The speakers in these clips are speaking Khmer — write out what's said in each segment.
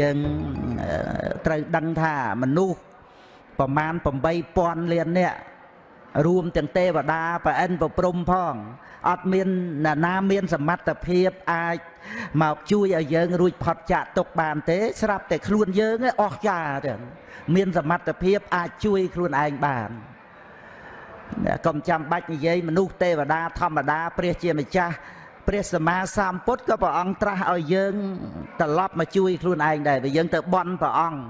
យើងត្រូវដឹងថាមនុស្សប្រមាណ8000លាននាក់រួមទាំងទេវតាប្រអិនប្រព្រំផងអត់មានណានាមានសមត្ថភាពអាចមកជួយឲ្យយើងរួចផុតចាកទុកបានទេ ស្រាប់តែខ្លួនយើងអស់ចាទាំងមានសមត្ថភាពអាចជួយខ្លួនឯងបានកុំចាំបាច់និយាយមនុស្សទេវតាធម្មតាព្រះជាម្ចាស់ ព្រះសម្មាសម្ពុទ្ធក៏ព្រះអង្គត្រាស់ឲ្យយើងត្រឡប់មកជួយខ្លួនឯងដែរបើយើងទៅបន់ព្រះអង្គ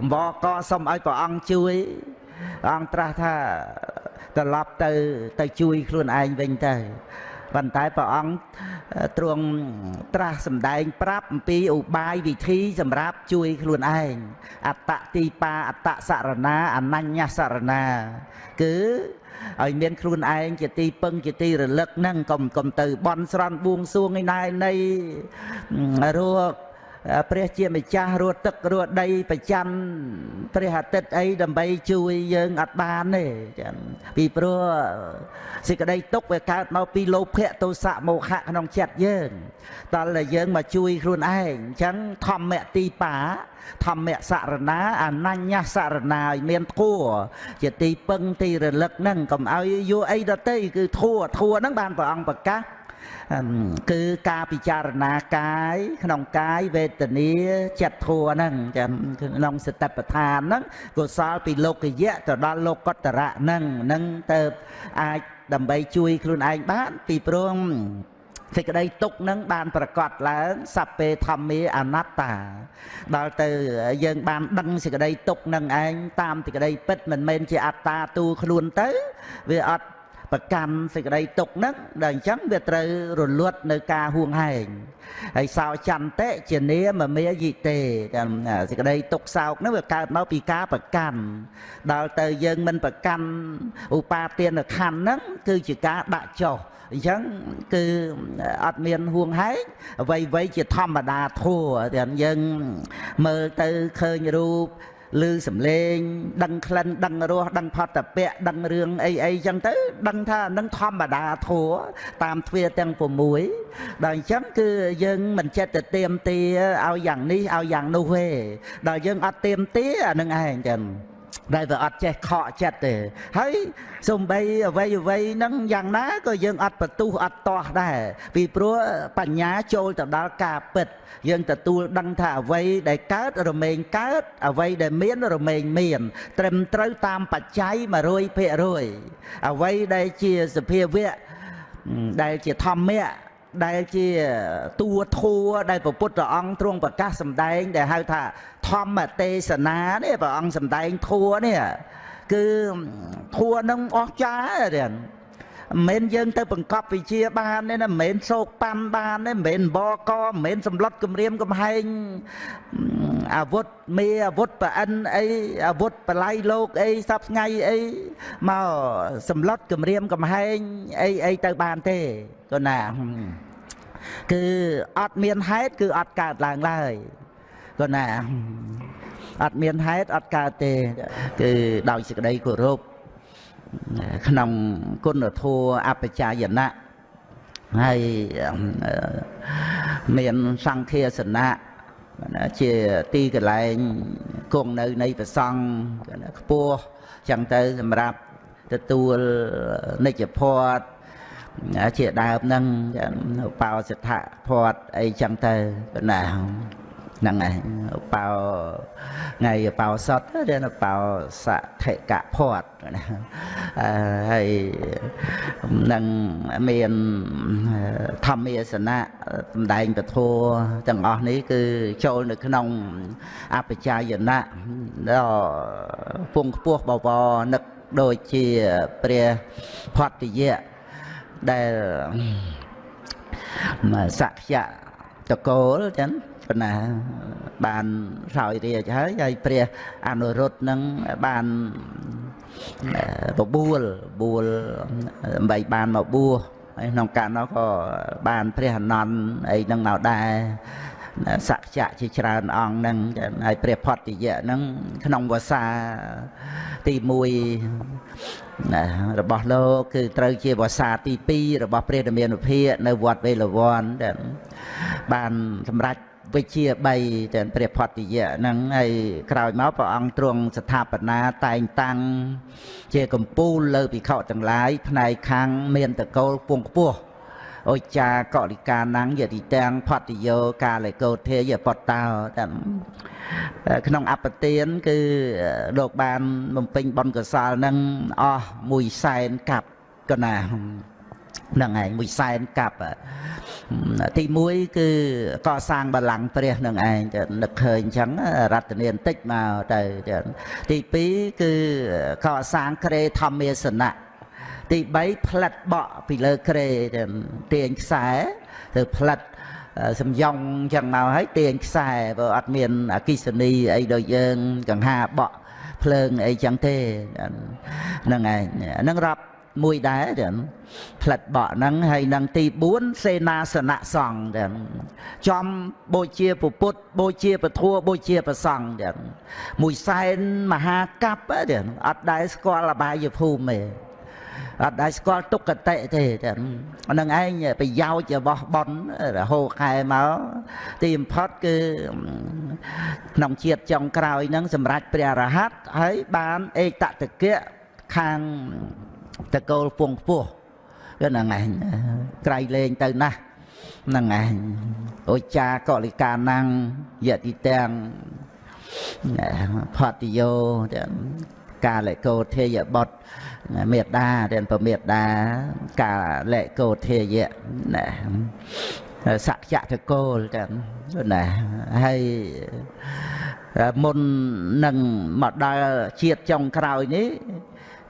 អម្បក៏សុំឲ្យព្រះអង្គជួយព្រះអង្គត្រាស់ថាត្រឡប់ទៅទៅជួយខ្លួនឯងវិញទៅប៉ុន្តែព្រះអង្គទ្រង់ត្រាស់សម្ដែងប្រាប់អំពីឧបាយវិធីសម្រាប់ជួយខ្លួនឯងអត្តទីបាអត្តសរណាអនញ្ញសរណា គឺ ឲ្យមានខ្លួនឯងជាទីពឹងជាទីរលឹកហ្នឹងកុំកុំទៅបន់ស្រន់បួងសួងឯណែនៃរក ព្រះជាម្ចាស់រត់ទឹករត់ដីប្រចាំព្រះអាទិត្យអីដើម្បីជួយយើងអត់បានទេចាពីព្រោះសេចក្តីទុកវាកើតមកពីលោភៈទោសៈមោហៈក្នុងចិត្តយើងតើតែយើងមកជួយខ្លួនឯងអញ្ចឹងធម្មទីបាធម្មសរណាអនញ្ញសរណាឲ្យមានធัวជាទីពឹងទីរលឹកហ្នឹងកុំឲ្យយកអីដតីគឺធัวធัวហ្នឹងបានព្រះអង្គប្រកាស គឺការពិចារណាកាយក្នុងកាយវេទនាចិត្តធัวហ្នឹងចាំក្នុងសតិប្បដ្ឋានហ្នឹងកុសលពីលោកយៈទៅដល់លោកតរៈហ្នឹងហ្នឹងទៅអាចដើម្បីជួយខ្លួនឯងបានពីព្រោះសេចក្តីទុកនឹងបានប្រកាសឡើងសัพពេធម្មាអនត្តា ដល់ទៅយើងបានដឹងសេចក្តីទុកនឹងឯងតាមសេចក្តីពិតមិនមែនជាអត្តាទូខ្លួនទៅ វាអត់ ប្រកាន់សេចក្តីទុកហ្នឹងដែលអញ្ចឹងវាត្រូវរលត់នៅការហួងហែងហើយសោចន្តិជានាមមេយិទេសេចក្តីទុកសោកហ្នឹងវាកើតមកពីការប្រកាន់ដល់ទៅយើងមិនប្រកាន់ឧបាទានខណ្ឌហ្នឹងគឺជាការដាក់ចុះអញ្ចឹងគឺអត់មានហួងហែងអ្វីអ្វីជាធម្មតាធัวតែយើងមើលទៅឃើញរូប ឮសំឡេង ដឹងក្លិនដឹងរសដឹងផតពៈដឹងរឿងអីអីចឹងទៅ ដឹងថានឹងធម្មតាធัวតាមទ្វាទាំង6ដល់អញ្ចឹងគឺយើងមិនចិត្តទៅទៀមទាឲ្យយ៉ាងនេះឲ្យយ៉ាងនោះទេដល់យើងអត់ទៀមទាអានឹងឯងចឹង ដែលវាអត់ចេះខកចិត្តទេហើយសំបីអ្វីអ្វីហ្នឹងយ៉ាងណាក៏យើងអត់បន្ទុះអត់តោះដែរពីព្រោះបញ្ញាចូលទៅដល់ការពិត យើងទទួលដឹងថាអ្វីដែលកើតរមែងកើតអ្វីដែលមានរមែងមាន ត្រឹមត្រូវតាមបច្ច័យ100%អ្វីដែលជាសភាវៈដែលជាធម្មៈ ដែលជាតួធัวដែលព្រះពុទ្ធអង្គទ្រង់ប្រកាសសម្ដែងដែលហៅថាធម្មទេសនានេះព្រះអង្គសម្ដែងធัวនេះគឺធัวនឹងអស់ចាទេ មិនមែនយើងទៅបង្កប់វិជាបានទេណាមិនមែនសោកប៉ាន់បានទេមិនមែនបកមិនមែនសម្លុតគម្រាមកំហែងអាវុធមេអាវុធប្រអិនអីអាវុធបល័យលោកអីសពថ្ងៃអីមកសម្លុតគម្រាមកំហែងអីអីទៅបានទេក៏ណាគឺអត់មានហេតុគឺអត់កើតឡើងឡើយក៏ណាអត់មានហេតុអត់កើតទេ គឺដោយសេចក្តីគោរព ក្នុងគុណធម៌អបជាយណៈហើយមានសង្ឃាសនៈជាទីកន្លែងគង់នៅនៃប្រសង់ខ្ពស់ចឹងទៅសម្រាប់ទទួលនិច្ចភ័តជាដើមហ្នឹងបោសិទ្ធៈភ័តអីចឹងទៅណា ហ្នឹងឯងបោថ្ងៃបោសតរៀនបោសថិកភ័តណាហើយនឹងមានធម្មាសនៈសំដែងពធទាំងអស់នេះគឺចូលនៅក្នុងអបជាយណៈដល់ពងខ្ពស់បវរនឹកដូចជាព្រះផតតិយៈដែលសក្យៈតកូលចឹង ប៉ុណ្ណាបានសោយរាជហើយហើយព្រះអនុរុទ្ធនឹងបានបបួលបួលដើម្បីបានមកបួសហើយក្នុងកាលនោះក៏បានព្រះអនន្តអីនឹងមកដែរសក្យៈជាច្រើនអង្គហ្នឹងហើយព្រះផតតិយៈហ្នឹងក្នុងវសាទី1របស់លោកគឺត្រូវជាវសាទី2របស់ព្រះរាមានុភានៅវត្តវេលវ័នដែលបានសម្រេច វិជា3ទាំងព្រះផតយៈហ្នឹងហើយក្រោយមកព្រះអង្គទ្រង់ស្ថាបនាតែងតាំងជាកម្ពូលលើភិក្ខុទាំងឡាយផ្នែកខាងមានតកូលពងខ្ពស់អុចាកលិកាណាំងយតិទាំងផតយោកាលេកោធេយបតតោតាមក្នុងអបទានគឺលោកបានបំពេញបុណ្យកុសលនឹងអស់1សែនកាប់កណាហ្នឹងឯងមួយសែនកាប់ទី1គឺកសាងបល្ល័ង្កព្រះនឹងឯងទៅនឹកឃើញអញ្ចឹងរតនាបន្តិចមកទៅទី2គឺកសាងក្រេធម្មាសនៈទី3ផ្លិតបក់ពីលើក្រេទាញខ្សែទៅផ្លិតសំយ៉ងចឹងមកហើយទាញខ្សែបើអត់មានអគិសនីអីដូចយើងកង្ហាបក់ភ្លើងអីចឹងទេហ្នឹងឯងហ្នឹងរាប់ មួយដែរចឹងផ្លិតបក់ហ្នឹងហើយនឹងទី4សេនាសនៈសង្ឃចឹងចំបូជាពុទ្ធបូជាពធัวបូជាប្រសង្ឃចឹងមួយសែនមហាកັບចឹងអត់ដែរស្គាល់អបាយភូមិទេអត់ដែរស្គាល់ទុក្ខតិទេចឹងនឹងឯងប្រយោជន៍របស់ប៉ុនរហូតខែមកទីបំផុតគឺក្នុងជាតិចុងក្រោយហ្នឹងសម្រាប់ព្រះរហ័តហើយបាន ឯកតតកៈខាង តកូលពងខ្ពស់គឺហ្នឹងឯងក្រៃលែងទៅណាស់ហ្នឹងឯងឧច្ចាកលិកាណាំងយតិទាំងផតយោកាលកោធេយបុត្រមេត្តាទាំងប្រមេត្តាកាលកោធេយៈណាសក្យតកូលទាំងណាហើយមុននឹងមកដល់ជាតិចុងក្រោយនេះ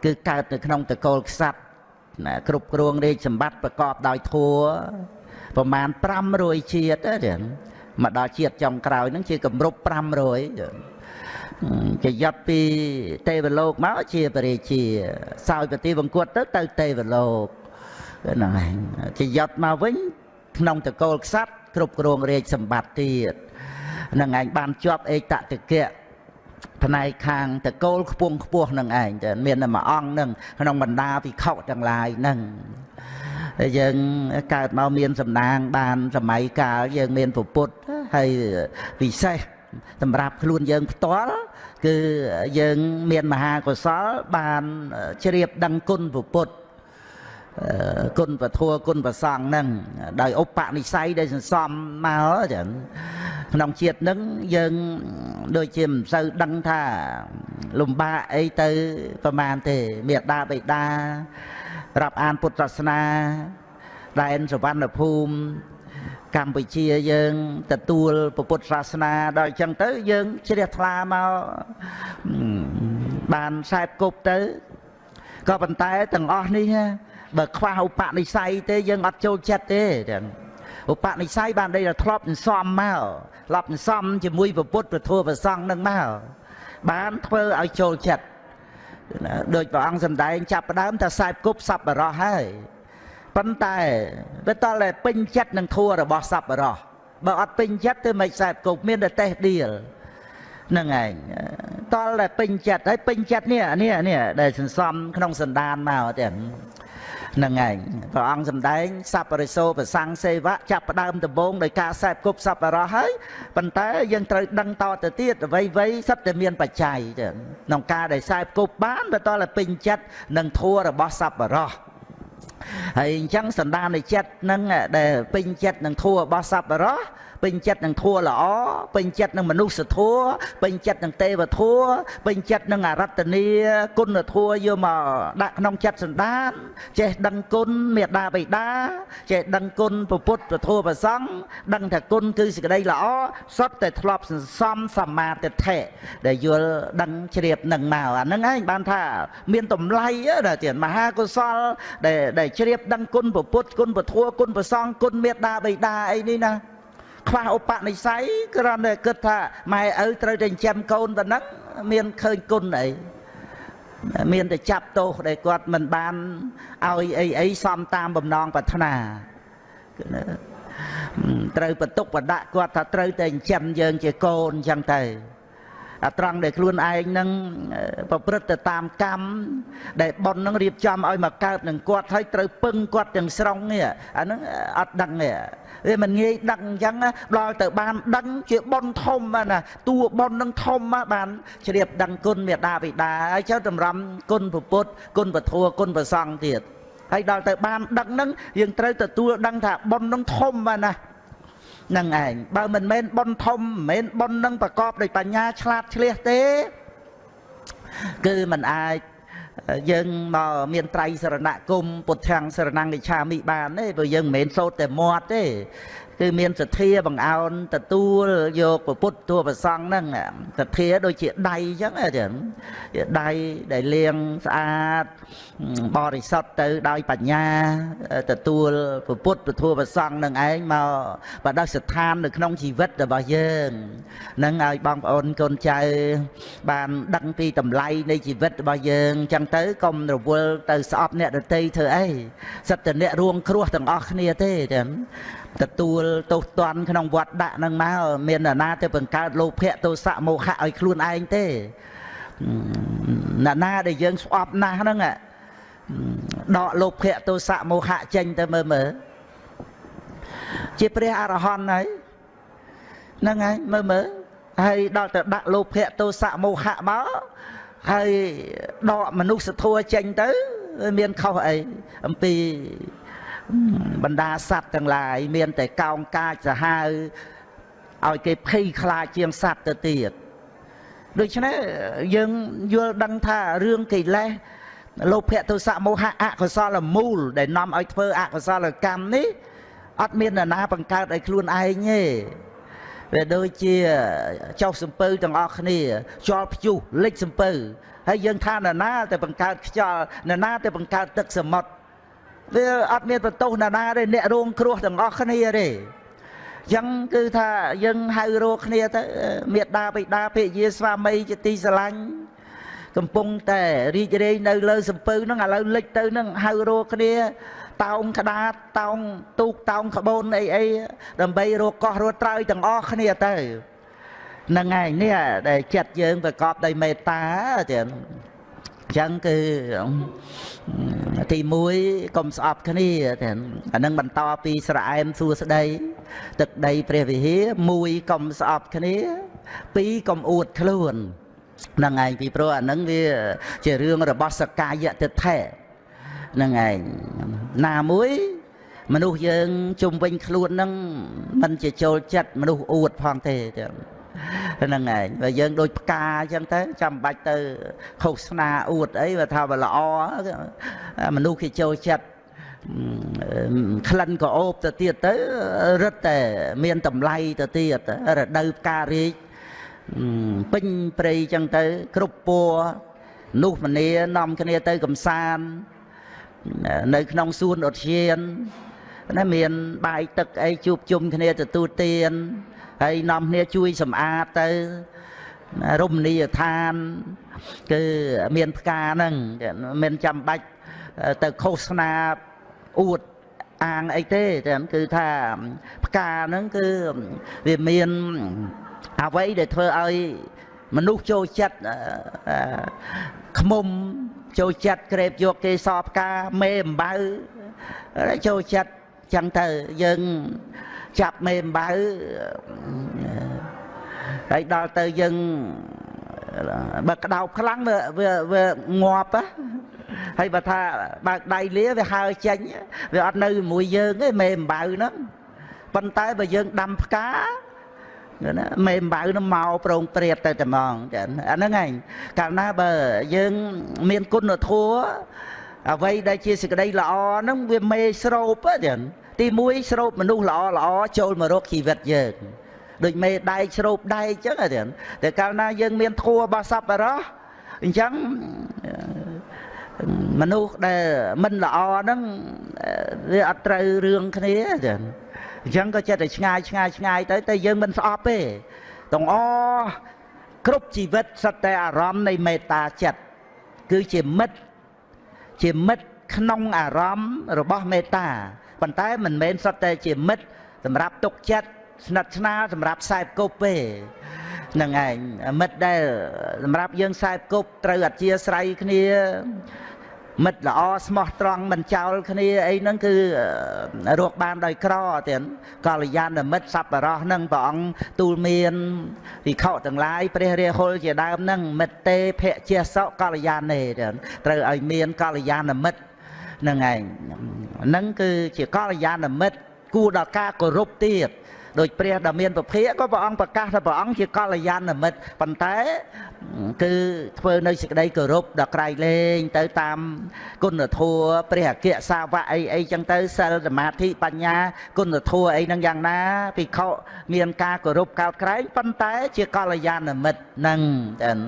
គឺកើតនៅក្នុងតកូលខ្សាត់ណាគ្រប់គ្រងរាជសម្បត្តិប្រកបដោយធัวប្រមាណ500ជាតិទេមកដល់ជាតិចុងក្រោយហ្នឹងជាកម្រប់500ជាយត់ពីទេវលោកមកជាបរិជាសោយប្រតិបង្គត់ទៅទៅទេវលោកហ្នឹងឯងជាយត់មកវិញក្នុងតកូលខ្សាត់គ្រប់គ្រងរាជសម្បត្តិទៀតហ្នឹងឯងបានជាប់ឯកតតិកៈ ផ្នែកខាងតកូលខ្ពង់ខ្ពស់នឹងឯងតែមានតែមួយអង្គនឹងក្នុងបណ្ដាភិក្ខុទាំងឡាយនឹងហើយយើងកើតមកមានសំណាងបានសម័យកាលយើងមានពុទ្ធហើយពិសេសសម្រាប់ខ្លួនយើងផ្ទាល់គឺយើងមានមហាកុសលបានជ្រាបដឹងគុណពុទ្ធគុណពធัวគុណប្រសងហ្នឹងដោយឧបនិស្ស័យដែលសន្សំមកចឹង ក្នុងជាតិហ្នឹងយើងដូចជាមិនសូវដឹងថា លំបាកអីទៅប្រមាណទេមេដាបេដារាប់អានពុទ្ធសាសនាដែនសវណ្ណភូមិកម្ពុជាយើងទទួលពុទ្ធសាសនាដល់អញ្ចឹងទៅយើងជ្រះថ្លាមកបានខ្សែគប់ទៅក៏ប៉ុន្តែទាំងអស់នេះបើខ្វះឧបនិស្ស័យទេយើងអត់ចូលចិត្តទេ ឧបនិស្ស័យបានដីធ្លាប់សំមកធ្លាប់សំជាមួយពុទ្ធពធប្រសង់នឹងមកបានធ្វើឲ្យចូលចិត្តដូចព្រះអង្គសម្ដែងចាប់ផ្ដើមថាខ្សែគប់សัพបរោះហើយប៉ុន្តែវាតតែពេញចិត្តនឹងធัวរបស់សัพបរោះបើអត់ពេញចិត្តទៅមិនខ្សែគប់មានតែតេះឌៀលហ្នឹងឯងតលតែពេញចិត្តហើយពេញចិត្តនេះនេះនេះដែលសន្សំក្នុងសន្តានមកទៀតហ្ នឹងឯងព្រះអង្គសម្ដែងសัพពរិសោប្រសੰងសេវៈចាប់ផ្ដើមដំបូងដោយការសែបគប់សัพបរោះហើយប៉ុន្តែយើងត្រូវដឹងតទៅទៀតអ្វីអ្វីសិតតែមានបច្ច័យក្នុងការដែលសែបគប់បានបើតតែពេញចិត្តនឹងធัวរបស់សัพបរោះហើយអញ្ចឹងសន្តាននៃចិត្តនឹងដែលពេញចិត្តនឹងធัวរបស់សัพបរោះ ពេញចិត្តនឹងធัวល្អពេញចិត្តនឹងមនុស្សធัวពេញចិត្តនឹងទេវធัวពេញចិត្តនឹងអរតនីគុណធัวយកមកដាក់ក្នុងចិត្តសន្តាន ចេះដឹងគុណមេដាបិតាចេះដឹងគុណពុទ្ធពធัวប្រសង់ដឹងថាគុណគឺសេចក្តីល្អសុទ្ធតែធ្លាប់សន្សំសមាទិដ្ឋិដែលយល់ដឹងជ្រាបនឹងមកអាហ្នឹងឯងបានថាមានតម្លៃណាទៀតមហាកុសលដែលដែលជ្រាបដឹងគុណពុទ្ធគុណពធัวគុណប្រសង់គុណមេដាបិតាអីនេះណា ខ្វះឧបនិស្ស័យគ្រាន់តែគិតថាម៉ែឪត្រូវតែចិញ្ចឹមកូនប៉ុណ្ណឹងមានឃើញគុណអីមានតែចាប់ទោសដែលគាត់មិនបានឲ្យអីអីសំតាមបំណងប្រាថ្នាត្រូវបន្ទុកបដាក់គាត់ថាត្រូវតែចិញ្ចឹមយើងជាកូនអញ្ចឹងទៅអាត្រង់ដែលខ្លួនឯងនឹងប្រព្រឹត្តទៅតាមកម្មដែលប៉ុននឹងរៀបចំឲ្យមកកើតនឹងគាត់ហើយត្រូវពឹងគាត់ទាំងស្រុងនេះអាហ្នឹងអត់ដឹងទេ វាមិនងាយដឹងអញ្ចឹងដល់ទៅបានដឹងជាប៉ុនធំណាតួប៉ុននឹងធំបានជ្រាបដឹងគុណមេដាបិតាហើយចុះតម្រាំគុណពុទ្ធគុណពធគុណប្រសង្ឃទៀតហើយដល់ទៅបានដឹងហ្នឹងយើងត្រូវទទួលដឹងថាប៉ុននឹងធំណានឹងឯងបើមិនមែនប៉ុនធំមិនមែនប៉ុននឹងប្រកបដោយបញ្ញាឆ្លាតឆ្លៀសទេ គឺมันអាច យើងមកមានត្រៃសរណគមពុទ្ធាំងសរណង្កិឆាមិបានទេព្រោះយើងមិនមែនសូត្រតែមាត់ទេ គឺមានសទ្ធាបង្អោនទទួលយកពុទ្ធតួប្រសង់ហ្នឹងសទ្ធាដូចជាដៃអញ្ចឹងចឹងជាដៃដែលលាងស្អាតបរិសុទ្ធទៅដោយបញ្ញាទទួលពុទ្ធពធប្រសង់នឹងឯងមកបដិស្ថាននៅក្នុងជីវិតរបស់យើងនឹងឲ្យបងប្អូនកូនចៅបានដឹងពីតម្លៃនៃជីវិតរបស់យើងអញ្ចឹងទៅកុំរវល់ទៅស្អប់អ្នកដតីធ្វើអីសិតតែអ្នករួងគ្រោះទាំងអស់គ្នាទេចឹង ទទួលទោសទណ្ឌក្នុងវត្តដាក់នឹងមកមានអ្នកណាទៅបង្កើតលោភៈទោសៈមោហៈឲ្យខ្លួនឯងទេអ្នកណាដែលយើងស្អប់ណាស់ហ្នឹងដកលោភៈទោសៈមោហៈចេញទៅមើលមើលជាព្រះអរហន្តហើយហ្នឹងហើយមើលមើលហើយដល់ទៅដាក់លោភៈទោសៈមោហៈមកហើយដកមនុស្សធម៌ចេញទៅ មានខុសអីអំពី បណ្ដាសត្វទាំងឡាយមានតែកោងកាចសាហាវឲ្យគេភ័យខ្លាចជាងសត្វទៅទៀតដូច្នេះយើងយល់ដឹងថារឿងកិលេសលោភៈទោសៈមោហៈអកុសលមូល ដែលនាំឲ្យធ្វើអកុសលកម្មនេះអត់មាននរណាបង្កើតឲ្យខ្លួនឯងទេវាដូចជាចុះសំពៅទាំងអស់គ្នាខ្យល់ព្យុះលិចសំពៅហើយយើងថានរណាតែបង្កើតខ្យល់នរណាតែបង្កើតទឹកសមុទ្រ វាអត់មានបន្ទោសណាណាទេអ្នករងគ្រោះទាំងអស់គ្នាទេអញ្ចឹងគឺថាយើងហៅរកគ្នាទៅមេដាបិតាភិយាស្វាមីជាទីស្រឡាញ់កំពុងតែរីករាយនៅលើសំពៅហ្នឹងឥឡូវលិចទៅហ្នឹងហៅរកគ្នាតោងក្តាតតោងទូកតោងក្បូនអីអីដើម្បីរកកោះរត់ត្រើយទាំងអស់គ្នាទៅហ្នឹងឯងនេះដែលចិត្តយើងប្រកបដោយមេត្តាចឹង ចឹងគឺទី1កុំស្អប់គ្នាទាំងអានឹងបន្តពីស្រែមសួស្ដីទឹកដីព្រះវិហារ1កុំស្អប់គ្នា2កុំអួតខ្លួនហ្នឹងឯងពីព្រោះអានឹងវាជារឿងរបស់សកាយតិថេហ្នឹងឯងណាមួយមនុស្សយើងជុំវិញខ្លួនហ្នឹងมันជាចូលចិត្តមនុស្សអួតផងទេចឹង ហ្នឹងឯងបើយើងដូចផ្កាអញ្ចឹងទៅចាំបាច់ទៅឃោសនាអួតអីបើថាបើល្អមនុស្សគេចូលចិត្តក្លិនក៏អូបទៅទៀតទៅរឹតតែមានតម្លៃទៅទៀតរដូវផ្ការីកពេញព្រៃចឹងទៅ គ្រប់ពណ៌នោះមនីនាំគ្នាទៅកំសាន្តនៅក្នុងសួនឧទ្យានណាមានបាយទឹកអីជួបជុំគ្នាទទួលទាន ហើយនាំគ្នាជួយសម្អាតទៅរមណីយដ្ឋាន គឺមានផ្កាហ្នឹងមិនចាំបាច់ទៅឃោសនាអួតអាងអីទេតែគឺថាផ្កាហ្នឹងគឺវាមានអ្វីដែលធ្វើឲ្យមនុស្សចូលចិត្តខ្មុំចូលចិត្តក្រេបយកគេសផ្កាមេអំបៅចូលចិត្តចឹងទៅយើង ចាប់មេអំបៅហើយដល់ទៅយើងបើក្តោបខ្លាំងវាវាវាងាប់ហើយបើថាបើកដៃលាវាហើចេញវាអត់នៅជាមួយយើងទេមេអំបៅហ្នឹងប៉ុន្តែបើយើងដាំផ្កាណាមេអំបៅនោះមកប្រងព្រាតទៅតែហ្មងចាអាហ្នឹងឯងកាលណាបើយើងមានគុណធម៌អ្វីដែលជាសេចក្តីល្អហ្នឹងវាមេស្រូបចា ទី1ស្រូបមនុស្សល្អល្អចូលមករកជីវិតយើងដូចមេដែកស្រូបដែកអញ្ចឹងទេតែកាលណាយើងមានធัวរបស់សប្បុរសអញ្ចឹងមនុស្សដែលមិនល្អហ្នឹងវាអត់ត្រូវរឿងគ្នាទេអញ្ចឹងក៏ចិត្តតែឆ្ងាយឆ្ងាយឆ្ងាយទៅតែយើងមិនស្អប់ទេទាំងអគ្រប់ជីវិតសិតតែអារម្មណ៍នៃមេត្តាចិត្តគឺជាមិត្តជាមិត្តក្នុងអារម្មណ៍របស់មេត្តា ប៉ុន្តែមិនមែនសុទ្ធតែជាមិត្តសម្រាប់ទុកចិត្តស្និទ្ធស្នាលសម្រាប់ខ្សែគប់ទេហ្នឹងឯងមិត្តដែលសម្រាប់យើងខ្សែគប់ត្រូវអធិស្ឋ័យគ្នាមិត្តល្អស្មោះត្រង់មិនចោលគ្នាអីហ្នឹងគឺរកបានដោយក្រទៀតកល្យាណមិត្តសប្បុរសហ្នឹងព្រះអង្គទូលមានវិខទាំងឡាយព្រះរាហុលជាដើមហ្នឹងមិត្តទេភៈជាសកល្យាណេទៀតត្រូវឲ្យមានកល្យាណមិត្តហ្នឹងឯងហ្នឹងគឺជាកល្យាណមិត្តគួរដល់ការគោរពទៀតដោយព្រះដ៏មានពភៈក៏ព្រះអង្គប្រកាសថាព្រះអង្គជាកល្យាណមិត្តប៉ុន្តែគឺធ្វើនៅសេចក្តីគោរពដល់ក្រៃលែងទៅតាមគុណធម៌ព្រះអគ្គសាវកអីអីចឹងទៅសិលសមាធិបញ្ញាគុណធម៌អីហ្នឹងយ៉ាងណាភិក្ខុមានការគោរពកោតក្រែងប៉ុន្តែជាកល្យាណមិត្តហ្នឹងចឹង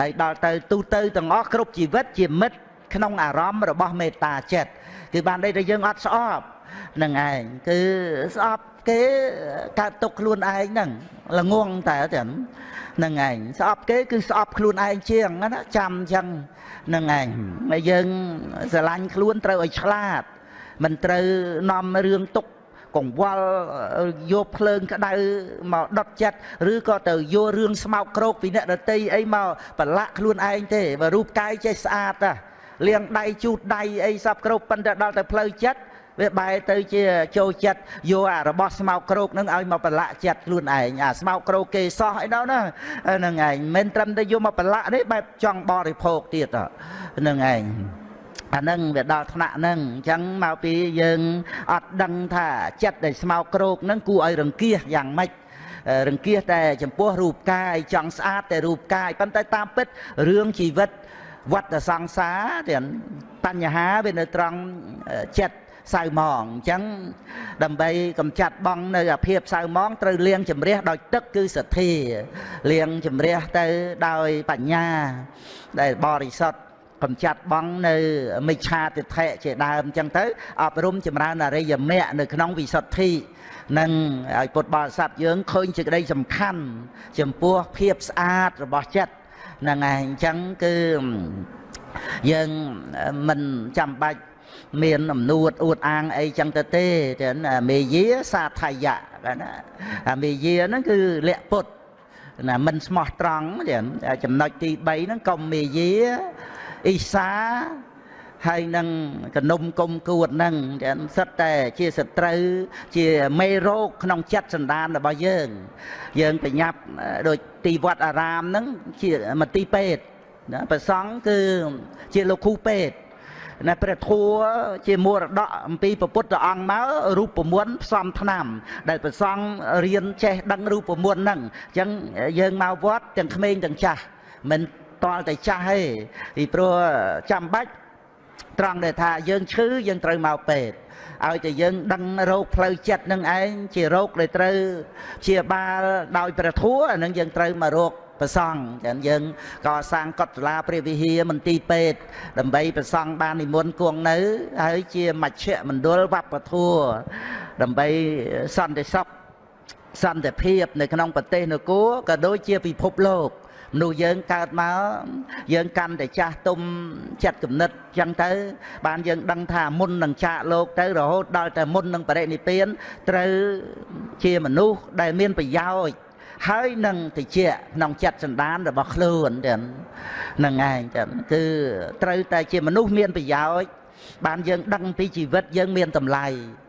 ហើយដល់ទៅទូទៅទាំងអស់គ្រប់ជីវិតជាមិត្ត ក្នុងអារម្មណ៍របស់មេត្តាចិត្តគឺបានន័យថាយើងអត់ស្អប់នឹងឯងគឺស្អប់គេកើតទុកខ្លួនឯងហ្នឹងល្ងងតែចឹងហ្នឹងឯងស្អប់គេគឺស្អប់ខ្លួនឯងជាងណាចាំអញ្ចឹងហ្នឹងឯងហើយយើងស្រឡាញ់ខ្លួនត្រូវឲ្យឆ្លាត មិនត្រូវនាំរឿងទុកកង្វល់យកភ្លើងក្តៅមកដុតចិត្តឬក៏ទៅយករឿងស្មោកគ្រោកពីអ្នកដតីអីមកប្រឡាក់ខ្លួនឯងទេបើរូបកាយចេះស្អាតតា លាងដៃជូតដៃអីសពគ្រប់ប៉ុន្តែដល់ទៅផ្លូវចិត្តវាបែរទៅជាចូលចិត្តយកអារបស់ស្មោកគ្រោកនឹងឲ្យមកប្រឡាក់ចិត្តខ្លួនឯងអាស្មោកគ្រោកគេសោះអីដល់ណាហ្នឹងឯងមិនត្រឹមតែយកមកប្រឡាក់ទេបែបចង់បរិភោគទៀតហ្នឹងឯងអានឹងវាដល់ថ្នាក់ហ្នឹងអញ្ចឹងមកពីយើងអត់ដឹងថាចិត្តដែលស្មោកគ្រោកហ្នឹងគួរឲ្យរង្គៀសយ៉ាងម៉េចរង្គៀសតែចំពោះរូបកាយចង់ស្អាតតែរូបកាយប៉ុន្តែតាមពិតរឿងជីវិត វត្តសង្សារទាំងបញ្ហាវានៅត្រង់ចិត្តសៅម៉ងអញ្ចឹងដើម្បីកម្ចាត់បងនៅអាភាពសៅម៉ងត្រូវលាងជំរះដោយទឹកគឺសទ្ធាលាងជំរះទៅដោយបញ្ញា ដែលបរិសុទ្ធកំចាត់បងនៅមិច្ឆាទិដ្ឋិជាដើមអញ្ចឹងទៅអប់រំចម្រើនអរិយមគ្គនៅក្នុងវិសុទ្ធិនឹងឲ្យពុទ្ធបរិស័ទយើងឃើញជាក្តីសំខាន់ ចំពោះភាពស្អាតរបស់ចិត្ត ហ្នឹងឯងអញ្ចឹងគឺយើងមិនចាំបាច់មានអំនួតអួតអាងអីចឹងទៅទេចឹងមេយាសាថយៈណាអាមេយាហ្នឹងគឺលក្ខពុទ្ធណាមិនស្មោះត្រង់ចឹងចំណុចទី3ហ្នឹងកុំមេយាអ៊ីសា ហើយនឹងកនុំគុំគួតហ្នឹងចឹងសិតតែជាសត្រូវជាមេរោគក្នុងចិត្តសន្តានរបស់យើង យើងប្រញាប់ដូចទីវត្តអារាមហ្នឹងជាមន្ទីរពេទ្យណាប្រសង់គឺជាលោកគ្រូពេទ្យណាព្រះធัวជាមរតកអំពីពុទ្ធអង្គមករូបមន្តផ្សំថ្នាំ ដែលព្រះសង្ឃរៀនចេះដឹងរូបមន្តហ្នឹងអញ្ចឹងយើងមកវត្តទាំងក្មេងទាំងចាស់មិនតល់តែចាស់ទេពីព្រោះចាំបាច់ ត្រង់ដែលថាយើងឈឺយើងត្រូវមកពេទ្យឲ្យតែយើងដឹងរោគផ្លូវចិត្តនឹងឯងជារោគដែលត្រូវជាបាលដោយព្រះធัวអានឹងយើងត្រូវមករោគប្រសង់ចឹងយើងក៏សាងកុដិលាព្រះវិហារមន្ទីរពេទ្យដើម្បីប្រសង់បាននិមន្តគង់នៅហើយជាមជ្ឈមណ្ឌលវប្បធម៌ដើម្បីសន្តិសុខសន្តិភាពនៅក្នុងប្រទេសនគរក៏ដូចជាពិភពលោក មនុស្សយើងកើតមកយើងកាន់តែចាស់ទុំចិត្តគំនិតចឹងទៅ បានយើងដឹងថាមុននឹងចាកលោកទៅរហូតដល់តែមុននឹងបរិនិព្វានត្រូវជាមនុស្សដែលមានប្រយោជន៍ហើយនឹងតិចក្នុងចិត្តសន្តានរបស់ខ្លួនទាំងនឹងឯងចឹងគឺត្រូវតែជាមនុស្សមានប្រយោជន៍ បានយើងដឹងពីជីវិតយើងមានតម្លៃ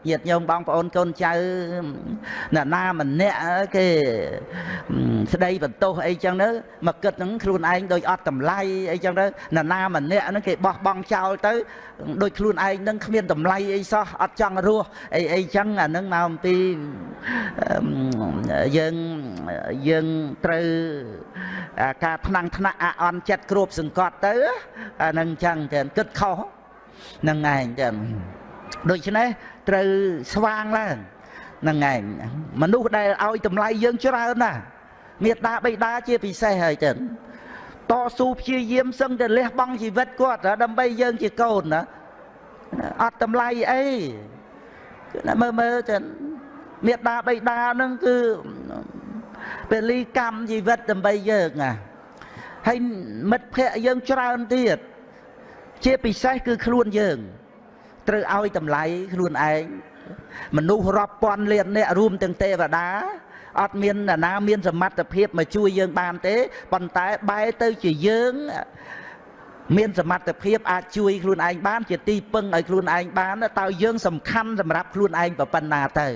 ញាតិញោមបងប្អូនកូនចៅណាណាម្នាក់គេស្ដីបន្ទោសអីចឹងទៅមកគិតហ្នឹងខ្លួនឯងដូចអត់តម្លៃអីចឹងទៅណាណាម្នាក់ហ្នឹងគេបោះបង់ចោលទៅដូចខ្លួនឯងហ្នឹងគ្មានតម្លៃអីសោះអត់ចង់រស់អីអីចឹងអាហ្នឹងមកអំពីយើងយើងត្រូវការថ្នាំងថ្នាក់អអន់ចិត្តគ្របសង្កត់ទៅអាហ្នឹងចឹងតែគិតខុស នឹងឯងចឹងដូច្នេះត្រូវស្វាងឡើងនឹងឯងមនុស្សដែលឲ្យតម្លៃយើងច្រើនណាស់មេត្តាបិតាជាពិសេសហើយចឹងតស៊ូព្យាយាមសឹងតែលះបង់ជីវិតគាត់ដើម្បីយើងជាកូនណាអត់តម្លៃអីមើលមើលចឹងមេត្តាបិតានឹងគឺពលីកម្មជីវិតដើម្បីយើងណាហើយមិត្តភ័ក្ដិយើងច្រើនទៀត ជាពិសេសគឺខ្លួនយើង ត្រូវឲ្យតម្លៃខ្លួនឯងមនុស្សរាប់ពាន់លានអ្នករួមទាំងទេវតាអត់មានអ្នកណាមានសមត្ថភាពមកជួយយើងបានទេប៉ុន្តែបែរទៅជាយើងមានសមត្ថភាពអាចជួយខ្លួនឯងបាន ជាទីពឹងឲ្យខ្លួនឯងបានតើយើងសំខាន់សម្រាប់ខ្លួនឯងប៉ុណ្ណាទៅ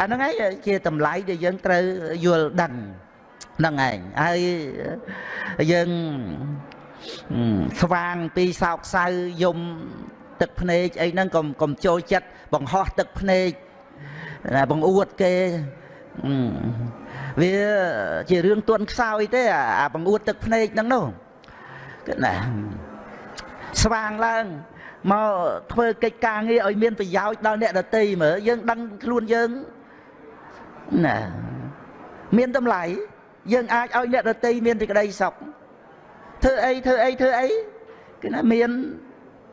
អាហ្នឹងឯងជាតម្លៃដែលយើងត្រូវយល់ដឹងហ្នឹងឯងហើយយើង ស្វាងពីសោកសៅយំទឹកភ្នែកអីហ្នឹងកុំកុំចូលចិត្តបង្ហោះទឹកភ្នែកបង្អួតគេវាជារឿងទន់ខ្សោយទេអាបង្អួតទឹកភ្នែកហ្នឹងនោះគឺណាស្វាងឡើងមកធ្វើកិច្ចការងារឲ្យមានប្រយោជន៍ដល់អ្នកដតីមើលយើងដឹងខ្លួនយើងណាមានតម្លៃយើងអាចឲ្យអ្នកដតីមានសេចក្តីសុខ ធ្វើអីធ្វើអីធ្វើអីគឺណាមាន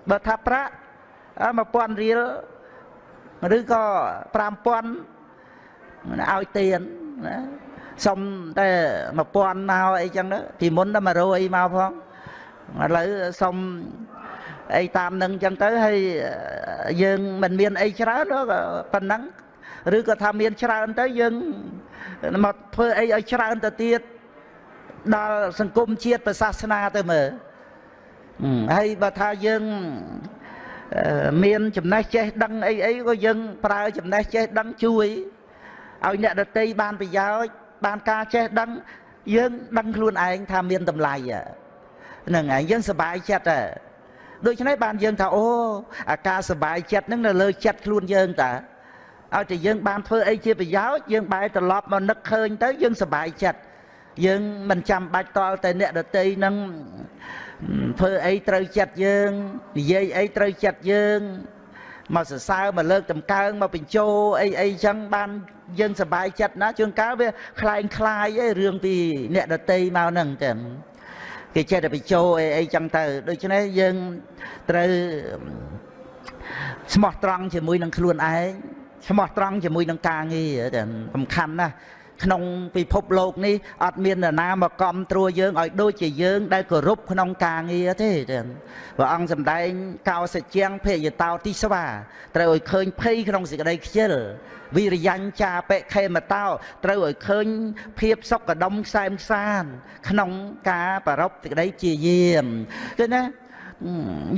បើថាប្រាក់1000រៀលឬក៏5000ឲ្យទៀនណាសុំតែ1000មកអីចឹងទៅពីមុនដល់100មកផងឥឡូវសុំអីតាមនឹងចឹងទៅហើយយើងមិនមានអីច្រើនប៉ុណ្ណឹងឬក៏ថាមានច្រើនទៅយើងមកធ្វើអីឲ្យច្រើនទៅទៀត ដល់សង្គមជាតិប្រសាសនាទៅមើលហើយបើថាយើងមានចំណេះចេះដឹងអីអីក៏យើងប្រើចំណេះចេះដឹងជួយឲ្យអ្នកដតីបានប្រយោជន៍បានការចេះដឹង យើងដឹងខ្លួនឯងថាមានតម្លៃហ្នឹងហើយយើងសប្បាយចិត្តហ៎ដូច្នេះបានយើងថាអូអាការសប្បាយចិត្តហ្នឹងនៅលើចិត្តខ្លួនយើងតាឲ្យតែយើងបានធ្វើអីជាប្រយោជន៍យើងបែរត្រឡប់មកនឹកឃើញទៅយើងសប្បាយចិត្ត យើងមិនចាំបាច់តល់តែអ្នកដតីនឹងធ្វើអីត្រូវចិត្តយើងនិយាយអីត្រូវចិត្តយើងមកសរសើរមកលើកតម្កើងមកបញ្ចោអីអីចឹងបានយើងសប្បាយចិត្តណាជួនកាលវាคล้ายคล้ายឯរឿងពីអ្នកដតីមកហ្នឹងចឹងគេចេះតែបញ្ចោអីអីចឹងទៅដូច្នេះយើងត្រូវស្មោះត្រង់ជាមួយនឹងខ្លួនឯងស្មោះត្រង់ជាមួយនឹងការងារតែសំខាន់ណាស់ ក្នុងពិភពលោកនេះអត់មាននរណាមកកំត្រួយើងឲ្យដូចជាយើង ដែលគោរពក្នុងការងារទេព្រះអង្គសម្ដែងកោសជាងភេយតោទីស្វាត្រូវឲ្យឃើញភ័យក្នុងសេចក្តីខ្ជិលវិរិយញ្ចាបិខេមតោត្រូវឲ្យឃើញ ភាពសុខដុមខ្សែមខ្សាន ក្នុងការប្ររពសេចក្តីជាយាមគឺណា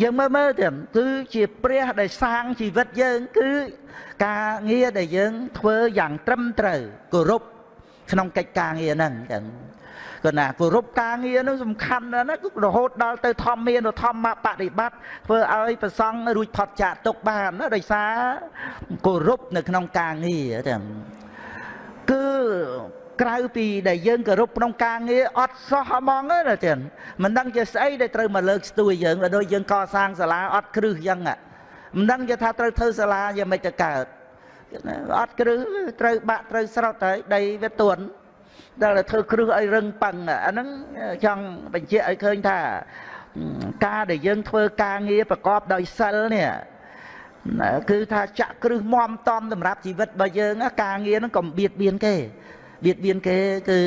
យើងមើលមើលទៅគឺជាព្រះដែលសាងជីវិតយើង គឺ ការងារដែលយើងធ្វើយ៉ាងត្រឹមត្រូវគោរព ក្នុងកិច្ចការងារហ្នឹងចឹងគាត់ណាគោរពការងារនោះសំខាន់ណាស់ណារហូតដល់ទៅធម្មមានធម្មបប្រតិបត្តិធ្វើឲ្យប្រសង់រួចផុតចាកទុកបានណាដោយសារគោរពនៅក្នុងការងារចឹងគឺក្រៅពីដែលយើងគោរពក្នុងការងារអត់សោះហ្មងណាចឹងមិនដឹងជាស្អីដែលត្រូវមកលើកស្ទួយយើងដូចយើងកសាងសាលាអត់គ្រឹះចឹងមិនដឹងជាថាត្រូវធ្វើសាលាយ៉ាងម៉េចទៅកើត អត់គ្រឹះត្រូវបាក់ត្រូវស្រោតហើយដីវាទន់ដល់តែធ្វើគ្រឹះឲ្យរឹងប៉ឹងអាហ្នឹងចង់បញ្ជាក់ឲ្យឃើញថាការដែលយើងធ្វើការងារប្រកបដោយសិលនេះគឺថាចាក់គ្រឹះមមតំសម្រាប់ជីវិតរបស់យើងការងារហ្នឹងកុំបៀតបៀនគេបៀតបៀនគេគឺ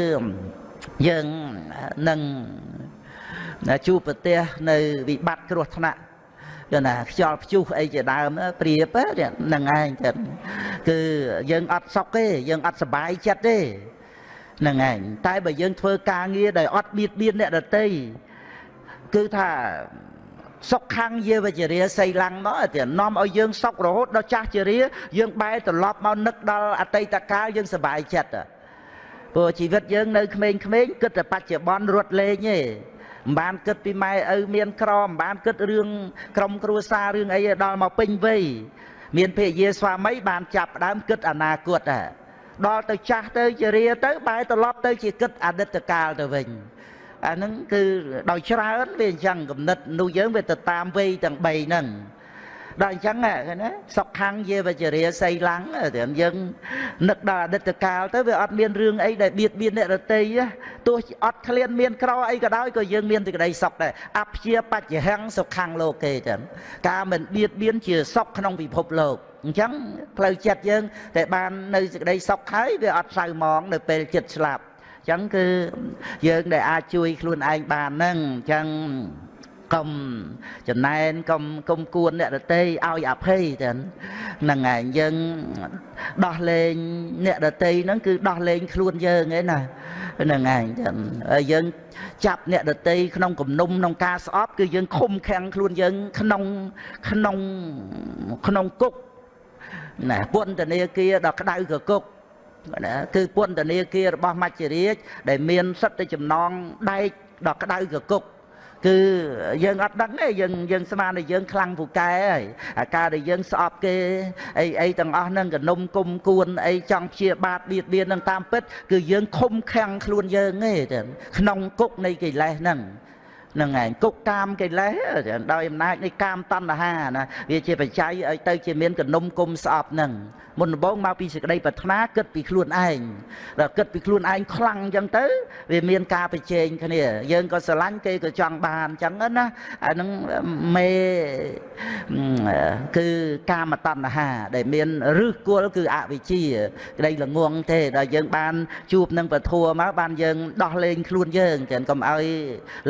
យើងនឹងជួបប្រទះនៅវិបត្តិគ្រោះថ្នាក់ គឺណាខ្យល់ព្យុះអីជាដើមព្រៀបហ្នឹងឯងទៅគឺយើងអត់សុខទេយើងអត់សុបាយចិត្តទេហ្នឹងឯងតែបើយើងធ្វើការងារដោយអត់បៀតបៀនអ្នកដទៃគឺថាសុខខាងយាវជរាសីឡាំងមកតែនាំឲ្យយើងសុខរហូតដល់ចាស់ជរា យើងបែរត្រឡប់មកនឹកដល់អតីតកាលយើងសុបាយចិត្តព្រោះជីវិតយើងនៅក្មេងៗគិតតែបច្ចុប្បន្នរត់លេងទេ មិនបានគិតពីម៉ែឪមានក្រមិនបានគិតរឿងក្រុមគ្រួសាររឿងអីដល់មកពេញវ័យមានភរិយាស្វាមីបានចាប់ដើមគិតអនាគតដែរដល់ទៅចាស់ទៅជារាទៅបែរត្រឡប់ទៅជាគិតអតីតកាលទៅវិញអាហ្នឹងគឺដោយច្រើនវាអញ្ចឹងកំណត់នោះយើងវាទៅតាមវ័យទាំង3ហ្នឹង ដល់អញ្ចឹងណាសុខខាងយាវចរិយាសីឡាំងតែយើងនឹកដល់អតីតកាលទៅវាអត់មានរឿងអីដែលបៀតបៀនអ្នករតីទោះអត់ឃ្លានមានក្រអីក៏ដោយក៏យើងមានសេចក្តីសុខដែរអព្យាបច្ចហੰសុខខាងលោកគេចឹងការមិនបៀតបៀនជាសុខក្នុងពិភពលោកអញ្ចឹងផ្លូវចិត្តយើងតែបាននៅសេចក្តីសុខហើយវាអត់សៅมองនៅពេលចិត្តស្លាប់អញ្ចឹងគឺយើងដែលអាចជួយខ្លួនឯងបានហ្នឹងអញ្ចឹង កុំចំណែនកុំកុំគួនអ្នកដតីឲ្យអភ័យទៅហ្នឹងឯងយើងដោះលែងអ្នកដតីហ្នឹងគឺដោះលែងខ្លួនយើងឯណាហ្នឹងឯងចឹងហើយយើងចាប់អ្នកដតីក្នុងគំនុំក្នុងការស្អប់គឺយើងឃុំខាំងខ្លួនយើងក្នុងក្នុងក្នុងគុកណាពន្ធនាគារដល់ក្តៅកគុកណាគឺពន្ធនាគាររបស់មច្ចរាជដែលមានសិទ្ធិចំណងដែកដល់ក្តៅកគុក គឺយើងអត់ដឹងទេយើងយើងស្មានតែយើងខ្លាំងពូកែហើយអាការដែលយើងស្អប់គេអីអីទាំងអស់ហ្នឹងកនុំគុំគួនអីចង់ព្យាបាទបៀតបៀននឹងតាមពិត គឺយើងខំខាំងខ្លួនយើងទេក្នុងគុកនៃកិលេសហ្នឹង នឹងឯងគុកកាមកិលេសដោយអំណាចនៃកាមតណ្ហាណាវាជាបច្ច័យឲ្យទៅជាមានកនុំគុំស្អប់ហ្នឹងមុនដំបូងមកពីសេចក្តីប្រាថ្នាគិតពីខ្លួនឯងដល់គិតពីខ្លួនឯងខ្លាំងអញ្ចឹងទៅ វាមានការប្រជែងគ្នា យើងក៏ស្រឡាញ់គេក៏ចង់បានអញ្ចឹងណាអានឹងមេគឺកាមតណ្ហា ដែលមានឫសគល់គឺអវិជ្ជាក្តីល្ងងទេដល់យើងបានជួបនឹងពធัวមកបានយើងដោះលែងខ្លួនយើងចឹងកុំឲ្យ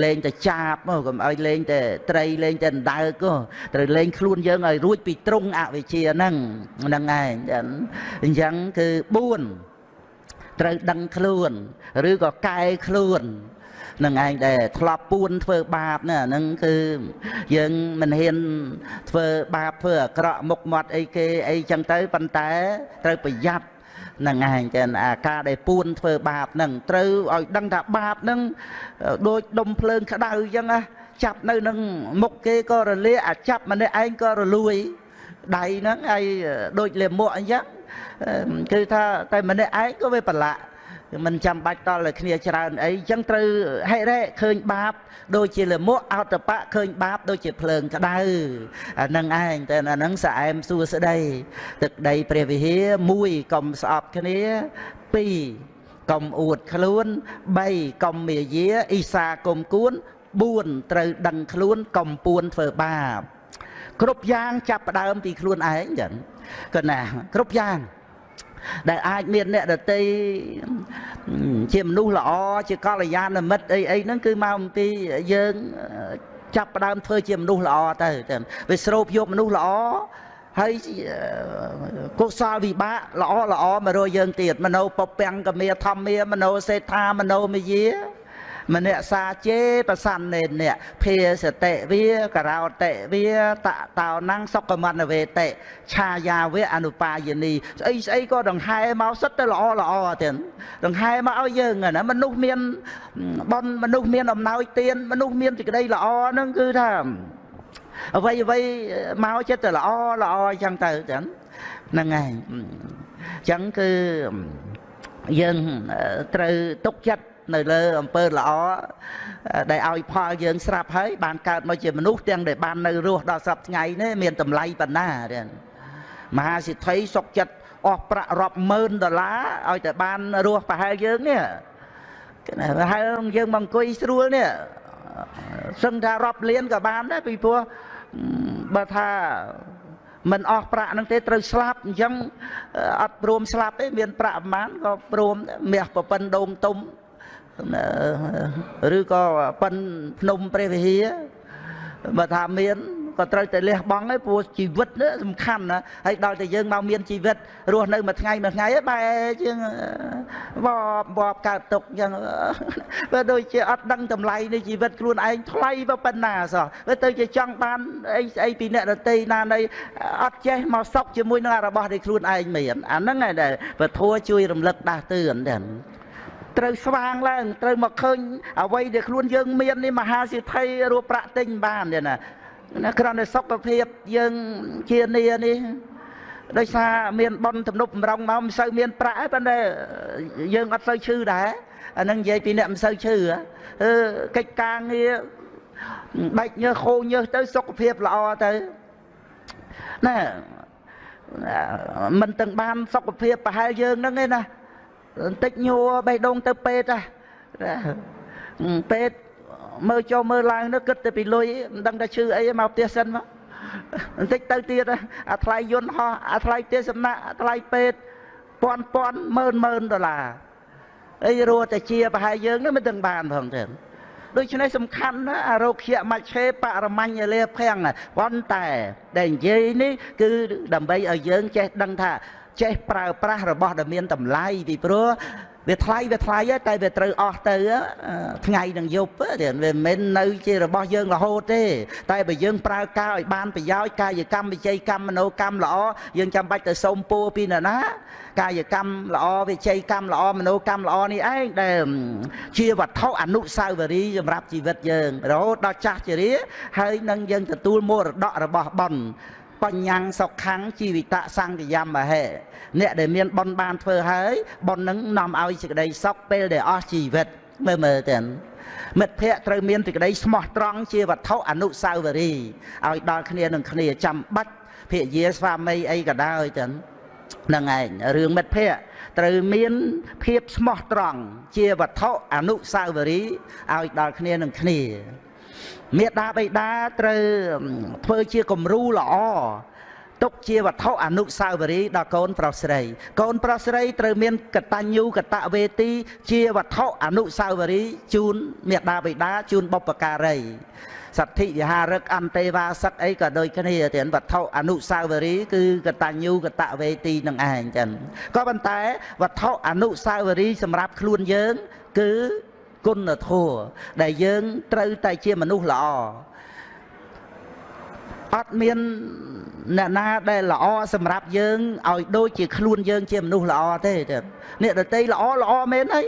លេងតែចាបមកកុំឲ្យលេងតែត្រីលេងតែដណ្ដើកត្រូវលេងខ្លួនយើងឲ្យរួចពីត្រង់អវិជ្ជាហ្នឹងហ្នឹងឯងចឹងអញ្ចឹងគឺ4ត្រូវដឹងខ្លួន ឬក៏កែខ្លួននឹងឯងដែលធ្លាប់ពួនធ្វើបាបណាហ្នឹងគឺយើងមិនហ៊ានធ្វើបាបធ្វើអាក្រក់មុខមាត់អីគេអីចឹងទៅប៉ុន្តែត្រូវប្រយ័ត្ន នឹងឯងចឹងអាការដែលពួនធ្វើបាបហ្នឹងត្រូវឲ្យដឹងថាបាបហ្នឹងដូចដុំភ្លើងក្តៅចឹងណាចាប់នៅនឹងមុខគេក៏រលាអាចាប់ម្នាក់ឯងក៏រលួយដៃហ្នឹងហើយដូចលាមកអញ្ចឹងគឺថាតែម្នាក់ឯងក៏វាប្រឡាក់ មិនចាំបាច់តល់តែគ្នាច្រើនអីអញ្ចឹងត្រូវហិរៈឃើញបាប ដូចជាលមកអតបៈឃើញបាប ដូចជាភ្លើងក្តៅអានឹងឯងតែអានឹងស្អែមសួស្ដី ទឹកដីព្រះវិហារ1កុំស្អប់គ្នា2កុំអួតខ្លួន3កុំមាយាអ៊ីសាកុំគួន4ត្រូវដឹងខ្លួនកុំពួនធ្វើបាប គ្រប់យ៉ាងចាប់ផ្ដើមពីខ្លួនឯងចឹងក៏ណាគ្រប់យ៉ាង ដែលអាចមានអ្នកដតីជាមនុស្សល្អជាកល្យាណមិត្តអីអីហ្នឹងគឺមកអំពីយើងចាប់ផ្ដើមធ្វើជាមនុស្សល្អទៅវាស្រូបយកមនុស្សល្អហើយកុសលវិបាកល្អល្អមករយើងទៀតមនោពពាំងកមាធម្មាមនោសេដ្ឋាមនោមយា មនៈសាជេប្រសន្នេនៈភាសតិវាករោតិវាតតោណੰសុខមនវេតិឆាយាវៈអនុបាយនីស្អីស្អីក៏ដង្ហែមកសិតទៅល្អល្អទៀតដង្ហែមកឲ្យយើងណាមនុស្សមានបនមនុស្សមានអំណោយទានមនុស្សមានសេចក្តីល្អហ្នឹងគឺថាអ្វីអ្វីមកចិត្តទៅល្អល្អអញ្ចឹងទៅចឹងហ្នឹងហើយអញ្ចឹងគឺយើងត្រូវទុកចិត្ត នៅលើអំពើល្អដែលឲ្យផលយើងស្រាប់ហើយបានកើតមកជាមនុស្សទាំងដែលបាននៅរស់ដល់សពថ្ងៃនេះមានតម្លៃប៉ុណ្ណាទេមហាសិទ្ធិសុកចិត្តអស់ប្រាក់រាប់ម៉ឺនដុល្លារឲ្យតែបានរស់ប្រហែលយើងនេះប្រហែលយើងមកអង្គុយស្រួលនេះសឹងថារាប់លានក៏បានដែរពីព្រោះបើថាមិនអស់ប្រាក់ហ្នឹងទេត្រូវស្លាប់អញ្ចឹងអត់ព្រមស្លាប់ទេមានប្រាក់ប្រហែលក៏ព្រមមាសប្រពន្ធដូងទុំ ឬក៏ប៉ិនភ្នំព្រះវិហារបើថាមានក៏ត្រូវតែលះបង់ហើយព្រោះជីវិតនេះសំខាន់ណាហើយដល់តែយើងមកមានជីវិតរស់នៅមួយថ្ងៃមួយថ្ងៃបែរជាងវបវបកើតទុកអញ្ចឹងបើដូចជាអត់ដឹងតម្លៃនៃជីវិតខ្លួនឯងថ្លៃប៉ុណ្ណាសោះបើទៅជាចង់បានអីស្អីពីអ្នកដតីណានៃអត់ចេះមកសុកជាមួយនឹងរបស់ដែលខ្លួនឯងមានអាហ្នឹងឯងដែលពធัวជួយរំលឹកដាស់តឿនដែរ ត្រូវស្វាងឡើងត្រូវមកឃើញអ្វីដែលខ្លួនយើងមាននេះមហាសិទ្ធិរੂប្រាក់ទិញបានទេណាណាគ្រាន់តែសុខភាពយើងជានីនេះដោយសារមានបនទំនប់បំរុងមកមិនសូវមានប្រាក់ទេប៉ុន្តែយើងអត់សូវឈឺដែរអានឹងនិយាយពីអ្នកមិនសូវឈឺអឺកិច្ចការងារបែកញើសខូញើសទៅសុខភាពល្អទៅណែមិនទាំងបានសុខភាពប្រហែលយើងហ្នឹងឯណា បន្តិចញួរបេះដូងទៅពេទ្យពេទ្យមើលចូលមើលឡើងនោះគិតទៅពីលុយមិនដឹងថាឈឺអីមកផ្ទះសិនមកបន្តិចទៅទៀតអាថ្លៃយន្តហោះអាថ្លៃផ្ទះសំណាក់អាថ្លៃពេទ្យពាន់ពាន់ម៉ឺនម៉ឺនដុល្លារអីរੂតែជាប្រហែលយើងនោះមិនទាំងបានផងទេដូច្នេះសំខាន់ណាអរោគ្យមច្ឆេបរមញ្ញលាភាំងប៉ុន្តែដែលនិយាយនេះគឺដើម្បីឲ្យយើងចេះដឹងថា ចេះប្រើប្រាស់របស់ដែលមានតម្លៃពីព្រោះវាថ្លៃវាថ្លៃតែវាត្រូវអស់ទៅថ្ងៃនឹងយប់វាមិនមែននៅជារបស់យើងរហូតទេ តែបើយើងប្រើការឲ្យបានប្រយោជន៍កាយកម្មវិជ័យកម្មមនោកម្មល្អយើងចាំបាច់ទៅសុំពោពីណាណាកាយកម្មល្អវិជ័យកម្មល្អមនោកម្មល្អនេះឯងដែលជាវត្ថុអនុស្សាវរីយ៍សម្រាប់ជីវិតយើងរហូតដល់ចាស់ជរាហើយនឹងយើងទទួលមរតករបស់បុណ្យ បញ្ញាំងសុខੰជីវិតសង្កយមហេអ្នកដែលមានបុណ្យបានធ្វើហើយបុណ្យនឹងនាំឲ្យសេចក្តីសុខពេលដែលអស់ជីវិតមើលមើលទៅមិត្តភ័ក្តិត្រូវមានសេចក្តីស្មោះត្រង់ជាវត្ថុអនុស្សាវរីយ៍ឲ្យដល់គ្នានឹងគ្នាចាំបាច់ភិយាស្វាមីអីក៏ដោយទៅនឹងឯងរឿងមិត្តភ័ក្តិត្រូវមានភាពស្មោះត្រង់ជាវត្ថុអនុស្សាវរីយ៍ឲ្យដល់គ្នានឹងគ្នា មេដាបៃតាត្រូវធ្វើជាគំរូល្អទុកជាវត្ថុអនុស្សាវរីយ៍ដល់កូនប្រុសស្រី កូនប្រុសស្រីត្រូវមានកតញ្ញូកតវេទី ជាវត្ថុអនុស្សាវរីយ៍ជូនមេដាបៃតាជូនបុព្វការីសទ្ធិវិហារឹកអន្តេវាសឹកអីក៏ដូចគ្នាទានវត្ថុអនុស្សាវរីយ៍គឺកតញ្ញូកតវេទីនឹងឯងចឹងក៏ប៉ុន្តែវត្ថុអនុស្សាវរីយ៍សម្រាប់ខ្លួនយើង គឺ គុណធម៌ដែលយើងត្រូវតែជាមនុស្សល្អ អត់មានអ្នកណាដែលល្អសម្រាប់យើងឲ្យដូចជាខ្លួនយើងជាមនុស្សល្អទេអ្នកដតីល្អល្អមែនហើយ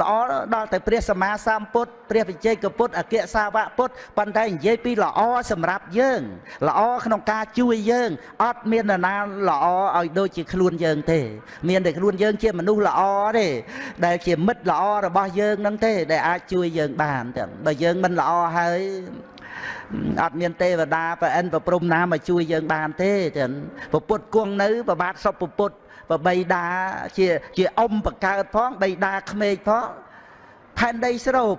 ល្អដល់តែព្រះសម្មាសម្ពុទ្ធព្រះវិជ័យកពុទ្ធអគ្គសាវកពុទ្ធប៉ុន្តែនិយាយពីល្អសម្រាប់យើង ល្អក្នុងការជួយយើងអត់មាននរណាល្អឲ្យដូចជាខ្លួនយើងទេ មានតែខ្លួនយើងជាមនុស្សល្អទេដែលជាមិត្តល្អរបស់យើងនឹងទេ ដែលអាចជួយយើងបានតែបើយើងមិនល្អហើយ អត់មានទេវតាប្រអិនប្រព្រំណាមកជួយយើងបានទេចឹងពពុទ្ធគង់នៅប្របាទសុពពុទ្ធប្របីតាជាជាអ៊ំបកើតផងបីតាក្មេកផងផែនដីស្រូប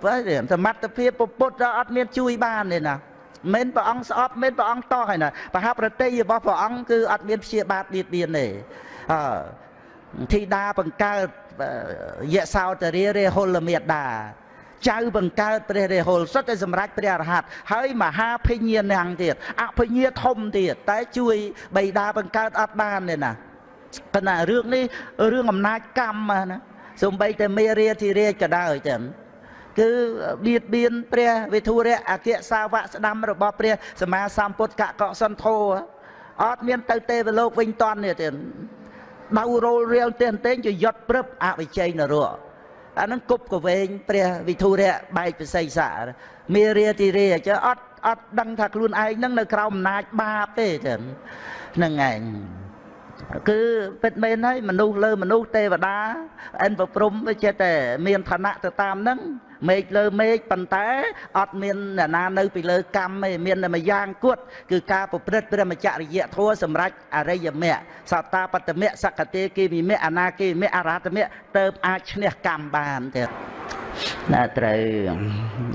សមត្ថភាពពពុទ្ធអត់មានជួយបានទេណាមិនព្រះអង្គស្អប់មិនព្រះអង្គតោះហើយណាបហប្រតិរបស់ព្រះអង្គគឺអត់មានព្យាបាទបៀតបៀនទេអឺធីតាបង្កើតយៈសោតរារេហុលមេតា ចៅបង្កើតព្រះរាហុលសុទ្ធតែសម្រេចព្រះអរហន្តហើយមហាភិញ្ញានាងទៀតអភិញ្ញាធំទៀតតែជួយបៃតាបង្កើតអត់បានទេណាប៉ុន្តែរឿងនេះរឿងអំណាចកម្មណាសំបីតែមេរាធិរាជក៏ដោយចឹងគឺបៀតបៀនព្រះវិធុរៈអគ្គសាវកស្ដាំរបស់ព្រះសម្មាសម្ពុទ្ធកកសន្ធោអត់មានទៅទេវលោកវិញតន់នេះទៀតដៅរោលរៀលទេតែងជាយត់ព្រឹបអវិជ័យនរៈ អានឹងគប់កវែងព្រះវិធុរៈបែកពិសីសាមេរាទីរាចឹងអត់អត់ដឹងថាខ្លួនឯងនឹងនៅក្រោមអំណាចបាបទេចឹងហ្នឹងឯងគឺពិតមែនហើយមនុស្សលើមនុស្សទេវតាអិនប្រព្រំវាចេះតែមានឋានៈទៅតាមហ្នឹង មេឃលើមេឃប៉ុន្តែអត់មានអ្នកណានៅពីលើកម្មទេមានតែមួយយ៉ាងគត់គឺការប្រព្រឹត្តព្រមចរិយធម៌សម្រាប់អរិយមគ្គសត្តាបតមគ្គសកតេគិវិមគ្គអនាគិវិមគ្គអរហតមគ្គទៅអាចឈ្នះកម្មបានទៀតណាត្រូវ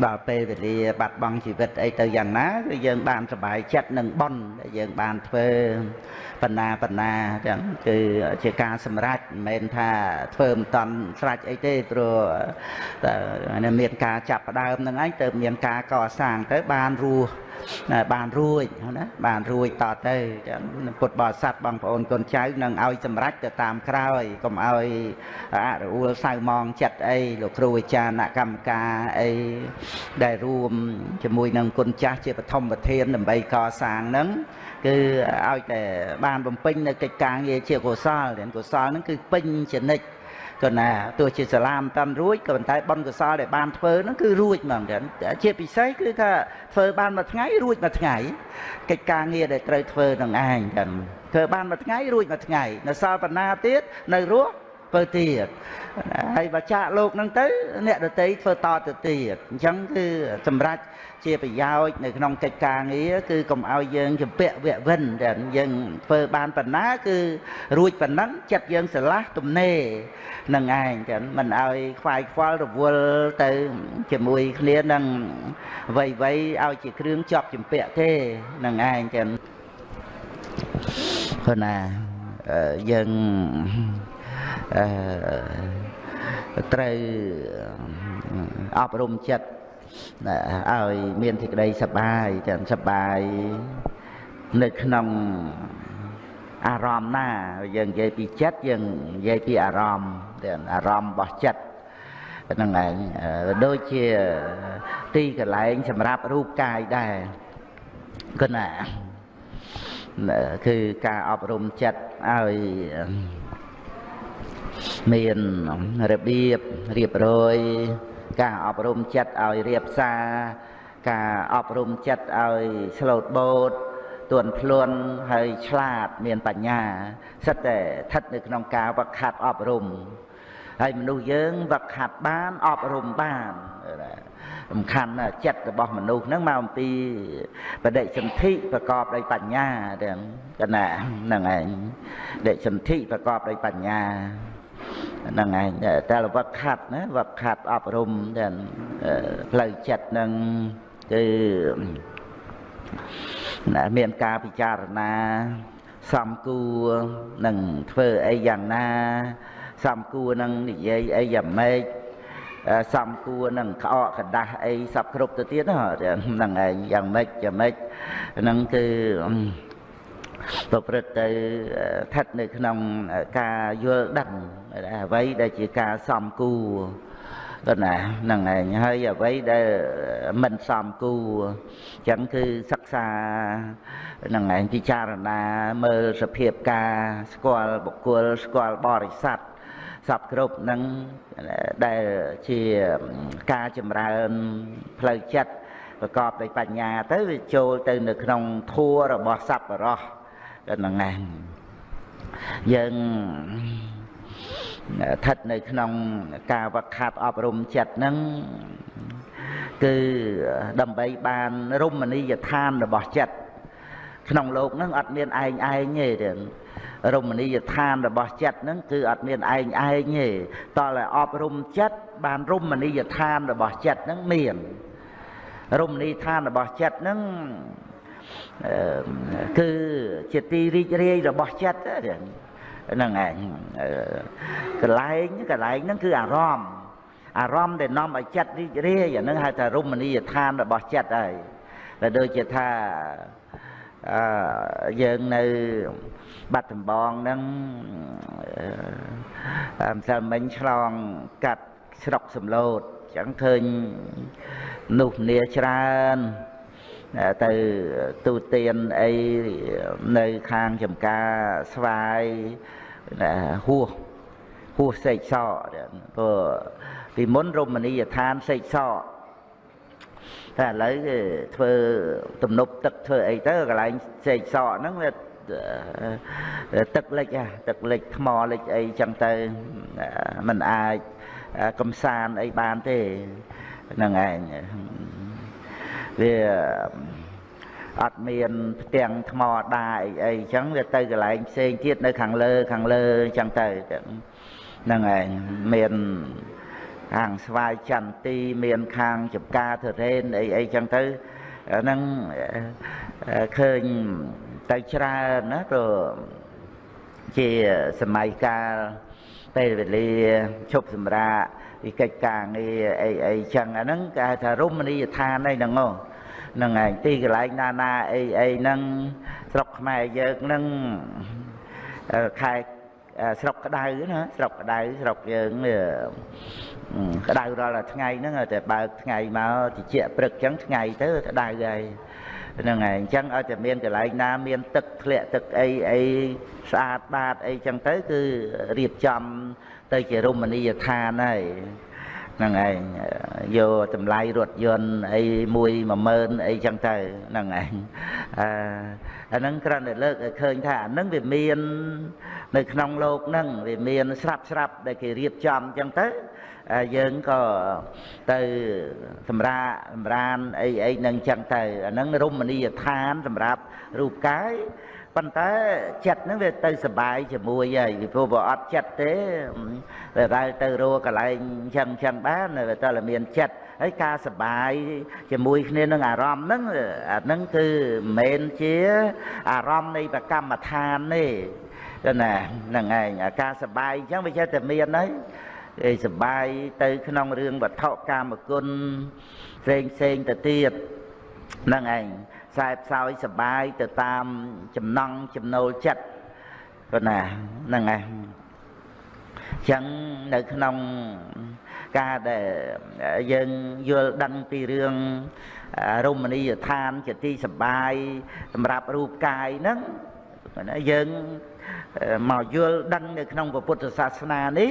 ដល់ពេលវេលាបាត់បង់ជីវិតអីទៅយ៉ាងណាគឺយើងបានសុបាយចិត្តនឹងប៉ុនដែលយើងបានធ្វើបណ្ណាបណ្ណាចឹងគឺជាការសម្រេចមិនមែនថាធ្វើមិនតាន់ស្រេចអីទេព្រោះតែមានការចាប់ផ្ដើមនឹងឯងទៅមានការកសាងទៅបានរស់បានរួចណាបានរួចតទៅពុទ្ធបរិស័ទបងប្អូនកូនចៅនឹងឲ្យសម្រេចទៅតាមក្រោយកុំឲ្យអរអួលសៅម៉ងចិត្តអីលោកគ្រូអាចារ្យអ្នកកម្មការអីដែលរួមជាមួយនឹងគុណចាស់ជាបឋមប្រធានដើម្បីកសាងនឹងគឺឲ្យតែបានបំពេញនៅកិច្ចការងារជាកុសលកុសលនឹងគឺពេញចនិច្ច ក៏ណាទោះជាសាលាមិនតាន់រួចក៏ប៉ុន្តែបុណ្យកុសលដែលបានធ្វើហ្នឹងគឺរួចហ្មងចឹងជាពិសេសគឺថាធ្វើបានមួយថ្ងៃរួចមួយថ្ងៃកិច្ចការងារដែលត្រូវធ្វើនឹងឯងចឹងធ្វើបានមួយថ្ងៃរួចមួយថ្ងៃនៅសល់បណ្ណាទៀតនៅរស់ធ្វើទៀតហើយបើចាក់លោកហ្នឹងទៅ អ្នកដតីធ្វើតទៅទៀតអញ្ចឹងគឺសម្រាប់ ជាប្រយោជន៍នៅក្នុងកិច្ចការងារគឺកុំឲ្យយើងចម្ពាក់វៈវិនតែយើងធ្វើបានប៉ុណ្ណាគឺរួចប៉ុណ្ណឹងចិត្តយើងស្រឡះទំនេរនឹងឯងចឹងមិនឲ្យខ្វាយខ្វល់រវល់ទៅជាមួយគ្នានឹងវ័យវ័យឲ្យជាគ្រឿងជាប់ចម្ពាក់ទេនឹងឯងចឹងព្រោះណាយើងអឺត្រូវអប់រំចិត្ត ឲ្យមានសេចក្តីសប្បាយទាំងសប្បាយនៅក្នុងអារម្មណ៍ណាយើងនិយាយពីចិត្តយើងនិយាយពីអារម្មណ៍ទាំងអារម្មណ៍របស់ចិត្តហ្នឹងឯងដូចជាទីកន្លែងសម្រាប់រូបកាយដែរគណាគឺការអប់រំចិត្តឲ្យមានរបៀបរៀបរយ ការអប់រំចិត្តឲ្យរៀបសារ ការអប់រំចិត្តឲ្យស្លូតបូតទួនភ្លន់ហើយឆ្លាតមានបញ្ញាសិតតែស្ថិតនៅក្នុងការវឹកហាត់អប់រំហើយមនុស្សយើងវឹកហាត់បានអប់រំបានសំខាន់ណាស់ចិត្តរបស់មនុស្សហ្នឹងមកអំពីបដិសន្ធិប្រកបដោយបញ្ញាទាំងកណាហ្នឹងឯងដិសន្ធិប្រកបដោយបញ្ញា ហ្នឹងឯងតែវឹកខាត់ណាវឹកខាត់អប់រំតែផ្លូវចិត្តហ្នឹងគឺមានការពិចារណាសំគួរនឹងធ្វើអីយ៉ាងណាសំគួរនឹងនិយាយអីយ៉ាងម៉េចសំគួរនឹងក្អកកដាស់អីសពគ្រប់ទៅទៀតហ្នឹងឯងយ៉ាងម៉េចយ៉ាងម៉េចហ្នឹងគឺ ប្រព្រឹត្តទៅស្ថិតនៅក្នុងការយល់ដឹងអ្វីដែលជាការសំគួរគាត់ណាហ្នឹងឯងហើយអ្វីដែលមិនសមគួរអញ្ចឹងគឺសិក្សាហ្នឹងឯងពិចារណាមើលសភាពការស្គាល់បុគ្គលស្គាល់បរិស័ទសពគ្រប់នឹងដែលជាការចម្រើនផ្លូវចិត្តប្រកបដោយបញ្ញាទៅវាចូលទៅនៅក្នុងធัวរបស់សប្បុរស ហ្នឹងឯងយើងស្ថិតនៅក្នុងការវឹកហាត់អប់រំចិត្តហ្នឹងគឺដើម្បីបានរមណីយដ្ឋានរបស់ចិត្តក្នុងโลกហ្នឹងអត់មានឯងឯងទេរមណីយដ្ឋានរបស់ចិត្តហ្នឹងគឺអត់មានឯងឯងទេតើឲ្យអប់រំចិត្តបានរមណីយដ្ឋានរបស់ចិត្តហ្នឹងមានរមណីយដ្ឋានរបស់ចិត្តហ្នឹង គឺជាទីរីករាយរបស់ចិត្តហ្នឹងឯងកន្លែងកន្លែងហ្នឹងគឺអារម្មណ៍អារម្មណ៍ដែលនាំឲ្យចិត្តរីករាយអាហ្នឹងហៅថារមណីយដ្ឋានរបស់ចិត្តហើយតែដូចជាថាអឺយើងនៅបាត់ដំបងហ្នឹងម្សិលមិញឆ្លងកាត់ស្រុកសំឡូតអញ្ចឹងឃើញនោះនាច្រើន ទៅទូទានអីនៅខាងចំការស្វាយហួសហួសសេកសកព្រោះពីមុនរមណីយដ្ឋានសេកសកតែឥឡូវគេធ្វើទំនប់ទឹកធ្វើអីទៅកន្លែងសេកសកហ្នឹងវាទឹកលិចទឹកលិចថ្មលិចអីចឹងទៅมันអាចកំសាន្តអីបានទេហ្នឹងឯង វាអត់មានផ្ទាំងថ្មដាអីអីចឹងវាទៅកន្លែងផ្សេងទៀតនៅខាងលើខាងលើចឹងទៅហ្នឹងឯងមានខាងស្វាយចន្ទីមានខាងចំការធរេនអីអីចឹងទៅហ្នឹងឃើញទៅច្រើនណាព្រោះជាសម័យកាលពេលវេលាឈប់សម្រាក ពីកិច្ចការងារអីអីចឹងអាហ្នឹងគេហៅថារមណីយដ្ឋានអីហ្នឹងហ្នឹងឯងទីកន្លែងណាណាអីអីហ្នឹងស្រុកខ្មែរយើងហ្នឹងខែស្រុកក្តៅណាស្រុកក្តៅស្រុកយើងក្តៅរាល់ថ្ងៃហ្នឹងតែបើកថ្ងៃមកតិចព្រឹកចឹងថ្ងៃទៅក្តៅហើយហ្នឹងហើយអញ្ចឹងឲ្យតែមានកន្លែងណាមានទឹកធ្លាក់ទឹកអីអីស្អាតបាតអីចឹងទៅគឺរៀបចំ ទៅជារមណីយដ្ឋានហើយហ្នឹងឯងយកតម្លៃរថយន្តអីមួយ10000អីចឹងទៅហ្នឹងឯងអឺអាហ្នឹងគ្រាន់តែលើកឲ្យឃើញថាអាហ្នឹងវាមាន នៅក្នុងលោកហ្នឹងវាមានស្រាប់ស្រាប់ដែលគេរៀបចំចឹងទៅយើងក៏ទៅសម្រាសម្រានអីអីនឹងចឹងទៅអាហ្នឹងរមណីយដ្ឋានសម្រាប់រូបកាយ ប៉ុន្តែចិត្តហ្នឹងវាទៅសុបាយជាមួយហើយពីព្រោះបើអត់ចិត្តទេវាដែលទៅរកកន្លែងចឹងចឹងបានវាតើមានចិត្តហើយការសុបាយជាមួយគ្នានឹងអារម្មណ៍ហ្នឹងអាហ្នឹងគឺមិនមែនជាអារម្មណ៍នៃប្រកម្មដ្ឋានទេណាហ្នឹងឯងអាការសុបាយអញ្ចឹងវាចេះតែមានហើយអីសបាយទៅក្នុងរឿងវត្ថុកាមគុណផ្សេងផ្សេងទៅទៀតហ្នឹងឯងខ្សែផ្សោយសបាយទៅតាមចំណង់ចំណូលចិត្តប៉ុណ្ណាហ្នឹងឯងចឹងនៅក្នុងការដែលយើងយល់ដឹងពីរឿងរមណីយដ្ឋានជាទីសបាយសម្រាប់រូបកាយហ្នឹងណាយើងមកយល់ដឹងនៅក្នុងពុទ្ធសាសនានេះ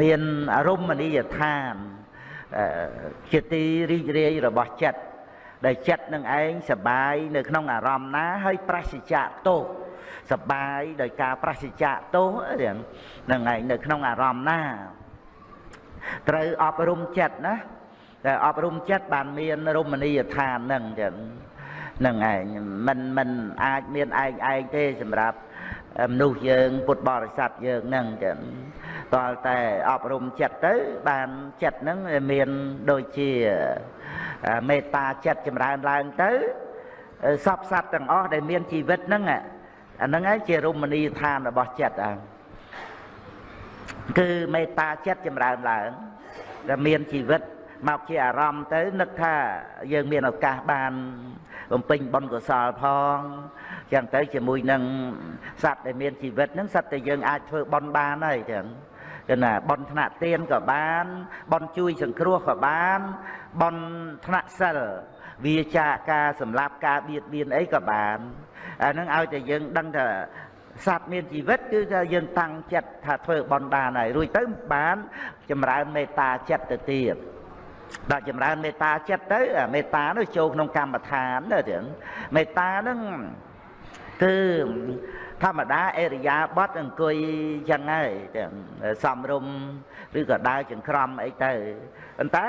មានរមណីយដ្ឋានជាទីរីករាយរបស់ចិត្ត ដែលចិត្តនឹងឯងសបាយនៅក្នុងអារម្មណ៍ណាហើយប្រសិជ្ជៈទោសសបាយដោយការប្រសិជ្ជៈទោសហ្នឹងឯងនៅក្នុងអារម្មណ៍ណាត្រូវអប់រំចិត្តណាតែអប់រំចិត្តបានមានរមណីយដ្ឋានហ្នឹងចឹងហ្នឹងឯងមិនមិនអាចមានឯងឯងទេសម្រាប់មនុស្សយើងពុទ្ធបរិស័ទយើងហ្នឹងចឹងតើតែអប់រំចិត្តទៅបានចិត្តហ្នឹងមានដូចជា មេត្តាចិត្តចម្រើនឡើងទៅសពសត្វទាំងអស់ដែលមានជីវិតហ្នឹងអាហ្នឹងឯងជារមណីយដ្ឋានរបស់ចិត្តអាគឺមេត្តាចិត្តចម្រើនឡើងដែលមានជីវិតមកជាអារម្មណ៍ទៅនឹកថាយើងមានឱកាសបានបំពេញបុណ្យកុសលផងចឹងទៅជាមួយនឹងសត្វដែលមានជីវិតហ្នឹងសត្វតែយើងអាចធ្វើបុណ្យបានហើយចឹងគឺណាបនថ្នាក់ទៀនក៏បានបនជួយសង្គ្រោះក៏បាន បនថ្នាក់សិលវាចាការសម្លាប់ការបៀតបៀនអីក៏បានអានឹងឲ្យតែយើងដឹងថាសត្វមានជីវិតគឺថាយើងតាំងចិត្តថាធ្វើបនបានហើយរួចទៅបាន ចម្រើនមេត្តាចិត្តទៅទៀតដល់ចម្រើនមេត្តាចិត្តទៅមេត្តានោះចូលក្នុងកម្មដ្ឋានទៅទៀតមេត្តាហ្នឹងគឺធម្មតាអេរិយាបថអង្គុយចឹងហើយសំរុំឬក៏ដើរចង្ក្រមអីទៅ ប៉ុន្តែ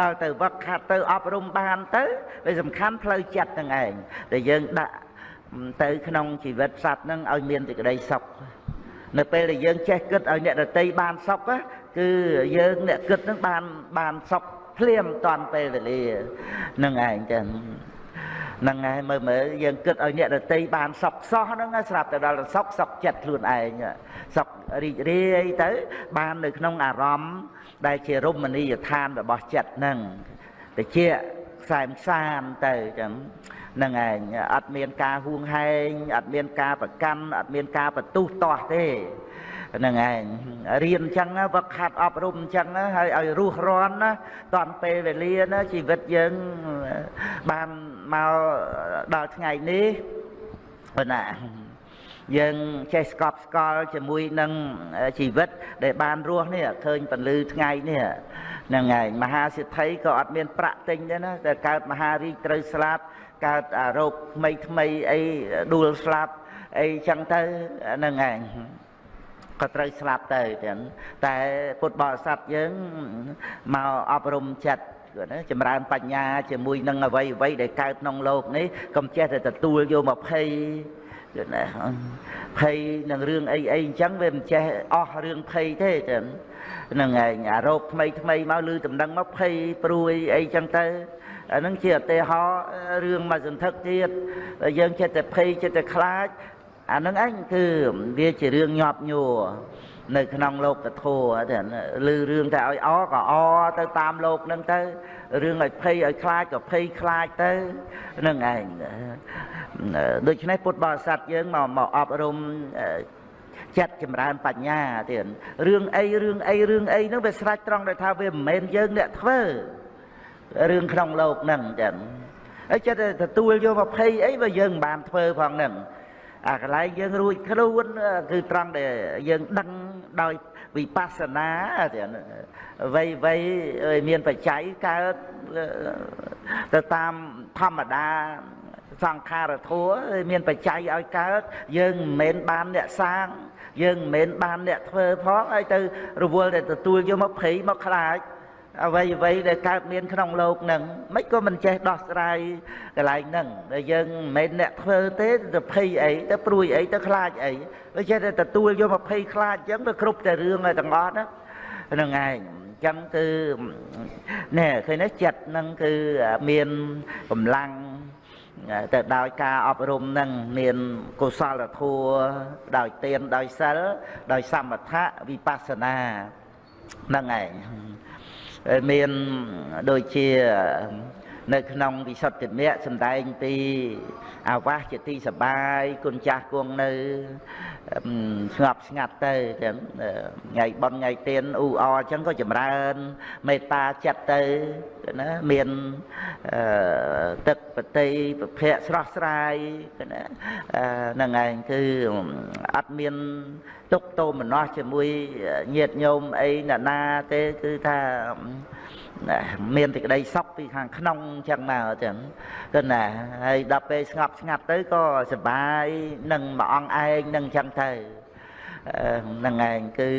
ដល់ទៅវឹកខាត់ទៅអប់រំបានទៅវាសំខាន់ផ្លូវចិត្តហ្នឹងឯងដែលយើងដាក់ទៅក្នុងជីវិតសត្វហ្នឹងឲ្យមានសេចក្តីសុខនៅពេលដែលយើងចេះគិតឲ្យអ្នកដតីបានសុខគឺយើងអ្នកគិតហ្នឹងបានបានសុខភ្លាមតាន់ពេលវេលាហ្នឹងឯងចឹងហ្នឹងហើយមើលមើលយើងគិតឲ្យអ្នកដតីបានសុខសោះហ្នឹងស្រាប់តែដល់សុខសុខចិត្តខ្លួនឯងសុខរីករាយទៅបាននៅក្នុងអារម្មណ៍ ដែលជារមណីយដ្ឋានរបស់ចិត្តហ្នឹងតិចខ្សែមខ្សានទៅចឹងហ្នឹងឯងអត់មានការហួងហែងអត់មានការប្រកាន់អត់មានការបន្ទុះទាស់ទេហ្នឹងឯងរៀនអញ្ចឹងវឹកខាត់អប់រំអញ្ចឹងហើយឲ្យរស់រាន់ណាតាន់ពេលវេលាណាជីវិតយើងបានមកដល់ថ្ងៃនេះប៉ុណ្ណា យើងចេះស្កប់ស្កល់ជាមួយនឹងជីវិតដែលបានរស់នេះឃើញពលឺថ្ងៃនេះហ្នឹងហើយមហាសិទ្ធិក៏អត់មានប្រាក់ទិញដែរណាតែកើតមហារាជត្រូវស្លាប់កើតរោគថ្មីថ្មីអីដួលស្លាប់អីចឹងទៅហ្នឹងឯងក៏ត្រូវស្លាប់ទៅទាំងតែពុទ្ធបរិស័ទយើងមកអប់រំចិត្តណាចម្រើនបញ្ញាជាមួយនឹងអវ័យអវ័យដែលកើតក្នុងโลกនេះកុំចេះតែទទួលយកមកភ័ យយល់ណាភ័យនឹងរឿងអីអីអញ្ចឹងវាមិនចេះអស់រឿងភ័យទេចឹងហ្នឹងឯងអារោគថ្មីថ្មីមកឮដំណឹងមកភ័យព្រួយអីចឹងទៅអានឹងជាឧទាហរណ៍រឿងមួយសន្ធឹកទៀតយើងចិត្តតែភ័យចិត្តតែខ្លាចអានឹងឯងគឺវាជារឿងញាប់ញួរនៅក្នុងលោកធម៌តែឮរឿងតែឲ្យអក៏អទៅតាមលោកនឹងទៅរឿងឲ្យភ័យឲ្យខ្លាចក៏ភ័យខ្លាចទៅនឹងឯង ដូច្នេះពុទ្ធបរិស័ទយើងមកមកអប់រំចិត្តចម្រើនបញ្ញាទៀតរឿងអីរឿងអីរឿងអីហ្នឹងវាស្រេចត្រង់ដែលថាវាមិនមែនយើងអ្នកធ្វើរឿងក្នុងលោកហ្នឹងចឹងហើយចិត្តទទួលយកមកភ័យអីបើយើងមិនបានធ្វើផងហ្នឹងអាកន្លែងយើងរួចខ្លួនគឺត្រង់ដែលយើងដឹងដោយវិបស្សនាវ័យវ័យមានបច្ច័យកើតទៅតាមធម្មតា សង្ខារធัวមានបច្ច័យឲ្យកើតយើងមិនមែនបានអ្នកសាង យើងមិនមែនបានអ្នកធ្វើផងហើយទៅរវល់តែទទួលយកមកភ័យមកខ្លាចអ្វីអ្វីដែលកើតមានក្នុងលោកនឹងមិនក៏មិនចេះដោះស្រាយកន្លែងហ្នឹងតែយើងមិនមែនអ្នកធ្វើទេទៅភ័យអីទៅព្រួយអីទៅខ្លាចអីវាចេះតែទទួលយកមកភ័យខ្លាចអញ្ចឹងវាគ្រប់តែរឿងតែទាំងអស់ណាហ្នឹងឯងចឹងគឺណែឃើញណាចិត្តហ្នឹងគឺមានកម្លាំង ទៅដោយការអប់រំនឹងមានកុសលធម៌ដោយទានដោយសិលដោយសមថៈវិបស្សនាហ្នឹងឯងមានដូចជា នៅក្នុងវិសុទ្ធិមគ្គសំដែងពីអាវាសជាទីសបាយគុណចាស់គង់នៅស្ងប់ស្ងាត់ទៅទាំងថ្ងៃបន់ថ្ងៃទៀនអ៊ូអអញ្ចឹងក៏ចម្រើន មេត្តាចិត្តទៅណាមានទឹកបតីប្រភៈស្រស់ស្រាយណាហ្នឹងឯងគឺអត់មានទុកតោមនោះជាមួយញាតញោមអីណាណាទេគឺថា មានសេចក្តីសុខពីខាងក្នុងអញ្ចឹងមកចឹងគឺណាហើយដល់ពេលស្ងប់ស្ងាត់ទៅក៏សុបាយនឹងមួយអង្គឯងនឹងអញ្ចឹងទៅហ្នឹងឯងគឺ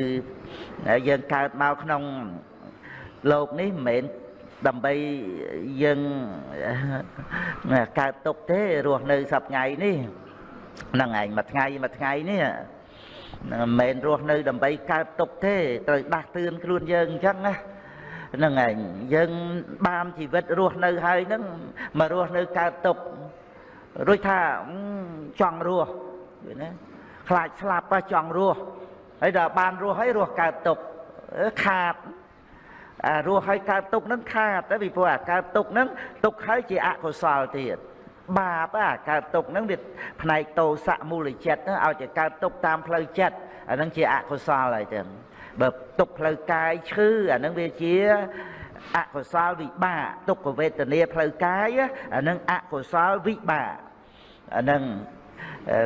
យើងកើតមកក្នុងលោកនេះមិនមែនដើម្បីយើងកើតទុកទេរស់នៅសប្ថ្ងៃនេះហ្នឹងឯងមួយថ្ងៃមួយថ្ងៃនេះមិនមែនរស់នៅដើម្បីកើតទុកទេត្រូវដាស់តឿនខ្លួនយើងអញ្ចឹងណា ហ្នឹងឯងយើងបានជីវិតរស់នៅហើយហ្នឹងមករស់នៅកើតទុករួចថាចង់រស់ឃើញណាខ្លាចស្លាប់ចង់រស់ហើយដល់បានរស់ហើយរស់កើតទុកខាតអារស់ហើយកើតទុកហ្នឹងខាតទៅពីព្រោះអាកើតទុកហ្នឹងទុកហើយជាអកុសលទៀតបាបអាកើតទុកហ្នឹងវាផ្នែកតោសៈមូលចិត្តឲ្យតែកើតទុកតាមផ្លូវចិត្តអាហ្នឹងជាអកុសលហើយចឹង បើទុកផ្លូវកាយឈឺអានឹងវាជាអកុសលវិបាកទុក្ខវេទនាផ្លូវកាយអានឹងអកុសលវិបាកអានឹង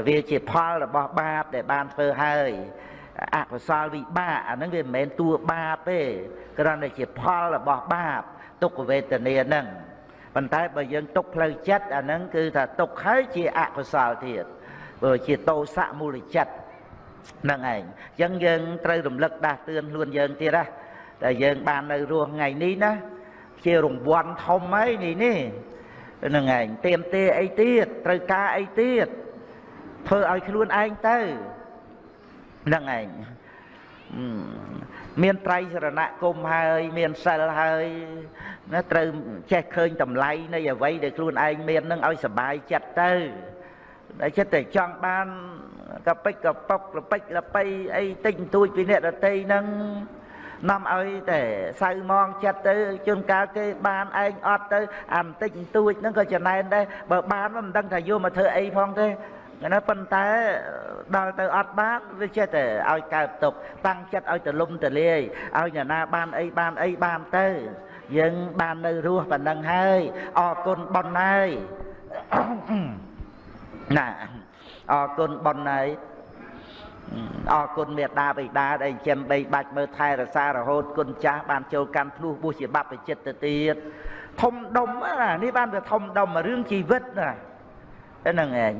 វាជាផលរបស់បាបដែលបានធ្វើហើយអកុសលវិបាកអានឹងវាមិនមែនតួបាបទេគ្រាន់តែជាផលរបស់បាបទុក្ខវេទនាហ្នឹងប៉ុន្តែបើយើងទុកផ្លូវចិត្តអានឹងគឺថាទុកហើយជាអកុសលទៀតបើជាតោសៈមូលចិត្ត ហ្នឹងឯងអញ្ចឹងយើងត្រូវរំលឹកដាស់តឿនខ្លួនយើងទៀតណាតែយើងបាននៅរស់ថ្ងៃនេះណាជារង្វាន់ធំហើយនេះនេះហ្នឹងឯងទៀមទាអីទៀតត្រូវការអីទៀតធ្វើឲ្យខ្លួនឯងទៅហ្នឹងឯងមានត្រៃសរណគមហើយ មានសិលហើយណាត្រូវចេះឃើញតម្លៃនៃអ្វីដែលខ្លួនឯងមាននឹងឲ្យសុបាយចិត្តទៅតែចិត្តតែចង់បាន កប៉ិចកប៉ុកលប៉ិចលប៉ៃអីតិចបន្តួចពីអ្នកដតីហ្នឹងនាំឲ្យតែសៅมองចិត្តទៅជួនកាលគេបានឯងអត់ទៅអាបន្តិចបន្តួចហ្នឹងក៏ចំណែនដែរបើបានមិនដឹងថាយកមកធ្វើអីផងទេណាប៉ុន្តែដល់ទៅអត់បានវាចេះតែឲ្យកើតទុកតាំងចិត្តឲ្យទលំទលាយឲ្យអ្នកណាបានអីបានអីបានទៅយើងបាននៅរស់ប៉ុណ្ណឹងហើយអរគុណប៉ុណ្ណាហើយណា អរគុណប៉ុណ្ណាអរគុណមេត្តាបិតាដែលចិញ្ចឹមបីបាច់មើលថែរក្សារហូតគុណចាស់បានចូលកាន់ភ្លោះបុស្សជាបព្វជិតទៅទៀតធំដុំណានេះបានវាធំដុំរឿងជីវិតណាហ្នឹងឯង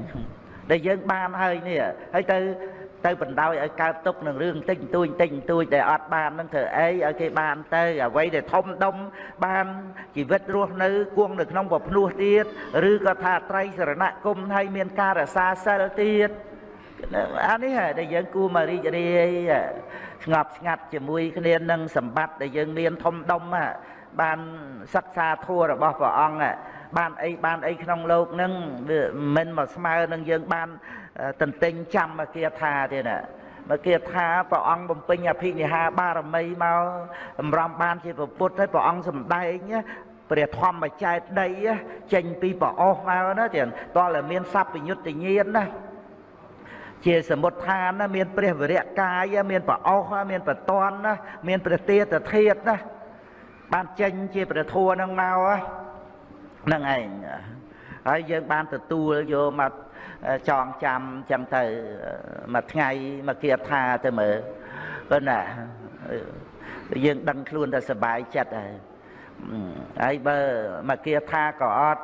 ដែលយើងបានហើយនេះហើយទៅ ទៅបណ្ដោយឲ្យកើតទុកនឹងរឿងតិចបន្តួចតិចបន្តួចដែលអត់បាននឹងធ្វើអីឲ្យគេបានទៅអ្វីដែលធំដុំបានជីវិតរស់នៅគង់នៅក្នុងពភ្នោះទៀតឬក៏ថាត្រៃសរណគមហើយមានការរសាសិលទៀតអានេះដែលយើងគួរមករីករាយស្ងប់ស្ងាត់ជាមួយគ្នានឹងសម្បត្តិដែលយើងមានធំដុំបានសិក្សាធัวរបស់ព្រះអង្គបានអីបានអីក្នុងលោកនឹងវាមិនមកស្មើនឹងយើងបាន តន្ទិញចាំមកគាថាទៀតណាមកគាថាព្រះអង្គបំពេញអភិនិហាបារមីមកសម្រំបានជាពុទ្ធហើយព្រះអង្គសម្ដែងព្រះធម្មចែកដីចេញពីប្រអស់មកណាទៀតតើមានសัพពញុត្តញាណណាជាសមុទ្ឋានណាមានព្រះវរៈកាយមានប្រអស់មានបតនណាមានព្រះទេតធាតណាបានចេញជាព្រះធัวនឹងមកហ្នឹងឯងហើយយើងបានទទួលយកមក ចងចាំចាំទៅមួយថ្ងៃមកគាថាទៅមើលប៉ុន្តែយើងដឹងខ្លួនតែសុបាយចិត្តហើយហើយបើមកគាថាក៏អត់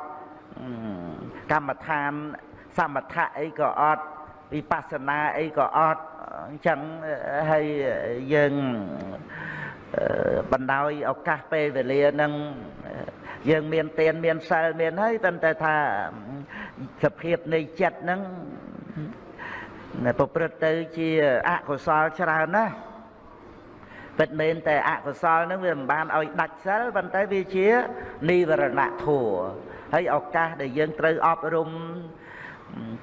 កម្មដ្ឋានសមថៈអីក៏អត់វិបស្សនាអីក៏អត់អញ្ចឹងហើយយើងបណ្ដោយឱកាសពេលវេលានឹងយើងមានទានមានសិលមានហើយប៉ុន្តែថា សភាពនៃចិត្តហ្នឹងប្រព្រឹត្តទៅជាអកុសលច្រើនណាស់ពិតមែនតែអកុសលហ្នឹងវាមិនបានឲ្យដាច់សិលប៉ុន្តែវាជានិវរណៈធัวហើយឱកាសដែលយើងត្រូវអប់រំ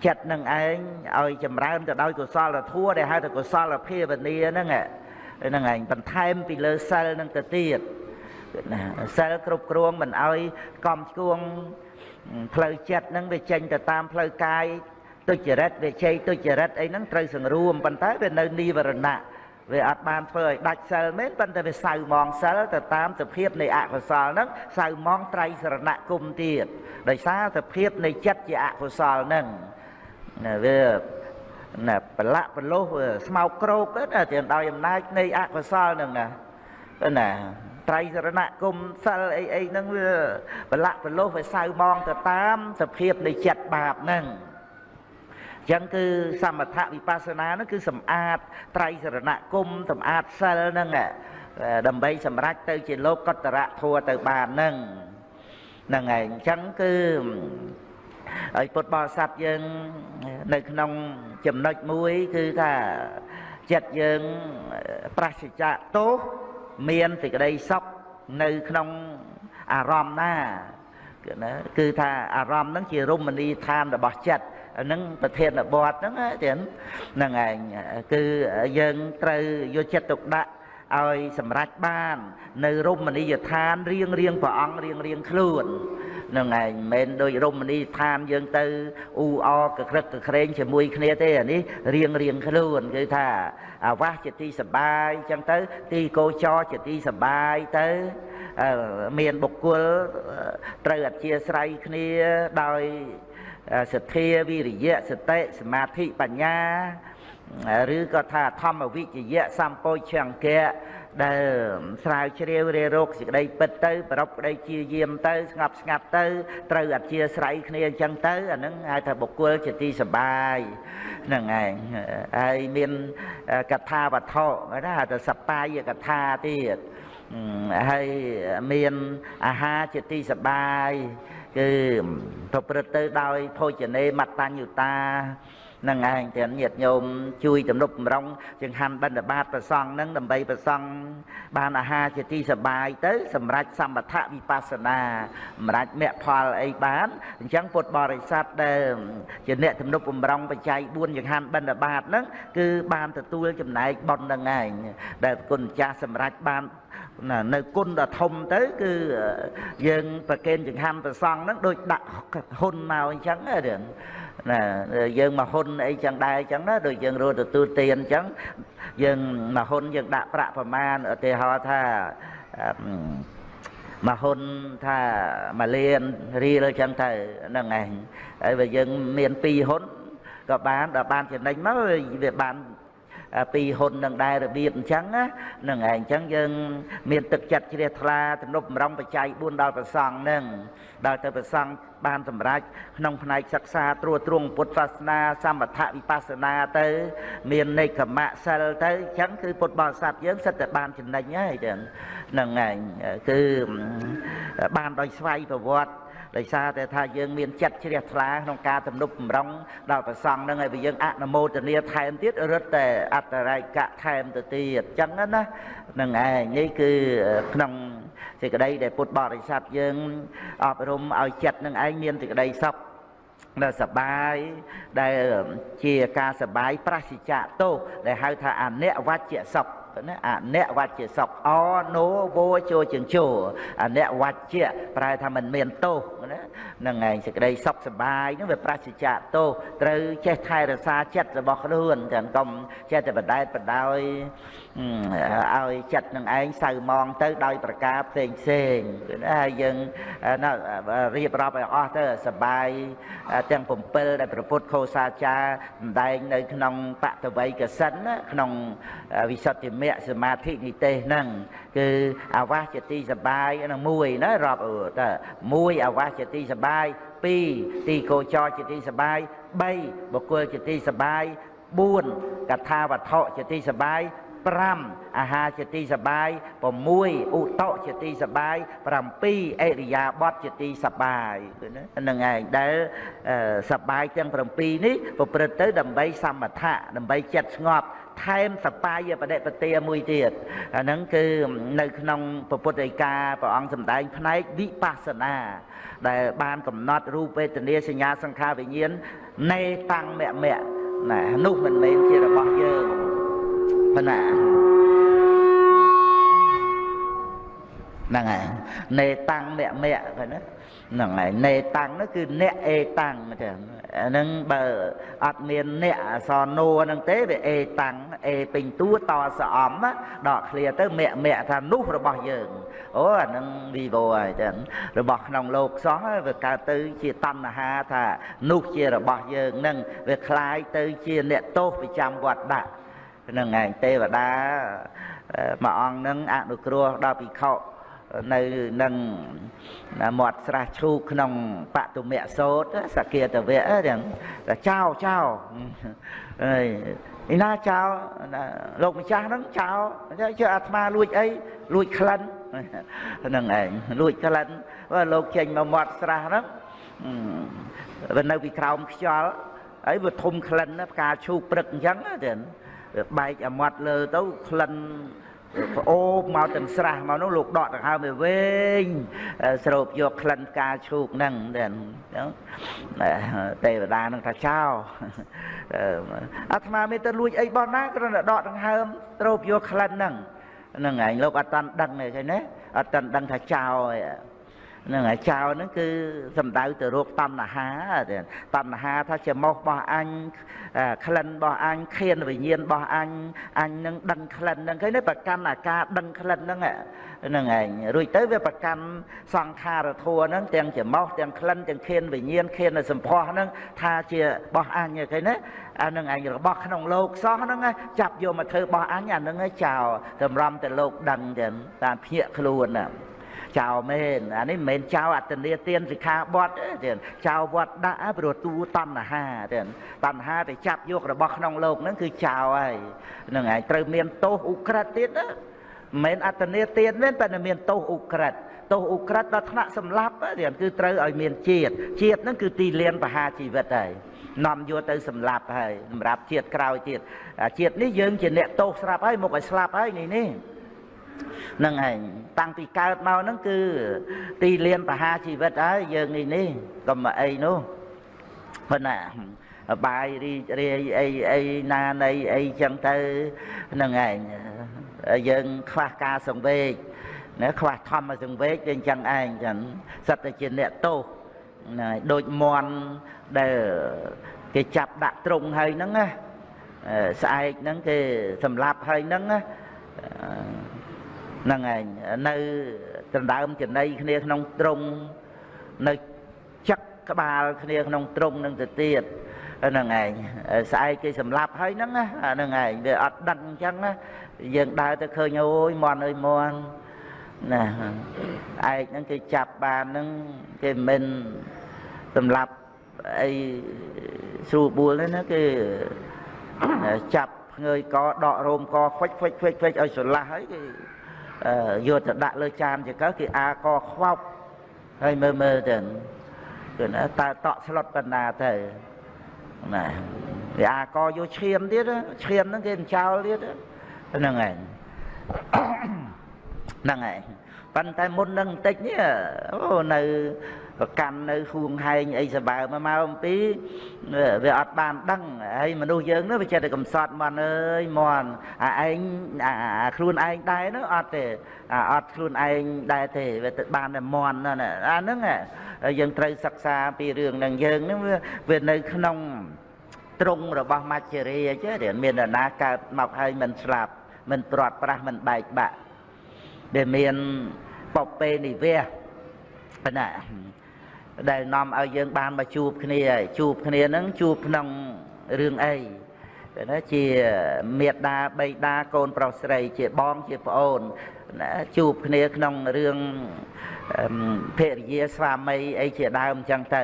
ចិត្តនឹងឯងឲ្យចម្រើនទៅដោយកុសលធัวដែលហៅថាកុសលភាវនាហ្នឹងហ្នឹងឯងបន្ថែមពីលើសិលហ្នឹងទៅទៀតណាសិលគ្រប់គ្រងមិនឲ្យកំឆ្គួង ផ្លូវចិត្តហ្នឹងវាចេញទៅតាមផ្លូវកាយទុច្ចរិតវាជ័យទុច្ចរិតអីហ្នឹងត្រូវសង្រួមប៉ុន្តែវានៅនិវរណៈវាអត់បានធ្វើឲ្យដាច់សិលមែនប៉ុន្តែវាសៅมองសិលទៅតាមសភាពនៃអកុសលហ្នឹងសៅมองត្រៃសរណគមទៀតដោយសារសភាពនៃចិត្តជាអកុសលហ្នឹងណាវាណាប្រឡាក់ប្រលោះស្មោកក្រោកណាទាំងដោយអំណាចនៃអកុសលហ្នឹងណាណា ត្រៃសរណគមសិលអីអីហ្នឹងវាប្រឡាក់ប្រលោះវាសៅបងទៅតាមសភាពនៃចិត្តបាបហ្នឹងចឹងគឺសមថវិបស្សនាហ្នឹងគឺសម្អាតត្រៃសរណគមសម្អាតសិលហ្នឹងដើម្បីសម្រេចទៅជាលោកកតរៈធัวទៅបានហ្នឹងហ្នឹងឯងចឹងគឺហើយពុទ្ធបរិស័ទយើងនៅក្នុងចំណុចមួយគឺថាចិត្តយើងប្រសិជ្ជៈទោស មានសេចក្តីសុខនៅក្នុងអារម្មណ៍ណាគឺណាគឺថាអារម្មណ៍ហ្នឹងជារមណីយដ្ឋានរបស់ចិត្តហ្នឹងប្រធានបទហ្នឹងទៀតហ្នឹងឯងគឺយើងត្រូវយកចិត្តទុកដាក់ឲ្យសម្រេចបាន នៅរមណីយដ្ឋានរៀងរៀងព្រះអង្គរៀងរៀងខ្លួន នឹងឯងមិនមែនដូចរមណីយដ្ឋានយើងទៅអ៊ូអកក្រឹកកក្រែងជាមួយគ្នាទេអានេះរៀងរៀងខ្លួនគឺថាអាវាសជាទីសបាយអញ្ចឹងទៅ ទីកោចរជាទីសបាយទៅមានបុគ្គលត្រូវអធិស្ឋ័យគ្នាដោយសទ្ធាវិរិយៈសតិសមាធិបញ្ញាឬក៏ថាធម្មវិជ្ជៈសម្ពោឆង្គៈ ដែលស្រាវជ្រាវរេរោគសេចក្តីពិតទៅប្រពក្តីជាយាមទៅស្ងប់ស្ងាត់ទៅត្រូវអធិស្រ័យគ្នាអញ្ចឹងទៅអានឹងហៅថាបុគ្គលជាទីសបាយហ្នឹងឯងហើយមានកថាវត្ថុណាហៅថាសបាយកថាទៀតហើយមានអាហារជាទីសបាយគឺប្រព្រឹត្តទៅដោយភោជនេមត្តញ្ញុតា នឹងឯងទាំងញាតិញោមជួយទំនុកបំរុងចង្ហាន់បិណ្ឌបាតប្រសង់នឹងដើម្បីប្រសង់បានអាហារជាទីសបាយទៅ សម្រាប់សម្បថវិបស្សនាសម្រាប់មគ្គផលអីបានអញ្ចឹងពុទ្ធបរិស័ទដែលជាអ្នកទំនុកបំរុងបច្ច័យ4ចង្ហាន់បិណ្ឌបាតហ្នឹងគឺបានទទួលចំណែកបុណ្យនឹងឯងដែលគុណចាស់សម្រាប់បានណានៅគុណដ៏ធំទៅ គឺយើងប្រកេនចង្ហាន់ប្រសង់ហ្នឹងដូចដាក់ហ៊ុនមកអញ្ចឹងណា ណាយើងមកហ៊ុនអីចឹងដែរចឹងណាដូចយើងរត់ទទួលទានចឹងយើងមកហ៊ុនយើងដាក់ប្រាក់ប្រមាណឧទាហរណ៍ថាមកហ៊ុនថាមួយលានរៀលចឹងទៅហ្នឹងឯងហើយបើយើងមាន2ហ៊ុនក៏បានដល់បានចំណេញមកវាបាន ពីហ៊ុននឹងដែររបៀបអញ្ចឹងណានឹងឯងអញ្ចឹងយើងមានទឹកចិត្តជ្រះថ្លាទំនុកបំរុងបច្ច័យ4ដល់ប្រសង់នឹងដល់ទៅប្រសង់បានសម្រេចក្នុងផ្នែកសិក្សាត្រួតត្រងពុទ្ធសាសនាសមថវិបស្សនាទៅ មាននេកមៈសិលទៅអញ្ចឹងគឺពុទ្ធបរិស័ទយើងសិតតែបានចំណេញហើយចឹងហ្នឹងឯងគឺបានដោយស្វ័យប្រវត្តិ ដោយសារតែថាយើងមានចិត្តជ្រះថ្លាក្នុងការទំនុកបំរុងដល់ប្រសង់នឹងឲ្យយើងអនុមោទនាថែមទៀតរត់តែអត្តរៃកៈថែមទៅទៀតអញ្ចឹងណានឹងឯងនេះគឺក្នុងសេចក្តីដែលពុទ្ធបរិស័ទយើងអប់រំឲ្យចិត្តនឹងឯងមានសេចក្តីសុខដែលសបាយដែលជាការសបាយប្រសិជ្ជៈទោសដែលហៅថាអនិវច្ចៈសុខ ណាអនវច្ចៈសុខអណូវោជោជាងជោអនវច្ចៈប្រែថាមិនមានទោសណាហ្នឹងឯងសេចក្តីសុខសប្បាយហ្នឹងវាប្រសិជ្ជៈទោសត្រូវចេះថែរក្សាចិត្តរបស់ខ្លួនទាំងកុំចេះតែបដែតបដោយ ឲ្យចិត្តនឹងឯងសៅมองទៅដោយប្រការផ្សេងផ្សេងណាហើយយើងរៀបរាប់ឲ្យអស់ទៅសបាយទាំង7ដែលព្រះពុទ្ធខោសាចារសម្ដែងនៅក្នុងបតវ័យកសិនក្នុងវិសុទ្ធិមគ្គសមាធិនិទេសហ្នឹងគឺអាវាសជាទីសបាយហ្នឹងមួយណារាប់តើ1អាវាសជាទីសបាយ2ទីកោចរជាទីសបាយ3បុគ្គលជាទីសបាយ4កថាវត្ថុជាទីសបាយ 5អាហារជាទីសបាយ6ឧតុជាទីសបាយ7អរិយាបថជាទីសបាយហ្នឹងឯងដែលសបាយទាំង7នេះប្រព្រឹត្តទៅដើម្បីសមថៈដើម្បីចិត្តស្ងប់ថែមសបាយបដិបទាមួយទៀតអាហ្នឹងគឺនៅក្នុងពុទ្ធដីកាព្រះអង្គសម្ដែងផ្នែកវិបស្សនាដែលបានកំណត់រូបវេទនាសញ្ញាសង្ខារវិញ្ញាណនៃតាំងមគ្គមៈណានោះមិនមែនជារបស់យើង ប៉ុណ្ណា ហ្នឹងហើយនេតាំងមៈមៈហ្នឹងហ្នឹងហើយនេតាំងនោះគឺអ្នកអេតាំងចឹងអាហ្នឹងបើអត់មានអ្នកអសរនោហ្នឹងទេវាអេតាំងអេពេញតួតសអំដកឃ្លាទៅមៈមៈថានោះរបស់យើងអូអាហ្នឹងវីវហើយចឹងរបស់ក្នុងលោកសោះវាកើតទៅជាតណ្ហាថានោះជារបស់យើងហ្នឹងវាคล้ายទៅជាអ្នកទោសប្រចាំវត្តដាក់ហ្ នឹងឯងទេវតាមួយអង្គហ្នឹងអនុគ្រោះដល់ភិក្ខុនៅនឹងមាត់ស្រះឈូកក្នុងបតុមៈសោតសគាតវៈទាំងចោចោអើយឯណាចោលោកម្ចាស់ហ្នឹងចោជឿអាត្មាលួចអីលួចក្លិនហ្នឹងឯងលួចក្លិនបើលោកចេញមកមាត់ស្រះហ្នឹងវានៅពីក្រោមខ្យល់ហើយវាធំក្លិនផ្កាឈូកព្រឹកអញ្ចឹងទៅ បែកអាមាត់លើទៅក្លិនប្អូបមកទាំងស្រះមកនោះលោកដកដង្ហើមឲ្យវែងស្រូបយកក្លិនផ្កាឈូកហ្នឹងទៅទេវតានឹងថាចោអាត្មាមានទៅលួចអីបោះណាគ្រាន់តែដកដង្ហើមស្រូបយកក្លិនហ្នឹងហ្នឹងឯងលោកអត់តាន់ដឹងទេឃើញទេអត់តាន់ដឹងថាចោឯងហ្នឹងហើយចោលហ្នឹងគឺសំដៅទៅរោគតណ្ហាតណ្ហាថាជាមោសរបស់អញក្លិនរបស់អញខៀនវិញ្ញាណរបស់អញអញនឹងដឹងក្លិនហ្នឹងឃើញទេប្រកាន់អាការដឹងក្លិនហ្នឹងហ្នឹងឯងរួចទៅវាប្រកាន់សង្ខារធัวហ្នឹងទាំងជាមោសទាំងក្លិនទាំងខៀនវិញ្ញាណខៀននៅសម្ផស្សហ្នឹងថាជារបស់អញឃើញទេអានឹងឯងរបស់ក្នុងលោកសោះហ្នឹងចាប់យកមកធ្វើរបស់អញអាហ្នឹងចោលតម្រាំតែលោកដឹងចឹងតាមភ្ញាក់ខ្លួនណា ចោលមែនអានេះមិនមែនចោលអត្តនេទានសិក្ខាបទទេចោលវត្តដាក់ព្រោះទូតណ្ហាទេតណ្ហាទៅចាប់យករបស់ក្នុងលោកហ្នឹងគឺចោលហើយហ្នឹងហើយត្រូវមានទោសឧក្រិដ្ឋទៀតណាមិនមែនអត្តនេទានទេតែមានទោសឧក្រិដ្ឋទោសឧក្រិដ្ឋដល់ថ្នាក់សម្លាប់ទេគឺត្រូវឲ្យមានជាតិជាតិហ្នឹងគឺទីលានបហាជីវិតហើយនាំយកទៅសម្លាប់ហើយសម្រាប់ជាតិក្រោយទៀតជាតិនេះយើងជាអ្នកទោសស្រាប់ហើយមកឲ្យស្លាប់ហើយនេះនេះ នឹងឯងតាំងពីកើតមកហ្នឹងគឺ ទីលានបហាជីវិតហើយយើងនេះនេះកុំអីនោះប៉ុន្តែបាយរីរាយអីអីណានៃអីចឹងទៅនឹងឯងយើងខ្វះការសង្វេគណាខ្វះធម្មសង្វេគវាអញ្ចឹងឯងចឹងសិតតែជាអ្នកទោសណាដូចមន់ដែលគេចាប់ដាក់ត្រង់ហើយហ្នឹងណាស្អែកហ្នឹងគេសម្លាប់ហើយហ្នឹងណា ហ្នឹងឯងនៅដណ្ដើមចំណៃគ្នាក្នុងត្រង់នៅចឹកក្បាលគ្នាក្នុងត្រង់នឹងទៅទៀតហ្នឹងឯងស្អែកគេសម្លាប់ហើយហ្នឹងណាហ្នឹងឯងវាអត់ដឹងអញ្ចឹងណាយើងដើរទៅឃើញអូយមន់អើយមន់ណាឯកហ្នឹងគេចាប់បានហ្នឹងគេមិនសម្លាប់អីស្រួលបួលទេណាគេចាប់ភ្ងើយកដករោមកខ្វិចខ្វិចខ្វិចខ្វិចឲ្យស្រឡះហើយគេ យកទៅដាក់លើចានចកគេអាកខ្វោកហើយមើលមើលទៅគឺណាតើតក់ស្លុតបណ្ណាទៅណាវាអាកយកឈាមទៀតឈាមហ្នឹងគេចោលទៀតហ្នឹងឯងហ្នឹងឯងប៉ុន្តែមុននឹងបន្តិចនេះអូនៅ ប្រកាន់នៅហួងហែងអីសបើមកមកអំពីវាអត់បានដឹងហើយមនុស្សយើងនោះវាចេះតែកំសត់មន់អើយមន់អាឯងអាខ្លួនឯងដែរនោះអត់ទេអត់ខ្លួនឯងដែរទេវាទៅបានតែមន់ណាអាហ្នឹងយើងត្រូវសិក្សាពីរឿងនឹងយើងហ្នឹងវានៅក្នុងត្រង់របស់មច្ចរាចេះមាននរណាកើតមកហើយមិនស្លាប់មិនព្រាត់ប្រាសមិនបែកបាក់ដែលមានបពេនិវៈប៉ុណ្ណា ដែលនាំឲ្យយើងបានមកជួបគ្នាជួបគ្នាហ្នឹងជួបក្នុងរឿងអីណាជាមេត្តាបៃតាកូនប្រុសស្រី ជាបងជាប្អូនណាជួបគ្នាក្នុងរឿងភរិយាស្វាមីអីជាដើមអញ្ចឹងទៅ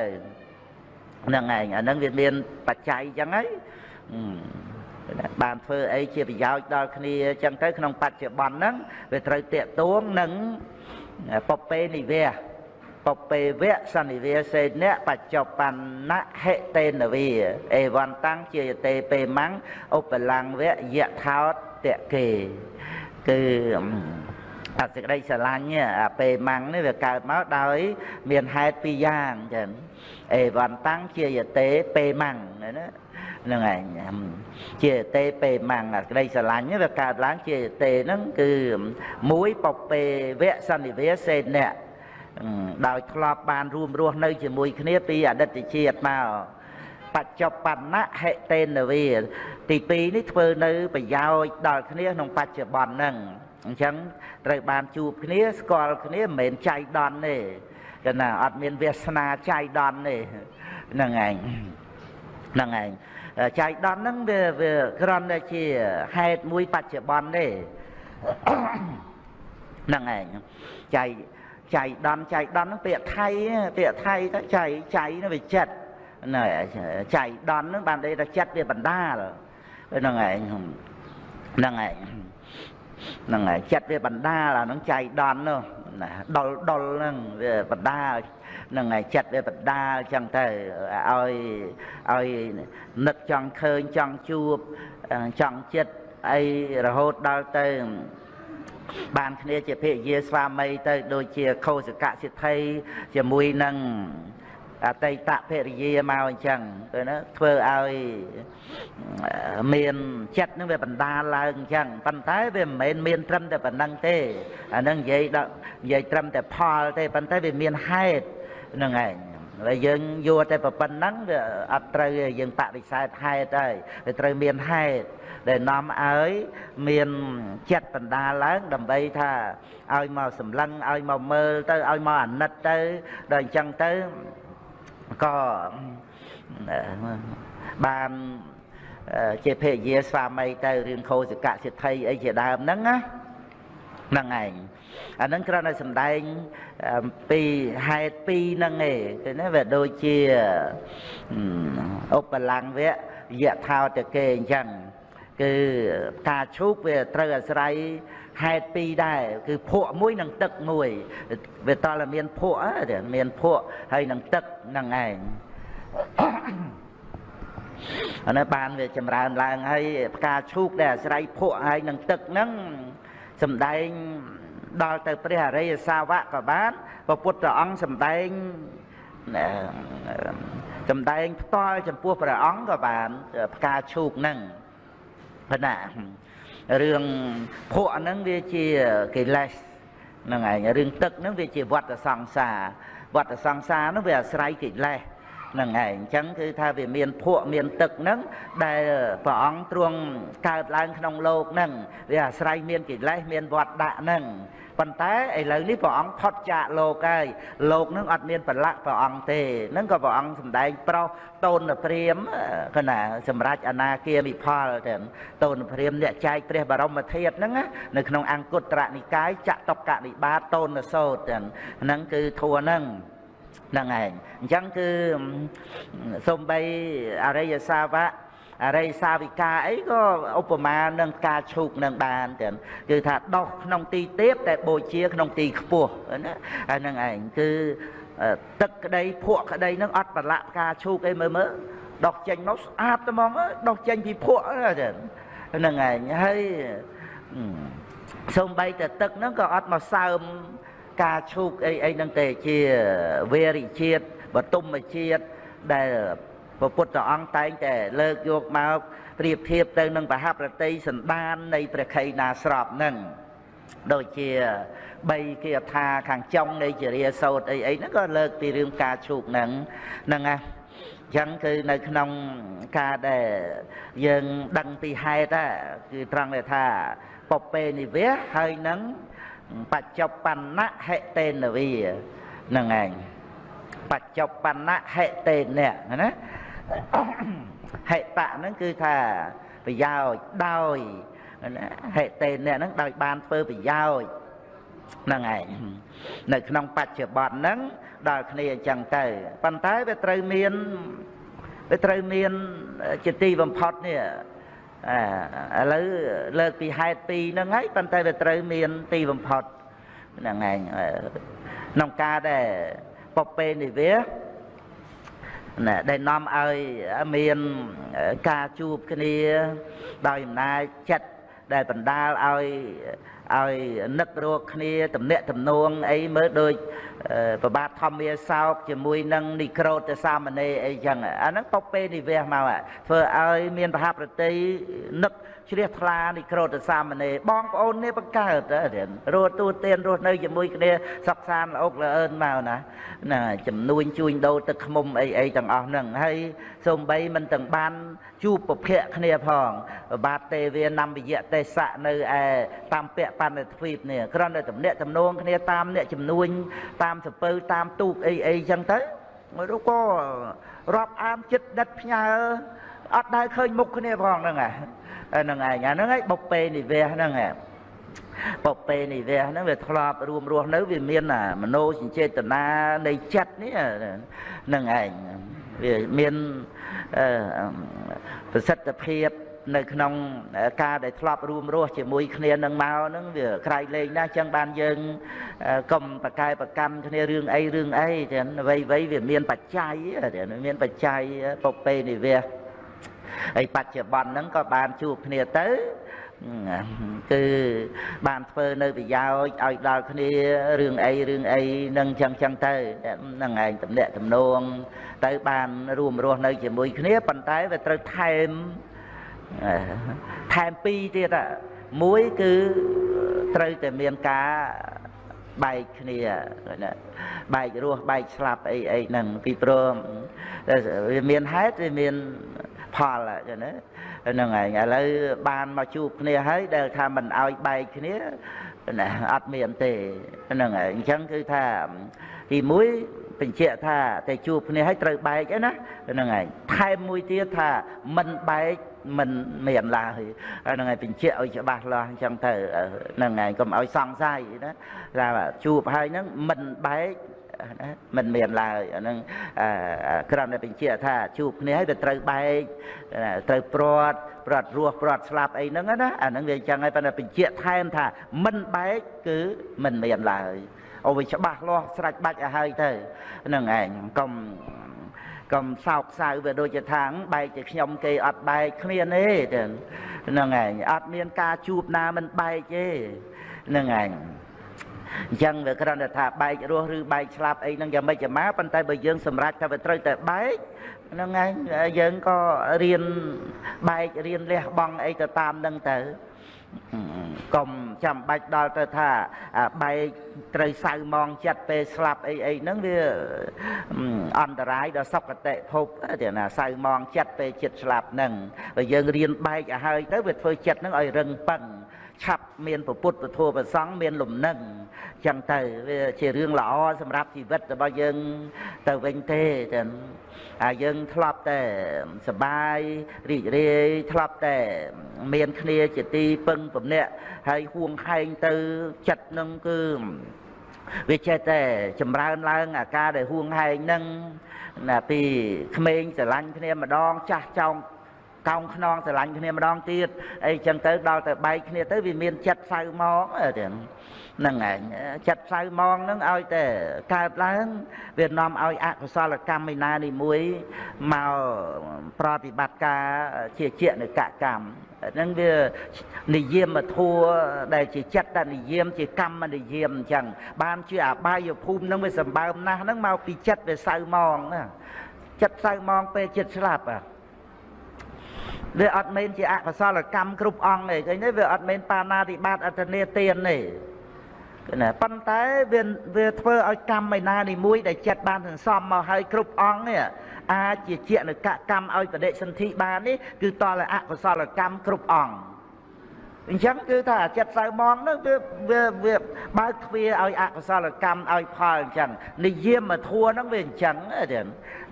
ហ្នឹងឯងអាហ្នឹងវាមានបច្ច័យអញ្ចឹងហើយបានធ្វើអីជាប្រយោជន៍ដល់គ្នាអញ្ចឹងទៅក្នុងបច្ចុប្បន្នហ្នឹងវាត្រូវតាកទួងនឹងពពេនិវៈ ពពេវៈសន្និវាសេនៈបច្ចុប្បន្នហេតេនវាអេវន្តាំងជាយតេពេម៉ាំងឧបលង្វៈយថោតតកេគឺអសេចក្តីស្រឡាញ់អាពេលម៉ាំងនេះវាកើតមកដោយមានហេតុពីរយ៉ាងចឹងអេវន្តាំងជាយតេពេម៉ាំងណាហ្នឹងឯងជាទេពេម៉ាំងក្តីស្រឡាញ់វាកើតឡើងជាទេហ្នឹងគឺមួយពពេវៈសន្និវាសេអ្នក ដោយធ្លាប់បានរួមរស់នៅជាមួយគ្នាពីអតីតជាតិមកបច្ចុប្បន្នហេតេនវាទី2នេះធ្វើនៅប្រយោជន៍ដល់គ្នាក្នុងបច្ចុប្បន្នហ្នឹងអញ្ចឹងត្រូវបានជួបគ្នាស្គាល់គ្នាមិនមែនចៃដន្យទេគឺណាអត់មានវាសនាចៃដន្យទេហ្នឹងឯងហ្នឹងឯងចៃដន្យហ្នឹងវាវាគ្រាន់តែជាហេតុមួយបច្ចុប្បន្នទេហ្នឹងឯងចៃ ចៃដន្យចៃដន្យហ្នឹងពាក្យថៃពាក្យថៃទៅចៃចៃហ្នឹងវាចិត្តណែចៃដន្យហ្នឹងបានន័យថាចិត្តវាបណ្ដាលហ្នឹងឯងហ្នឹងឯងហ្នឹងហើយចិត្តវាបណ្ដាលអាហ្នឹងចៃដន្យនោះណាដុលដុលហ្នឹងវាបណ្ដាលហ្នឹងហើយចិត្តវាបណ្ដាលចឹងទៅឲ្យឲ្យនឹកចង់ឃើញចង់ជួបចង់ចិត្តអីរហូតដល់ទៅ បានគ្នាជាភិយាស្វាមីទៅ ដូចជាខោសកសិទ្ធិជាមួយនឹងអតីតភរិយាមកអញ្ចឹងទៅណាធ្វើឲ្យមានចិត្តនឹងវាបណ្ដាលឡើងអញ្ចឹងប៉ុន្តែវាមិនមែនមានត្រឹមតែប៉ុណ្្នឹងទេអានឹងនិយាយដល់និយាយត្រឹមតែផលទេប៉ុន្តែវាមានហេតុហ្នឹងឯងហើយយើងយកតែប៉ុណ្្នឹងវាអត់ត្រូវយើងបដិសេធហេតុហើយវាត្រូវមានហេតុ ដែលនាំឲ្យមានចិត្តបណ្ដាលឡើងដើម្បីថាឲ្យមកសម្លឹងឲ្យមកមើលទៅឲ្យមកអាណិតទៅដល់អញ្ចឹងទៅក៏បានជាភរិយាស្វាមីទៅរឿងខោសកសិទ្ធិអីជាដើមហ្នឹងណាហ្នឹងឯងអាហ្នឹងគ្រាន់តែសំដែងពីហេតុពីរហ្នឹងឯងគឺណាវាដូចជាឧបលង្វៈយថាតគេអញ្ចឹង គឺការឈូកវាត្រូវអាស្រ័យហេតុពីរដែរគឺភក់មួយនិងទឹកមួយវាតតែមានភក់មានភក់ហើយនឹងទឹកនឹងឯងអានេះបានវាចម្រើនឡើងហើយផ្កាឈូកដែលអាស្រ័យភក់ហើយនឹងទឹកហ្នឹងសំដែងដល់ទៅព្រះអរិយសាវកក៏បានព្រះពុទ្ធអង្គសំដែងសំដែងផ្ទាល់ចំពោះព្រះអង្គក៏បានផ្កាឈូកហ្នឹង ប៉ុន្តែរឿងភក់ហ្នឹងវាជាកិលេសហ្នឹងឯងរឿងទឹកហ្នឹងវាជាវត្តសង្សារវត្តសង្សារហ្នឹងវាអាស្រ័យកិលេសហ្នឹងឯងអញ្ចឹងគឺថាវាមានភក់មានទឹកហ្នឹងដែលព្រះអង្គទ្រង់កើតឡើងក្នុងលោកហ្នឹងវាអាស្រ័យមានកិលេសមានវត្តដាក់ហ្នឹង ប៉ុន្តែឥឡូវនេះព្រះអង្គផុតចាកលោកហើយលោកនឹងអត់មានប្រឡាក់ព្រះអង្គទេនឹងក៏ព្រះអង្គសម្ដែងប្រុសតូនព្រាមគណាសម្រាប់អនាគាមិផលទៅតូនព្រាមអ្នកចែកព្រះបរមធាតុហ្នឹងនៅក្នុងអង្គត្រនិកាយចតុកនិបាតតូនសោតហ្នឹងគឺធัวហ្នឹងហ្នឹងឯងអញ្ចឹងគឺសំបីអរិយសាវក អរិយសាវិកាអីក៏ឧបមានឹងការឈូកនឹងបានទាំងគឺថាដោះក្នុងទីទាបតែបូជាក្នុងទីខ្ពស់ណាហើយនឹងឯងគឺទឹកក្តីភក់ក្តីនឹងអត់ប្រឡាក់ផ្កាឈូកអីមើលមើលដោះចេញមកស្អាតត្មងដោះចេញពីភក់ហ្នឹងឯងហើយសំបីតែទឹកហ្នឹងក៏អត់មកសើមការឈូកអីអីហ្នឹងទេជាវេរិជាតិបតុមជាតិដែល ព្រះពុទ្ធអង្គតែងតែលើកយកមកប្រៀបធៀបទៅនឹងបហប្រតិសន្តាននៃព្រះខៃណាស្របនឹងដូចជា3គាថាខាងចុងនៃជារាសោតអីអីហ្នឹងក៏លើកពីរឿងការឈូកហ្នឹងហ្នឹងណាចឹងគឺនៅក្នុងការដែលយើងដឹងពីហេតុគឺត្រង់ដែលថាពពេនិវៈហើយនឹងបច្ចុប្បន្នហេតេនវាហ្នឹងឯងបច្ចុប្បន្នហេតេនៈណា ហេតៈហ្នឹងគឺថាប្រយោជន៍ដោយហេតេអ្នកហ្នឹងដោយបានធ្វើប្រយោជន៍ហ្នឹងឯងនៅក្នុងបច្ចុប្បន្នហ្នឹងដល់គ្នាអញ្ចឹងទៅប៉ុន្តែវាត្រូវមានវាត្រូវមានជាទីបំផុតនេះឥឡូវលើកពីហេតុពីរហ្នឹងហើយប៉ុន្តែវាត្រូវមានទីបំផុតហ្នឹងឯងក្នុងការដែលពពេនិវា ណាដែលនាំឲ្យមានការជួបគ្នាដោយអំណាចចិត្តដែលបណ្ដាលឲ្យឲ្យនឹករកគ្នាតំណាក់តំណងអីមើលដូចប្របាទធម្មាសោកជាមួយនឹងនិក្រូតសាមណេរអីចឹងអាហ្នឹងពពេនិវេសមកធ្វើឲ្យមានប្រហាប្រតិនឹក ជ្រះថ្លានិក្រូតសាមណេរបងប្អូននេះបង្កើតរស់ទូទានរស់នៅជាមួយគ្នាសុខសាន្តល្អកល្អឿនមកណាណាចំនួនជួញដូរទឹកខ្មុំអីអីទាំងអស់ហ្នឹងហើយសូម្បីមិនទាំងបានជួបពភៈគ្នាផងបាទទេវានំវិយៈទេសៈនៅឯតាមពៈបណ្ឌទ្វីបនេះគ្រាន់តែតំណាក់តំណងគ្នាតាមអ្នកចំនួនតាមសពើតាមទូកអីអីចឹងទៅមួយរូបក៏រាប់អានចិត្តដិតផ្ញើអត់ដែលឃើញមុខគ្នាផងហ្នឹងហ្នឹងឯងអាហ្នឹងឯងបុពេនិវេសហ្នឹងឯងបពេនិវេសហ្នឹងវាធ្លាប់រួមរស់នៅវាមានមโนសញ្ចេតនានៃចិត្តនេះហ្នឹងឯងវាមានប្រសិទ្ធភាពនៅក្នុងការដែលធ្លាប់រួមរស់ជាមួយគ្នានឹងមកហ្នឹងវាក្រៃលែងណាស់ចឹងបានយើងកុំប្រកែប្រកម្មគ្នារឿងអីរឿងអីចឹងអ្វីអ្វីវាមានបច្ច័យមានបច្ច័យពពេនិវេស ហើយបច្ចុប្បន្នហ្នឹងក៏បានជួបគ្នាទៅគឺបានធ្វើនៅប្រយោជន៍ឲ្យដល់គ្នារឿងអីរឿងអីនឹងចឹងចឹងទៅហ្នឹងឯងតំណាក់តំណងទៅបានរួមរស់នៅជាមួយគ្នាប៉ុន្តែវាត្រូវថែមថែមពីរទៀតមួយគឺត្រូវតែមានការបែកគ្នាណាបែករស់បែកស្លាប់អីអីហ្នឹងពីព្រមវាមានហេតុវាមាន ផលចឹងណាហ្នឹងឯងឥឡូវបានមកជួបគ្នាហើយដែលថាមិនអោយបែកគ្នាណាអត់មានទេហ្នឹងឯងអញ្ចឹងគឺថាទី1បញ្ជាក់ថាតែជួបគ្នាហើយត្រូវបែកឯណាហ្នឹងឯងថែមមួយទៀតថាមិនបែកមិនមានឡើយហ្នឹងហើយបញ្ជាក់ឲ្យច្បាស់លាស់អញ្ចឹងទៅហ្នឹងហើយកុំឲ្យសង្ស័យណាថាជួបហើយហ្នឹងមិនបែក ណាមិនមានឡើយអាហ្នឹងគ្រាន់តែបញ្ជាក់ថាជួបគ្នាហើយទៅត្រូវបែកត្រូវព្រាត់ព្រាត់រស់ព្រាត់ស្លាប់អីហ្នឹងណាអាហ្នឹងវាអញ្ចឹងហើយប៉ុន្តែបញ្ជាក់ថែមថាមិនបែកគឺមិនមានឡើយអូវាច្បាស់លាស់ស្រេចបាច់ឲ្យហើយទៅហ្នឹងឯងកុំកុំសោកសៅវាដូចជាថាងបែកជាខ្ញុំគេអត់បែកគ្មានទេហ្នឹងឯងអត់មានការជួបណាមិនបែកទេហ្នឹងឯង អញ្ចឹងវាគ្រាន់តែថាបែករស់ឬបែកឆ្លាប់អីហ្នឹងយ៉ាងម៉េចយ៉ាងម៉ាប៉ុន្តែបើយើងសម្រេចថាវាត្រូវតែបែកហ្នឹងឯងយើងក៏រៀនបែករៀនលះបង់អីទៅតាមហ្នឹងទៅកុំចាំបាច់ដល់ទៅថាបែកត្រូវសៅម៉ងចិត្តពេលស្លាប់អីអីហ្នឹងវាអន្តរាយដល់សុគតិភពទេណាសៅម៉ងចិត្តពេលចិត្តស្លាប់ហ្នឹងបើយើងរៀនបែកឲ្យហើយទៅវាធ្វើចិត្តហ្នឹងឲ្យរឹងប៉ឹង ឆាប់មានពុទ្ធពធប្រសង់មានលំនឹងចឹងទៅវាជារឿងល្អសម្រាប់ជីវិតរបស់យើងទៅវិញទេចឹងអាយើងធ្លាប់តែសបាយរីករាយធ្លាប់តែមានគ្នាជាទីពឹងពំនាក់ហើយហួងហែងទៅចិត្តនឹងគឺវាចេះតែចម្រើនឡើងអាការដែលហួងហែងនឹងណាពីក្មេងស្រឡាញ់គ្នាម្ដងចាស់ចောင်း កោងខ្នងស្រឡាញ់គ្នាម្ដងទៀតអីចឹងទៅដល់ទៅបែកគ្នាទៅវាមានចិត្តសៅមកទៀតហ្នឹងឯងចិត្តសៅមកហ្នឹងឲ្យតែកើតឡើងវានាំឲ្យអកុសលកម្មឯណានេះមួយមកប្រតិបត្តិការជាជានិកកម្មហ្នឹងវានិយមធัวដែលជាចិត្តនិយម ជាកម្មនិយមអញ្ចឹងបានជាអបាយភូមិហ្នឹងវាសម្បើមណាស់ហ្នឹងមកពីចិត្តវាសៅមកណាចិត្តសៅមកពេលចិត្តស្លាប់អា វាអត់មែនជាអកុសលកម្មគ្រប់អង្គទេឃើញទេវាអត់មែនបាណាតិបាតអត្តនេទានទេណាប៉ុន្តែវាវាធ្វើឲ្យកម្មឯណានីមួយដែលចិត្តបានសន្សំមកឲ្យគ្រប់អង្គនេះអាចជាជានៅកកម្មឲ្យបដិសន្ធិបាននេះគឺតលអកុសលកម្មគ្រប់អង្គ អញ្ចឹងគឺថាចិត្តសៅមងនោះគឺវាវាបើកទ្វារឲ្យអកុសលកម្មឲ្យផលអញ្ចឹងនិយមធัวហ្នឹងវាអញ្ចឹងទេ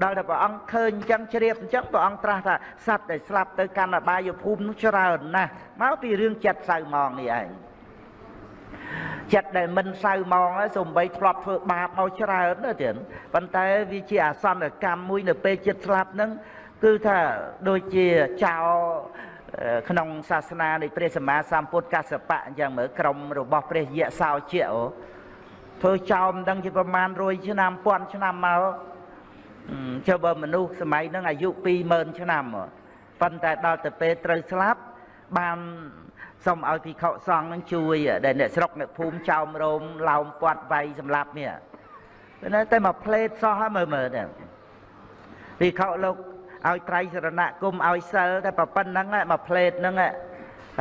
ដល់តែព្រះអង្គឃើញអញ្ចឹងជ្រាបអញ្ចឹងព្រះអង្គត្រាស់ថាសត្វដែលស្លាប់ទៅកាន់អបាយភូមិនោះច្រើនណាស់មកពីរឿងចិត្តសៅមងនេះឯងចិត្តដែលមិនសៅមកសំបីធ្លាប់ធ្វើបាបមកច្រើនណាទៀតប៉ុន្តែវាជាអាសន្នកម្មមួយនៅពេលចិត្តស្លាប់ហ្នឹងគឺថាដូចជាចោល ក្នុងសាសនានៃព្រះសម្មាសម្ពុទ្ធកសបៈអញ្ចឹងមើលក្រុមរបស់ព្រះយៈសោជាអូធ្វើចោលមិនដឹងជាប្រមាណ100ឆ្នាំ1000ឆ្នាំមកចុះបើមនុស្សសម័យហ្នឹងអាយុ20000ឆ្នាំប៉ុន្តែដល់ទៅពេលត្រូវស្លាប់បានសូមឲ្យភិក្ខុសង្ឃនឹងជួយដែលអ្នកស្រុកអ្នកភូមិចោមរោមឡោមពាត់វាយសម្លាប់នេះតែតែមកផ្លេតសោះហើយមើលមើលទៅភិក្ខុលោក ឲ្យត្រៃសរណគមឲ្យសិលតែប៉ុណ្្នឹងមកផ្លេតហ្នឹង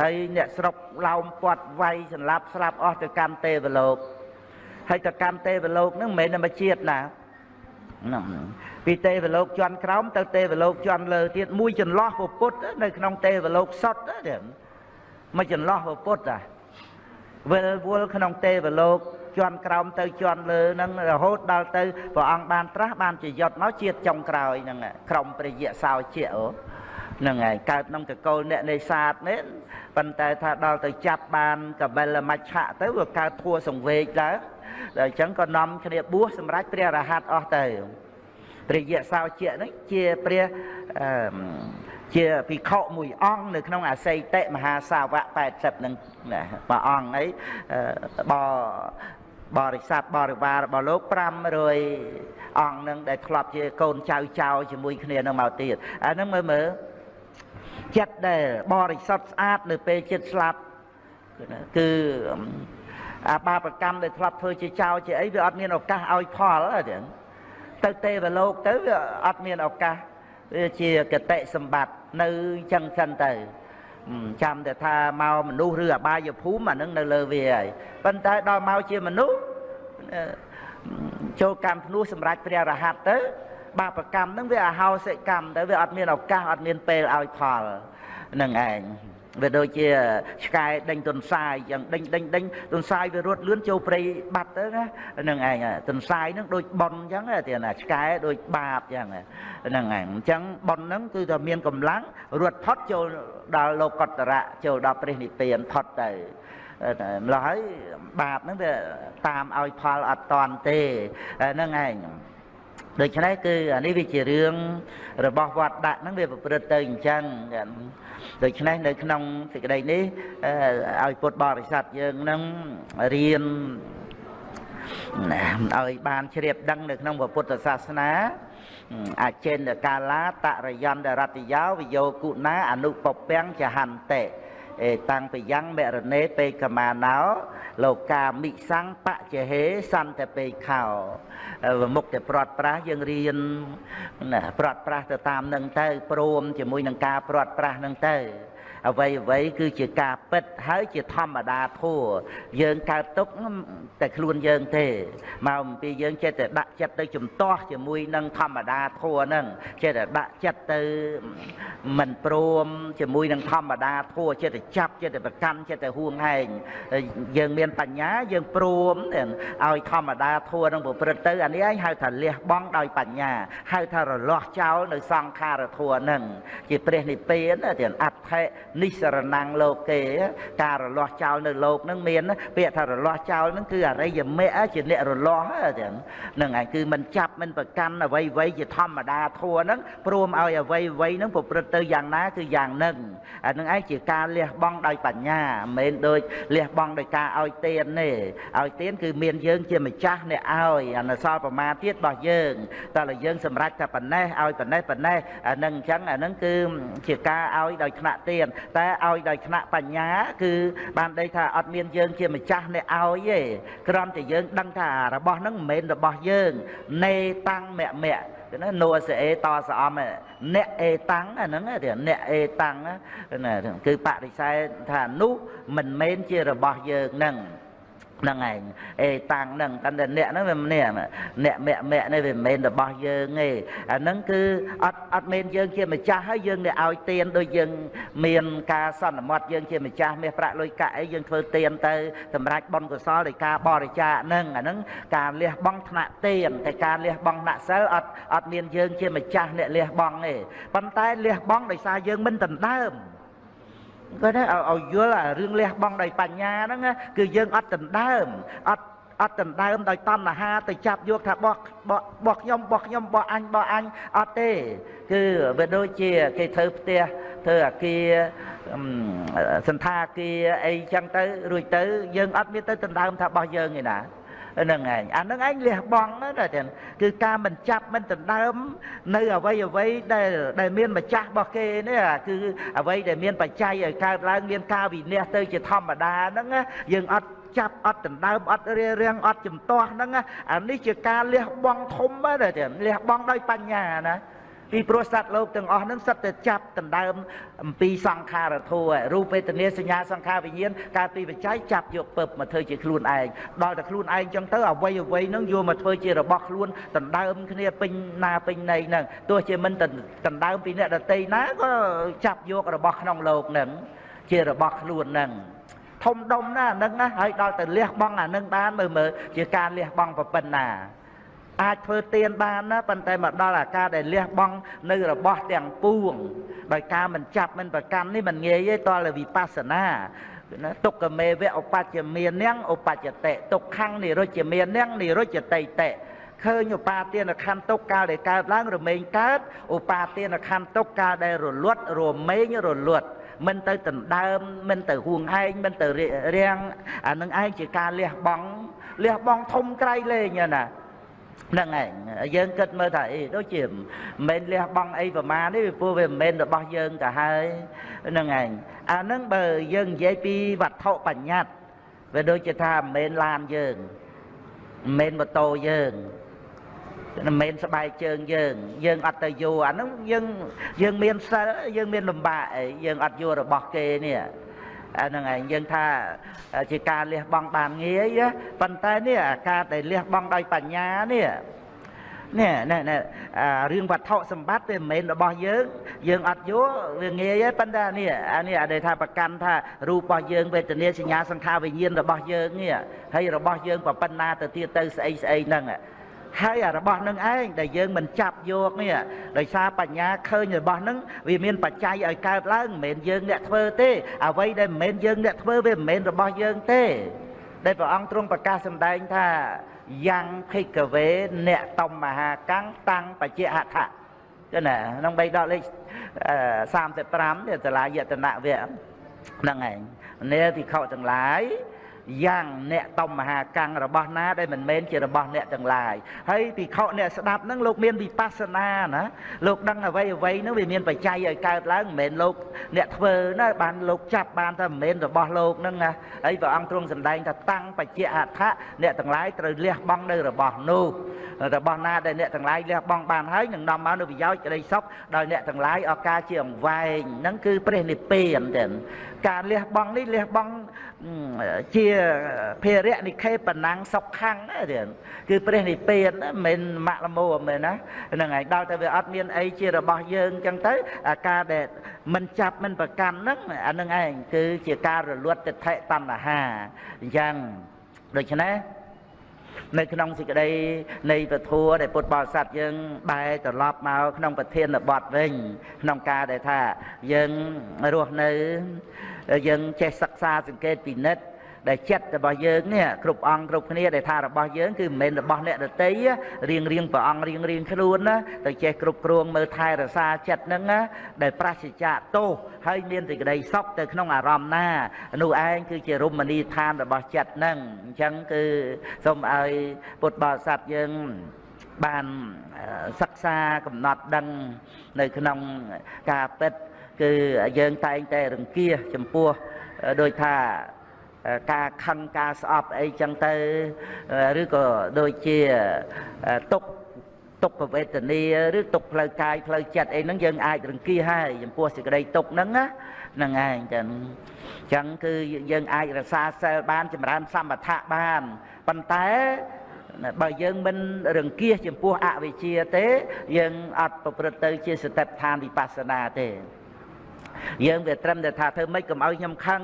ហើយអ្នកស្រុកឡោមពាត់វាយសម្លាប់ស្លាប់អស់ទៅកម្មទេវលោកហើយទៅកម្មទេវលោកហ្នឹងមិនមែនតែមួយជាតិណាហ្នឹងពីទេវលោកជន់ក្រោមទៅទេវលោកជន់លើទៀតមួយចន្លោះពុទ្ធនៅក្នុងទេវលោកសុទ្ធទេមួយចន្លោះពុទ្ធអាវិលវល់ក្នុងទេវលោក ជន់ក្រោមទៅជន់លើហ្នឹងរហូតដល់ទៅព្រះអង្គបានត្រាស់បានជាយត់មកជាតិចុងក្រោយហ្នឹងក្រុមព្រះយៈសោជាអូហ្នឹងហើយកើតក្នុងតកូលអ្នកនេសាទនេះប៉ុន្តែថាដល់ទៅចាប់បានកបិលមច្ឆៈទៅវាកើតធัวសង្វេកឡើងដល់អញ្ចឹងក៏នាំគ្នាបួសសម្រាប់ព្រះរហ័តអស់ទៅព្រះយៈសោជាហ្នឹងជាព្រះអឺជាភិក្ខុមួយអង្គនៅក្នុងអសីតិមហាសាវក80នឹងមួយអង្គអីប បរិស័ទបរិវាររបស់លោក500អង្គនឹងដែលធ្លាប់ជាកូនចៅចៅជាមួយគ្នានឹងមកទៀតអាហ្នឹងមើលមើលចិត្តដែលបរិសុទ្ធស្អាតនៅពេលចិត្តស្លាប់គឺអាបាបកម្មដែលធ្លាប់ធ្វើជាចៅជាអីវាអត់មានឱកាសឲ្យផលទេទៅទេវលោកទៅវាអត់មានឱកាសវាជាកតិសម្បត្តិនៅចឹងសិនទៅ ចាំតែថាមកមនុស្សឬអបាយភូមិអានឹងនៅលើវាហើយប៉ុន្តែដល់មកជាមនុស្សចូលកម្មភ្នោះសម្រាប់ព្រះរហ័តទៅ បាបកម្មនឹងវាអហោសិកម្មទៅវាអត់មានឱកាសអត់មានពេលឲ្យផលនឹងឯង វាដូចជាឆ្កែដេញទុនសាយយ៉ាងដេញដេញដេញទុនសាយវារត់លឿនចូលព្រៃបាត់ទៅណាហ្នឹងឯងទុនសាយហ្នឹងដូចប៉ុនអញ្ចឹងទេណាឆ្កែដូចបាបអញ្ចឹងហ្នឹងឯងអញ្ចឹងប៉ុនហ្នឹងគឺថាមានកម្លាំងរត់ផុតចូលដល់លោកតរៈចូលដល់ព្រះនិព្វានផុតទៅម្ល៉េះហើយបាបហ្នឹងវាតាមឲ្យផលអត់តន់ទេហ្នឹងឯងដូច្នេះគឺអានេះវាជារឿងរបស់វត្តដាក់ហ្នឹងវាប្រព្រឹត្តទៅអញ្ចឹង ដូច្នេះនៅក្នុងសេចក្តីនេះឲ្យពុទ្ធបរិស័ទយើងនឹងរៀនឲ្យបានជ្រាបដឹងនៅក្នុងពុទ្ធសាសនាអចេនកាលាតរយន្តរតយោវិយោគុណាអនុពពាំងចហន្តិ អេតាំងពីយ៉ាងមរណេពេកមាណោលោកាមិសੰបច្ចហេសន្តពេខោមុខតែព្រាត់ប្រាស់យើងរៀនណាព្រាត់ប្រាស់ទៅតាមនឹងទៅព្រមជាមួយនឹងការព្រាត់ប្រាស់នឹងទៅ អ្វីអ្វីគឺជាការពិតហើយជាធម្មតាធัวយើងកើតទុកតែខ្លួនយើងទេមកអំពីយើងចេះតែដាក់ចិត្តទៅជំទាស់ជាមួយនឹងធម្មតាធัวហ្នឹងចេះតែដាក់ចិត្តទៅមិនព្រមជាមួយនឹងធម្មតាធัวចេះតែចាប់ចេះតែប្រកាន់ចេះតែហួងហែងយើងមានបញ្ញាយើងព្រមឲ្យធម្មតាធัวនឹងប្រព្រឹត្តទៅអានេះឯងហៅថាលះបង់ដោយបញ្ញាហៅថារលាស់ចោលនៅសង្ខារធัวហ្នឹងជាព្រះនិព្វានទាំងអដ្ឋិ និសរណងលោកេការរលាស់ចោលនៅលោកនឹងមានពាក្យថារលាស់ចោលនឹងគឺអរិយមេជាអ្នករលាស់ហ្នឹងហ្នឹងឯងគឺមិនចាប់មិនប្រកាន់អ្វីអ្វីជាធម្មតាធัวហ្នឹងព្រមឲ្យអ្វីអ្វីហ្នឹងប្រព្រឹត្តទៅយ៉ាងណាគឺយ៉ាងហ្នឹងអាហ្នឹងឯងជាការលះបង់ដោយបញ្ញាមិនមែនដូចលះបង់ដោយការឲ្យទានទេឲ្យទានគឺមានយើងជាម្ចាស់អ្នកឲ្យអានសល់ប្រមាណទៀតរបស់យើងតែលើយើងសម្រេចតែប៉ុណ្ណេះឲ្យប៉ុណ្ណេះប៉ុណ្ណេះអាហ្នឹងអញ្ចឹងអាហ្នឹងគឺជាការឲ្យដោយថ្នាក់ទានតែឲ្យដោយថ្នាក់បញ្ញា គឺបានដីថាអត់មានយើងជាម្ចាស់អ្នកឲ្យទេគ្រាន់តែយើងដឹងថារបស់ហ្នឹងមិនមែនរបស់យើងនេតាំងមៈមៈណានោសអេតសអំអ្នកអេតាំងហ្នឹងអ្នកអេតាំងណាគឺបរិស័យថានោះមិនមែនជារបស់យើងហ្នឹង ហ្នឹងឯងអេតាំងហ្នឹងតែអ្នកហ្នឹងវាម្នាក់អ្នកមគ្គមគ្គនេះវាមិនមែនរបស់យើងទេអាហ្នឹងគឺអត់អត់មែនយើងជាម្ចាស់ហើយយើងទៅឲ្យទានដូចយើងមានការសន្មត់យើងជាម្ចាស់មាសប្រាក់លុយកាក់អីយើងធ្វើទានទៅសម្រាប់បុណ្យកុសលដោយការបរិច្ចាគហ្នឹងអាហ្នឹងការលះបង់ថ្នាក់ទានតែការលះបង់ថ្នាក់សិលអត់អត់មានយើងជាម្ចាស់អ្នកលះបង់ទេប៉ុន្តែលះបង់ដោយសារយើងមិនដណ្ដើម គាត់ថាឲ្យយល់អារឿងលះបង់ដោយបញ្ញាហ្នឹងគឺយើងអត់ដណ្ដើមអត់អត់ដណ្ដើមដោយតណ្ហាទៅចាប់យកថាបោះបោះខ្ញុំបោះខ្ញុំបោះអញបោះអញអត់ទេ គឺវាដូចជាគេធ្វើផ្ទះធ្វើអាគារសន្តាគារអីចឹងទៅរួចទៅយើងអត់មានទៅដណ្ដើមថាបោះយើងឯណាហ្នឹងឯងអាហ្នឹងឯងលះបង់ណាតែគឺការមិនចាប់មិនដណ្ដើម នៅអ្វីអ្វីដែលដែលមានម្ចាស់របស់គេនេះគឺអ្វីដែលមានបច្ច័យឲ្យកើតឡើងមានការវិនិច្ឆ័យទៅជាធម្មតាហ្នឹងយើងអត់ចាប់អត់ដណ្ដើមអត់រារាំងអត់ជំទាស់ហ្នឹងអានេះជាការលះបង់ធំណាស់តែលះបង់ដោយបញ្ញាណា ពីព្រោះសត្វលោកទាំងអស់ហ្នឹងសិតតែចាប់ដណ្ដើមអំពីសង្ខារធัวរូបវេទនាសញ្ញាសង្ខារវិញ្ញាណកើតពីបច្ច័យចាប់យកពឹបមកធ្វើជាខ្លួនឯងដល់តែខ្លួនឯងចឹងទៅអ្វីអ្វីហ្នឹងយកមកធ្វើជារបស់ខ្លួនដណ្ដើមគ្នាពេញណាពេញណីហ្នឹងទោះជាមិនដណ្ដើមពីអ្នកដតីណាក៏ចាប់យករបស់ក្នុងលោកហ្នឹងជារបស់ខ្លួនហ្នឹងធំដុំណាស់ហ្នឹងណាហើយដល់ទៅលះបង់អានឹងបានមើលមើលជាការលះបង់ប្រពន្ធណា អាចធ្វើទៀនបានណាប៉ុន្តែមកដល់អាការដែលលះបង់នៅរបស់ទាំងពួងដោយការមិនចាប់មិនប្រកាន់នេះមិនងាយទេតលវិបស្សនាណាទុក្ខមេវៈឧបច្ចមាននាងឧបច្ចតិទុក្ខំនិរុជ្ជមាននាងនិរុជ្ជតិតិឃើញឧបាទានខណ្ឌទុកកាលដែលកើតឡើងរមែងកើតឧបាទានខណ្ឌទុកកាលដែលរលត់រមែងរលត់មិនទៅដណ្ដើមមិនទៅហួងហែងមិនទៅរាំងអានឹងឯងជាការលះបង់លះបង់ធំក្រៃលែងណា ហ្នឹងឯងយើងគិតមើលថាអីដូចជាមិនមែនលះបង់អីប្រមាណទេព្រោះវាមិនមែនរបស់យើងទៅហើយហ្នឹងឯងអាហ្នឹងបើយើងនិយាយពីវត្ថុបញ្ញត្តិវាដូចជាថាមិនមែនឡានយើងមិនមែនម៉ូតូយើងមិនមែនស្បែកជើងយើង យើងអត់ទៅយោអាហ្នឹងយើងយើងមានសិលយើងមានលំបាកអីយើងអត់យោរបស់គេនេះ អាហ្នឹងឯងយើងថាជាការលះបង់បានងាយប៉ុន្តែនេះអាការដែលលះបង់ដោយបញ្ញានេះនេះនេះរឿងវត្ថុសម្បត្តិវាមិនមែនរបស់យើងយើងអត់យកវាងាយទេប៉ុន្តែនេះអានេះដែលថាប្រកាន់ថារូបរបស់យើងវេទនាសញ្ញាសង្ខារវិញ្ញាណរបស់យើងនេះហើយរបស់យើងប្រប៉ុណ្ណាទៅទៀតទៅស្អីស្អីហ្នឹង ហើយអារបស់នឹងឯងដែលយើងមិនចាប់យកនេះដោយសារបញ្ញាឃើញរបស់នឹងវាមានបច្ច័យឲ្យកើតឡើងមិនមែនយើងអ្នកធ្វើទេអ្វីដែលមិនមែនយើងអ្នកធ្វើវាមិនមែនរបស់យើងទេដែលព្រះអង្គទ្រង់ប្រកាសសម្ដែងថាយ៉ាងភិក្ខវេអ្នកតំមហាកាំងតាំងបច្ចៈហដ្ឋៈចឹងណាក្នុងបីដកលេខ35នេះតឡាយតនៈវៈហ្នឹងឯងនេះភិក្ខុទាំងឡាយ យ៉ាងអ្នកតំមហាកាំងរបស់ណាដែលមិនមែនជារបស់អ្នកទាំងឡាយហើយពិខុអ្នកស្ដាប់ហ្នឹងលោកមានវិបស្សនាណាលោកដឹងអ្វីអ្វីហ្នឹងវាមានបច្ច័យឲ្យកើតឡើងមិនមែនលោកអ្នកធ្វើណាបានលោកចាប់បានថាមិនមែនរបស់លោកហ្នឹងណាហើយព្រះអង្គទ្រង់សម្ដែងថាតាំងបច្ចៈអដ្ឋៈអ្នកទាំងឡាយត្រូវលះបង់នៅរបស់នោះរបស់ណាដែលអ្នកទាំងឡាយលះបង់បានហើយនឹងនាំមកនូវប្រយោជន៍ក្តីសុខដល់អ្នកទាំងឡាយឱកាសជាអង្វែងហ្នឹងគឺព្រះនិព្វានទេការលះបង់នេះលះបង់ ជាភារៈនិខេបណាំងសុខខាំងណាទៀតគឺព្រះនិព្វានមិនមែនម៉ាក់លមោមែនណាហ្នឹងហើយដល់តែវាអត់មានអីជារបស់យើងអញ្ចឹងទៅអាការដែលមិនចាប់មិនប្រកាន់ហ្នឹងអានឹងឯងគឺជាការរលត់ទិដ្ឋិតណ្ហាអញ្ចឹងដូច្នេះ នៅក្នុងសេចក្តីនៃពធัวដែលពុទ្ធបរិស័ទយើងបែរត្រឡប់មកក្នុងប្រធានបទវិញ ក្នុងការដែលថាយើងរស់នៅយើងចេះសិក្សាសង្កេតពិនិត្យ ដែលចិត្តរបស់យើងនេះគ្រប់អង្គគ្រប់គ្នាដែលថារបស់យើងគឺមិនមែនរបស់អ្នកដតីរៀងរៀងព្រះអង្គរៀងរៀងខ្លួនណាទៅចេះគ្រប់គ្រងមើលថែរក្សាចិត្តហ្នឹងណាដែលប្រសិជ្ជៈទោសហើយមានសេចក្តីសុខទៅក្នុងអារម្មណ៍ណានោះឯងគឺជារមណីយដ្ឋានរបស់ចិត្តហ្នឹងអញ្ចឹងគឺសូមឲ្យពុទ្ធបរិស័ទយើងបានសិក្សាកំណត់ដឹងនៅក្នុងការពិតគឺយើងតែងតែរង្គៀសចំពោះដោយថា ការខឹងការស្អប់អីចឹងទៅឬក៏ដូចជាទុកទុកវេទនាឬទុកផ្លូវកាយផ្លូវចិត្តអីហ្នឹងយើងអាចរង្គៀសហើយចំពោះសេចក្តីទុកហ្នឹងណាហ្នឹងឯងចឹងចឹងគឺយើងអាចរក្សាសិលបានចម្រើនសម្បថៈបានប៉ុន្តែបើយើងមិនរង្គៀសចំពោះអវិជ្ជាទេ យើងអត់ប្រព្រឹត្តទៅជាសតិប្បដ្ឋានវិបស្សនាទេ យើងវាត្រឹមតែថាធ្វើម៉េចកុំឲ្យខ្ញុំខឹង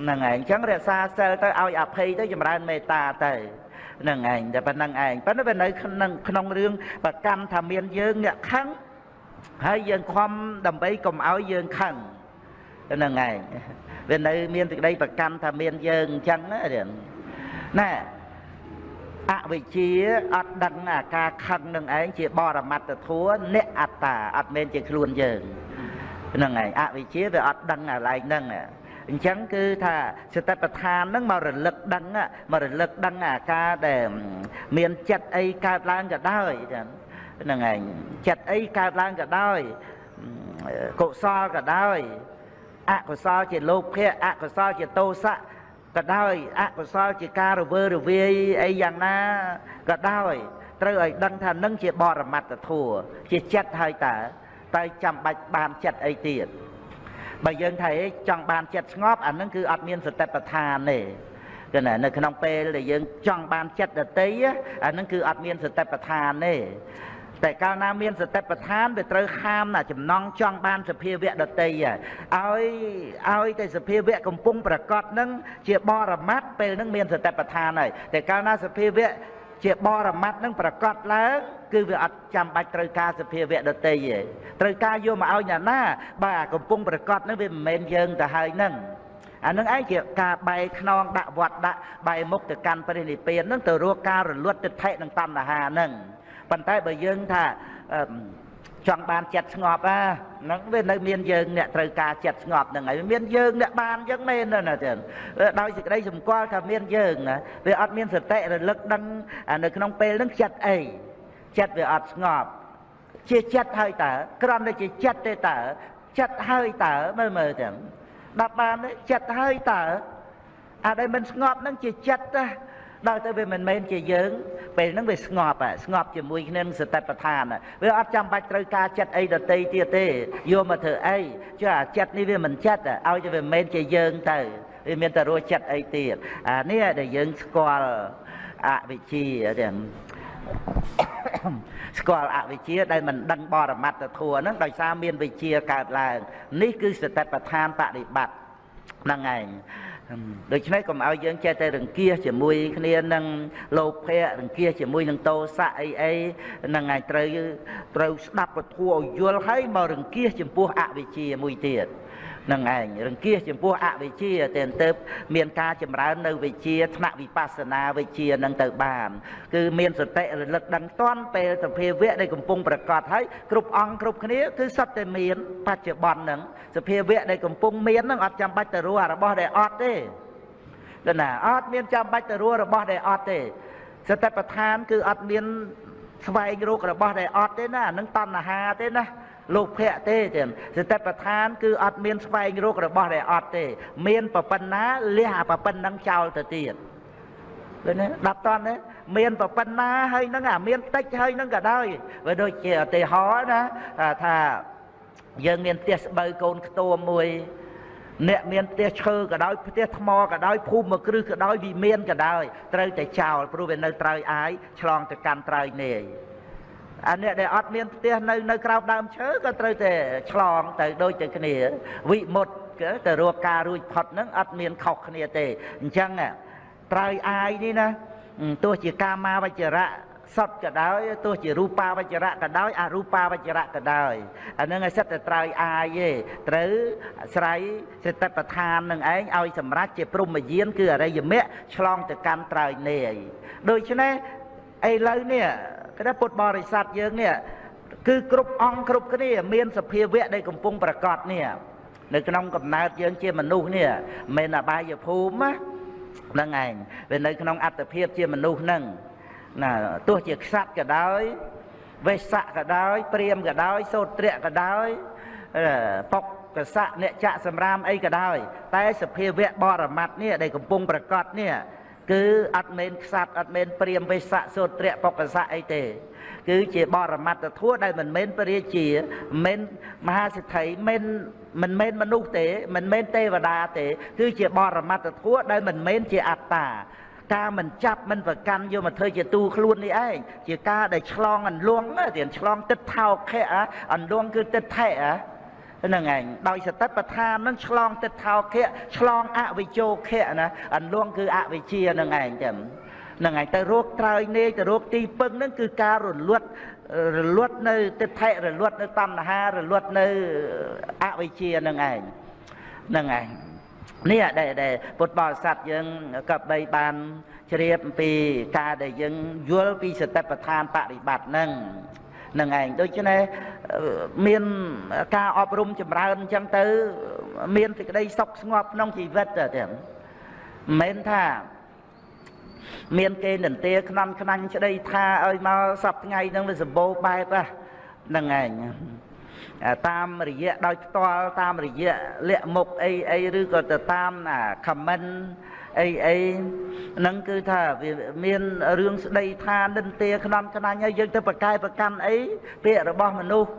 ហ្នឹងឯងអញ្ចឹងរក្សាសិលទៅឲ្យអភ័យទៅចម្រើនមេត្តាទៅហ្នឹងឯងតែប៉ុណ្្នឹងឯងប៉ុន្តែវានៅក្នុងក្នុងរឿងប្រកម្មថាមានយើងអ្នកខឹងហើយយើងខំដើម្បីកុំឲ្យយើងខឹងហ្នឹងឯងវានៅមានសេចក្តីប្រកម្មថាមានយើងអញ្ចឹងណាណែអវិជ្ជាអត់ដឹងអាការខឹងនឹងឯងជាបរមត្តធัวអ្នកអត្តាអត់មែនជាខ្លួនយើងហ្នឹងឯងអវិជ្ជាវាអត់ដឹងអាឡែងហ្នឹង អញ្ចឹងគឺថាសតិប្បដ្ឋានហ្នឹងមករលឹកដឹងមករលឹកដឹងអាការដែលមានចិត្តអីកើតឡើងក៏ដោយហ្នឹងឯងចិត្តអីកើតឡើងក៏ដោយកុសលក៏ដោយអកុសលជាលោភៈអកុសលជាទោសៈក៏ដោយអកុសលជាការរវើរវាយអីយ៉ាងណាក៏ដោយត្រូវឲ្យដឹងថានឹងជាបរមត្តធัวជាចិត្តហើយតើតើចាំបាច់បានចិត្តអីទៀត បើយើងថាចង់បានចិត្តស្ងប់អានឹងគឺអត់មានសតិប្បដ្ឋានទេគឺណានៅក្នុងពេលដែលយើងចង់បានចិត្តដតីអានឹងគឺអត់មានសតិប្បដ្ឋានទេតែកាលណាមានសតិប្បដ្ឋានវាត្រូវខាមណាចំណងចង់បានសភាវៈដតីឲ្យឲ្យតែសភាវៈកំពុងប្រកបនឹងជាបរមត្តពេលនឹងមានសតិប្បដ្ឋានហើយតែកាលណាសភាវៈជាបរមត្តនឹងប្រកបឡើង គឺវាអត់ចាំបាច់ត្រូវការសភាវៈដតីទេត្រូវការយកមកឲ្យអ្នកណាបើកំពុងប្រកបនឹងវាមិនមែនយើងទៅហើយនឹងអានឹងឯងជាការបែកខ្នងដាក់វត្តដាក់បែមុខទៅកាន់ព្រះនិព្វាននឹងទៅរកការរលត់ទិដ្ឋិនិងតណ្ហានឹងប៉ុន្តែបើយើងថាចង់បានចិត្តស្ងប់អាហ្នឹងវានៅមានយើងអ្នកត្រូវការចិត្តស្ងប់ហ្នឹងហើយមានយើងអ្នកបានអញ្ចឹងមែនណាទៀតដោយសេចក្តីសម្គាល់ថាមានយើងវាអត់មានសតិរលឹកដឹងនៅក្នុងពេលហ្នឹងចិត្តអី ចិត្តវាអត់ស្ងប់ជាចិត្តហើយតើគ្រាន់តែជាចិត្តទេតើចិត្តហើយតើមើលមើលទាំងដល់បានចិត្តហើយតើអាដែលមិនស្ងប់ហ្នឹងជាចិត្តណាដល់ទៅវាមិនមែនជាយើងពេលហ្នឹងវាស្ងប់ស្ងប់ជាមួយគ្នានឹងសតិប្បដ្ឋានវាអត់ចាំបាច់ត្រូវការចិត្តអីដតីទៀតទេយកមកធ្វើអីចុះអាចិត្តនេះវាមិនចិត្តឲ្យតែវាមិនមែនជាយើងទៅវាមានតែរស់ចិត្តអីទៀតអានេះដែលយើងស្គាល់អវិជ្ជាទាំង ស្គាល់អវិជ្ជាដែលមិនដឹងបរមត្តធัวហ្នឹងដោយសារមានវិជ្ជាកើតឡើងនេះគឺសតិប្បដ្ឋានបដិបត្តិហ្នឹងឯងដូច្នេះកុំឲ្យយើងចេះតែរង្គៀសជាមួយគ្នានឹងលោភៈរង្គៀសជាមួយនឹងតោសៈអីអីហ្នឹងឯងត្រូវត្រូវស្ដាប់ពធัวឲ្យយល់ហើយមករង្គៀសចំពោះអវិជ្ជាមួយទៀត នឹងឯងរង្គៀសចំពោះអវិជ្ជាតែទៅមានការចម្រើននៅវិជ្ជាថ្នាក់វិបស្សនាវិជ្ជានឹងទៅបាន គឺមានសតិរលឹកដឹងតន់ពេលសភាវៈដែលកំពុងប្រកាសហើយគ្រប់អង្គគ្រប់គ្នាគឺសត្វតែមានបច្ចុប្បន្នហ្នឹងសភាវៈដែលកំពុងមានហ្នឹងអត់ចាំបាច់ទៅរស់របស់ដែលអត់ទេដល់ណាអត់មានចាំបាច់ទៅរស់របស់ដែលអត់ទេសតិប្បដ្ឋានគឺអត់មានស្វែងរករបស់ដែលអត់ទេណានឹងតណ្ហាទេណា លោកភៈទេចឹងសតិប្បដ្ឋាន គឺអត់មានស្វែងរករបស់ដែលអត់ទេ មានប្រប៉ុណ្ណាលះអាប្រប៉ុណ្ណឹងចោលទៅទៀតឃើញទេដាប់តន់ទេមានប្រប៉ុណ្ណាហើយនឹងអាមានតិចហើយនឹងក៏ដោយវាដូចជាឧទាហរណ៍ណាថាយើងមានផ្ទះស្បូវកូនខ្ទួមមួយអ្នកមានផ្ទះឈើក៏ដោយផ្ទះថ្មក៏ដោយភូមិមួយគ្រឹះក៏ដោយវិមានក៏ដោយត្រូវតែចោលព្រោះវានៅត្រើយអាយឆ្លងទៅកាន់ត្រើយនាយ អាអ្នកដែលអត់មានផ្ទះនៅនៅក្រោមដើមឈើក៏ត្រូវតែឆ្លងទៅដូចទៅគ្នាវិមុតទៅរកការរួចផុតហ្នឹងអត់មានខុសគ្នាទេអញ្ចឹងត្រើយអាយនេះណាទោះជាកាមាវចរៈសត្វក៏ដោយទោះជារូបាវចរៈក៏ដោយអរូបាវចរៈក៏ដោយអានឹងឲ្យសិតតែត្រើយអាយទេត្រូវស្រ័យសេតបឋាននឹងឯងឲ្យសម្រេចជាព្រមយានគឺអរិយមគ្គឆ្លងទៅកាន់ត្រើយនេយដូច្នេះ ឥឡូវនេះគណៈពុទ្ធបរិស័ទយើងនេះគឺគ្រប់អង្គគ្រប់គ្នា មានសភាវៈដែលកំពុងប្រកាសនេះនៅក្នុងកំណើតយើងជាមនុស្សនេះមិនអបាយភូមិហ្នឹងឯងវានៅក្នុងអត្តភាពជាមនុស្សហ្នឹងណាទោះជាខ្សាត់ក៏ដោយវេសៈក៏ដោយព្រាមក៏ដោយសោត្រៈក៏ដោយបុកកសៈអ្នកចាក់សម្រាមអីក៏ដោយតែសភាវៈបរមត្តនេះដែលកំពុងប្រកាសនេះ គឺអត់មែនខ្សាត់អត់មែនព្រាមវេសៈសោត្រៈបុកកសៈអីទេ គឺជាបរមត្តធัวដែលមិនមែនពរាជាមិនមហាសិទ្ធិមិនមិនមែនមនុស្សទេមិនមែនទេវតាទេ គឺជាបរមត្តធัวដែលមិនមែនជាអត្តាការមិនចាប់មិនប្រកាន់យកមកធ្វើជាទូខ្លួននេះឯងជាការដែលឆ្លងអន្លង់ទៀតឆ្លងទឹកថោខៈអន្លង់គឺទឹកថេ ហ្នឹងឯងដោយសតិប្បដ្ឋានហ្នឹងឆ្លងទឹកថោខៈឆ្លងអវិជោខៈណាអន្លង់គឺអវិជ្ជាហ្នឹងឯងចឹងហ្នឹងឯងទៅរកត្រើយនេទៅរកទីពឹងហ្នឹងគឺការរលត់រលត់នៅទិដ្ឋិរលត់នៅតណ្ហារលត់នៅអវិជ្ជាហ្នឹងឯងហ្នឹងឯងនេះដែលដែលពុទ្ធបរិស័ទយើងក៏បីបានជ្រាបអំពីការដែលយើងយល់ពីសតិប្បដ្ឋានបរិបត្តិហ្នឹង នឹងឯងដូច្នេះមានការអប់រំចម្រើនអញ្ចឹងទៅ មានសេចក្តីសុខស្ងប់ក្នុងជីវិតទៅទៀតមិនមែនថាមានគេនន្ទាខ្នន់ខ្នាញ់ស្ដីថាឲ្យមកសប្ថ្ងៃហ្នឹងវាសម្បូរបែបហ្នឹងឯងតាមរយៈដោយផ្ទាល់តាមរយៈលាក់មុខអីអីឬក៏ទៅតាមអា comment អីអីហ្នឹងគឺថាវាមានរឿងស្ដីថានិន្ទាខ្នំខ្នាញ់ហើយយើងទៅប្រកែប្រកាន់អីពាក្យរបស់មនុស្ស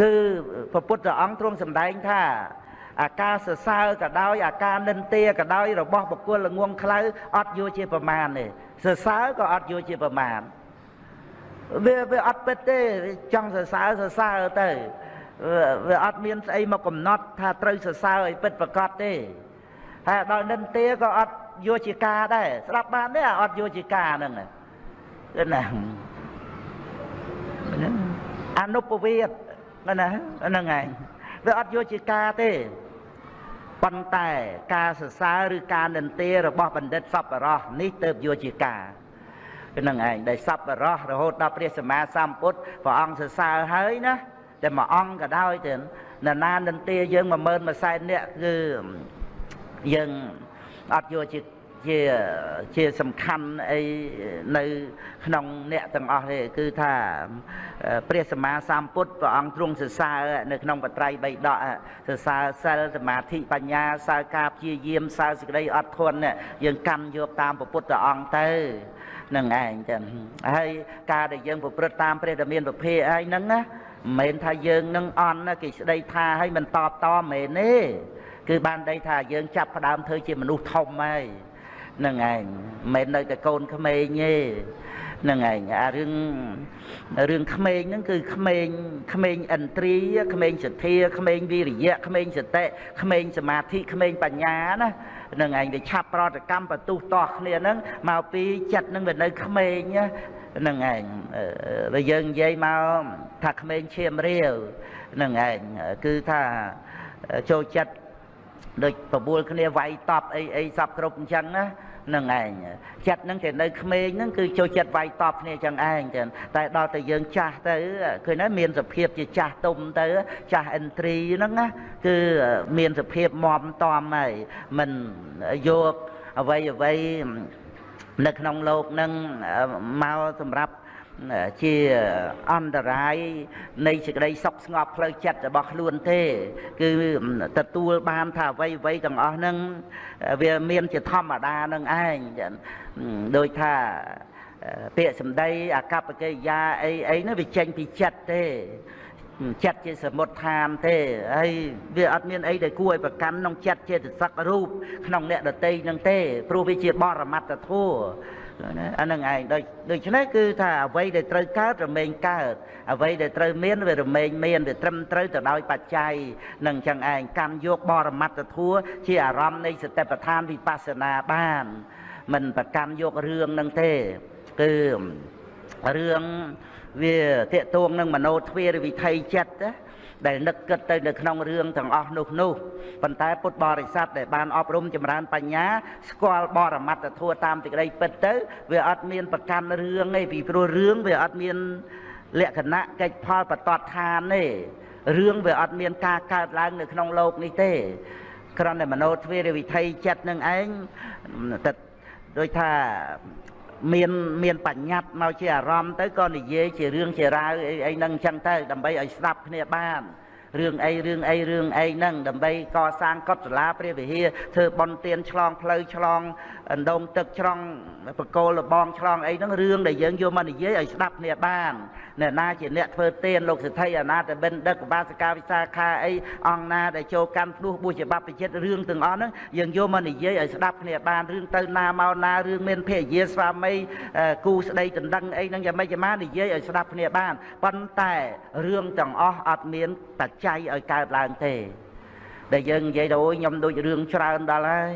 គឺព្រះពុទ្ធអង្គទ្រង់សម្ដែងថាអាការសរសើរក៏ដោយអាការនិន្ទាក៏ដោយរបស់បុគ្គលល្ងងខ្លៅអត់យកជាប្រមាណទេសរសើរក៏អត់យកជាប្រមាណវាវាអត់ពិតទេចង់សរសើរសរសើរទៅវាអត់មានស្អីមកកំណត់ថាត្រូវសរសើរឲ្យពិតប្រកបទេ ហើយដល់និន្ទាក៏អត់យកជាការដែរស្ដាប់បានទេអត់យកជាការហ្នឹងគឺណាអនុពវិតណាហ្នឹងឯងវាអត់យកជាការទេប៉ុន្តែការសរសើរឬការនិន្ទារបស់បណ្ឌិតសប្បុរសនេះទៅយកជាការហ្នឹងឯងដែលសប្បុរសរហូតដល់ព្រះសម្មាសម្ពុទ្ធព្រះអង្គសរសើរហើយណាតែមួយអង្គក៏ដោយទៅនរណានិន្ទាយើង10000 1សែននាក់គឺ យើងអត់យកជាជាជាសំខាន់អីនៅក្នុងអ្នកទាំងអស់ទេគឺថាព្រះសម្មាសម្ពុទ្ធព្រះអង្គទ្រង់សរសើរនៅក្នុងបត្រៃបីដកសរសើរសិលសមាធិបញ្ញាសើការព្យាយាមសើសេចក្តីអត់ធន់យើងកាន់យកតាមពុទ្ធអង្គទៅនឹងឯងចឹងហើយការដែលយើងប្រព្រឹត្តតាមព្រះដ៏មានប្រភេទហើយហ្នឹងណាមិនមែនថាយើងនឹងអន់គេស្ដីថាឲ្យមិនតបតមិនមែនទេ គឺបានដីថាយើងចាប់ផ្ដើមធ្វើជាមនុស្សធំហើយនឹងឯងមិនមែននៅតែកូនក្មេងទេនឹងឯងអារឿងរឿងក្មេងហ្នឹងគឺក្មេងក្មេងឥន្ទ្រីក្មេងសទ្ធាក្មេងវិរិយៈក្មេងសតិក្មេងសមាធិក្មេងបញ្ញាណានឹងឯងវាឆាប់ប្រតិកម្មបន្ទុះតោះគ្នាហ្នឹងមកពីចិត្តហ្នឹងវានៅក្មេងហ្នឹងឯងបើយើងនិយាយមកថាក្មេងឈាមរាវហ្នឹងឯងគឺថាចូលចិត្ត ដូចបបួលគ្នាវាយតប់អីអីសពគ្រប់អញ្ចឹងណានឹងឯងចិត្តហ្នឹងតែនៅក្មេងហ្នឹងគឺចូលចិត្តវាយតប់គ្នាចឹងឯងចឹងតែដល់តែយើងចាស់ទៅឃើញណាមានសភាពជាចាស់ទុំទៅចាស់ឥន្ទ្រីហ្នឹងណាគឺមានសភាពមមតំហើយមិនយកអ្វីអ្វីនៅក្នុងលោកហ្នឹងមកសម្រាប់ ជាអន្តរាយនៃសេចក្តីសុខស្ងប់ផ្លូវចិត្តរបស់ខ្លួនទេ គឺទទួលបានថាអ្វីអ្វីទាំងអស់ហ្នឹងវាមានជាធម្មតានឹងឯងដូចថាពាក្យសម្ដីអកប្បកិរិយាអីអីនោះវាចេញពីចិត្តទេចិត្តជាសមុទ្ឋានទេហើយវាអត់មានអីដែលគួរឲ្យប្រកាន់ក្នុងចិត្តចេតសិករូបក្នុងអ្នកដតីនឹងទេព្រោះវាជាបរមត្តធម៌ ណាអានឹងឯងដូចដូច្នេះគឺថាអ្វីដែលត្រូវកើតរមែងកើតអ្វីដែលត្រូវមានវារមែងមានវាត្រឹមត្រូវទៅដោយបច្ច័យនឹងចឹងឯងកម្មយកបរមត្តធัวជាអារម្មណ៍នៃសតិប្បដ្ឋានវិបស្សនាបានមិនប្រកាន់យករឿងនឹងទេគឺរឿងវាតេតួងនឹងមโนទ្វារវិថីចិត្តណា ដែលនឹកគិតទៅនៅក្នុងរឿងទាំងអស់នោះនោះប៉ុន្តែពុទ្ធបរិស័ទដែលបានអប់រំចម្រើនបញ្ញាស្គាល់បរមត្តធัวតាមទីក្តីពិតទៅវាអត់មានប្រកាន់រឿងទេពីព្រោះរឿងវាអត់មានលក្ខណៈកិច្ចផលបតតឋានទេរឿងវាអត់មានការកើតឡើងនៅក្នុងโลกនេះទេគ្រាន់តែមโนទ្វារវិថីចិត្តនឹងឯងតែដូចថា មានមានបញ្ញត្តិមកជាអារម្មណ៍ទៅក៏និយាយជារឿងជារាវអីអីហ្នឹងអញ្ចឹងទៅដើម្បីឲ្យស្ដាប់គ្នាបានរឿងអីរឿងអីរឿងអីហ្នឹងដើម្បីកសាងកុដិសាលាព្រះវិហារធ្វើបន់ទៀនឆ្លងផ្លូវឆ្លងអណ្ដូងទឹកឆ្លងបកគោលលបងឆ្លងអីហ្នឹងរឿងដែលយើងយកមកនិយាយឲ្យស្ដាប់គ្នាបាន អ្នកណាជាអ្នកធ្វើទៀនលោកសិទ្ធិអនាតបិណ្ឌិតកបាសកាវិសាខាអីអង្គណាដែលចូលកម្មភ្នោះបុជាបព្វជិតរឿងទាំងអស់ហ្នឹងយើងយកមកនិយាយឲ្យស្ដាប់គ្នាបានរឿងទៅណាមកណារឿងមានភរិយាស្វាមីគូស្ដីដណ្ដឹងអីហ្នឹងយ៉ាងម៉េចយ៉ាងម៉ានិយាយឲ្យស្ដាប់គ្នាបានប៉ុន្តែរឿងទាំងអស់អត់មានបច្ច័យឲ្យកើតឡើងទេ ដែលយើងនិយាយទៅអូយខ្ញុំដូចរឿងច្រើនដល់ហើយ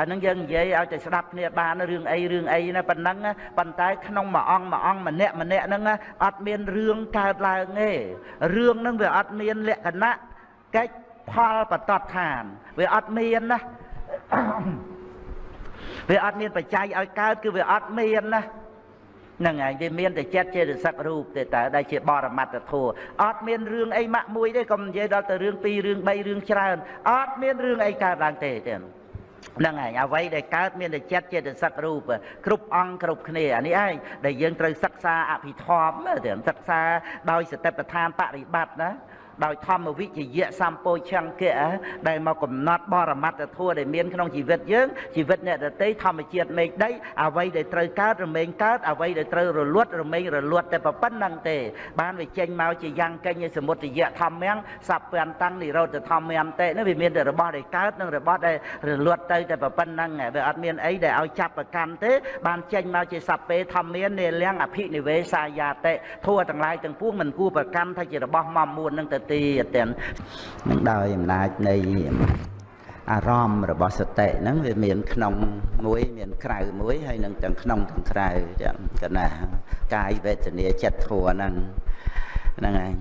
អានឹងយើងនិយាយឲ្យតែស្ដាប់គ្នាបានរឿងអីរឿងអីណាប៉ុណ្ណឹងប៉ុន្តែក្នុងមួយអង្គមួយអង្គម្នាក់ម្នាក់ហ្នឹងអត់មានរឿងកើតឡើងទេរឿងហ្នឹងវាអត់មានលក្ខណៈកិច្ចផលបតតឋានវាអត់មានណាវាអត់មានបច្ច័យឲ្យកើតគឺវាអត់មានណាហ្នឹងហើយវាមានតែចិត្តចេតសិករូបទេតើដែលជាបរមត្តធម៌អត់មានរឿងអីម៉ាក់មួយទេកុំនិយាយដល់ទៅរឿង2រឿង3រឿងច្រើនអត់មានរឿងអីកើតឡើងទេទេ ហ្នឹងហើយអ្វីដែលកើតមានតែចិត្តចេតសិករូបគ្រប់អង្គគ្រប់គ្នាអានេះឯងដែលយើងត្រូវសិក្សាអភិធម្មទៅសិក្សាដោយសតិប្បដ្ឋានបរិបត្តិណា ដោយធម្មវិជ្ជយៈសម្ពោឆង្គៈដែលមកកំណត់បរមត្តធម៌ដែលមានក្នុងជីវិតយើងជីវិតអ្នកដតីធម្មជាតិមេឃដីអ្វីដែលត្រូវកើតរមែងកើតអ្វីដែលត្រូវរលត់រមែងរលត់តែប៉ុណ្្នឹងទេ បានវាចេញមកជាយ៉ាងកេញសមុទ្រយៈធម្មំសព្វានតាំងនិរោធធម្មំតេនោះវាមានតែរបស់ដែលកើតនិងរបស់ដែលរលត់ទៅតែប៉ុណ្្នឹងវាអត់មានអីដែលឲ្យចាប់ប្រកាន់ទេ បានចេញមកជាសពេធម្មាននេលៀងអភិនិវេសាយាតិធัวទាំងឡាយទាំងពួងមិនគួរប្រកាន់ថាជារបស់មមមួននឹងទៅទៀតទាំងនឹងដោយអំណាចនៃអារម្មណ៍របស់សតិហ្នឹងវាមានក្នុងមួយមានក្រៅមួយហើយនឹងទាំងក្នុងទាំងក្រៅចឹងកណាកាយវេទនាចិត្តធัวហ្នឹងហ្នឹងហើយ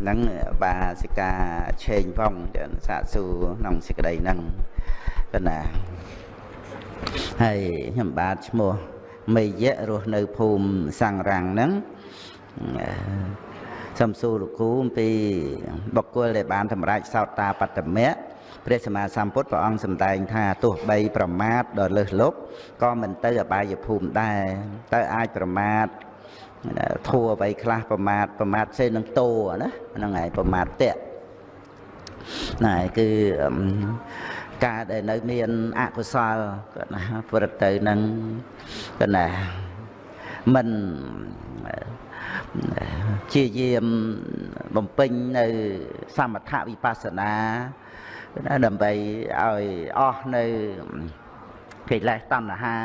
ហ្នឹងបាសិកាឆេងវងចឹងសាកសួរក្នុងសេចក្តីហ្នឹងកណាហើយខ្ញុំបាទឈ្មោះមេយៈរស់នៅភូមិសង្រាំងហ្នឹង សំសួរលោកគ្រូអំពីបុគ្គលដែលបានសម្រេចសោតាបត្តមៈព្រះសម្មាសម្ពុទ្ធព្រះអង្គសម្ដែងថាទោះបីប្រមាទដល់លើសលប់ក៏មិនទៅអបាយភូមិដែរទៅអាចប្រមាទធัวអ្វីខ្លះប្រមាទប្រមាទផ្សេងនឹងតោណាហ្នឹងហើយប្រមាទតៈណែគឺការដែលនៅមានអកុសលគាត់ណាប្រទៅនឹងគាត់ណាមិន ជាយាមបំពេញនៅសមថវិបស្សនាដើម្បីឲ្យអស់នៅកិលេសតណ្ហា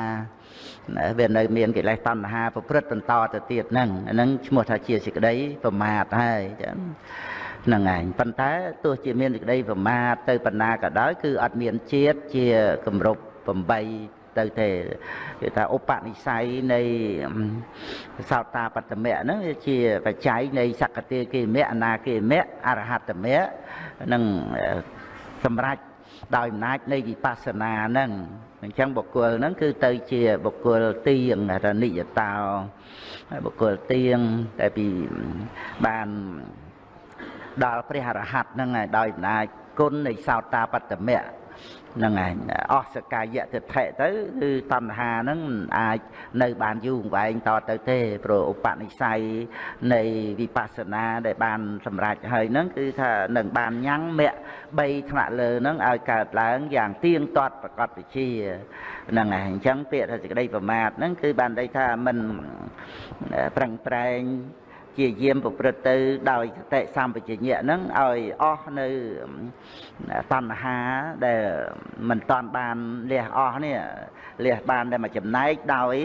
វានៅមានកិលេសតណ្ហាប្រព្រឹត្តបន្តទៅទៀតហ្នឹងហ្នឹងឈ្មោះថាជាសេចក្តីប្រមាទហើយចឹងហ្នឹងឯងប៉ុន្តែទោះជាមានសេចក្តីប្រមាទទៅបណ្ណាក៏ដោយគឺអត់មានជាតិជាគម្រប់8 ទៅទេគេថាឧបនិស្ស័យនៃសោតាបត្តមៈហ្នឹងវាជាបច្ច័យនៃសក្តិគេមៈអនាគេមៈអរហត្តមៈនិងសម្រាប់ដោយអំណាចនៃវិបស្សនាហ្នឹងអញ្ចឹងបុគ្គលហ្នឹងគឺទៅជាបុគ្គលទៀងរនិយតោបុគ្គលទៀងតែពីបានដល់ព្រះអរហត្តហ្នឹងហើយដោយអំណាចគុណនៃសោតាបត្តមៈហ្នឹងឯងអស់សកាយៈទិដ្ឋិទៅគឺតណ្ហាហ្នឹងអាចនៅបានយូរអង្វែងតទៅទេព្រោះឧបនិស្ស័យនៃវិបស្សនាដែលបានសម្រេចហើយហ្នឹងគឺថានឹងបានញ៉ាំងមគ្គ3ថ្នាក់លើហ្នឹងឲ្យកើតឡើងយ៉ាងទៀងទាត់ប្រកបវិជាហ្នឹងឯងអញ្ចឹងពាក្យថាសេចក្តីប្រមាទហ្នឹងគឺបានន័យថាមិនប្រឹងប្រែង ជាយាមប្រព្រឹត្តទៅដោយសតិសម្បជញ្ញៈហ្នឹងឲ្យអស់នៅតណ្ហាដែលមិនតាន់បានលះអស់នេះលះបានតែមួយចំណែកដោយ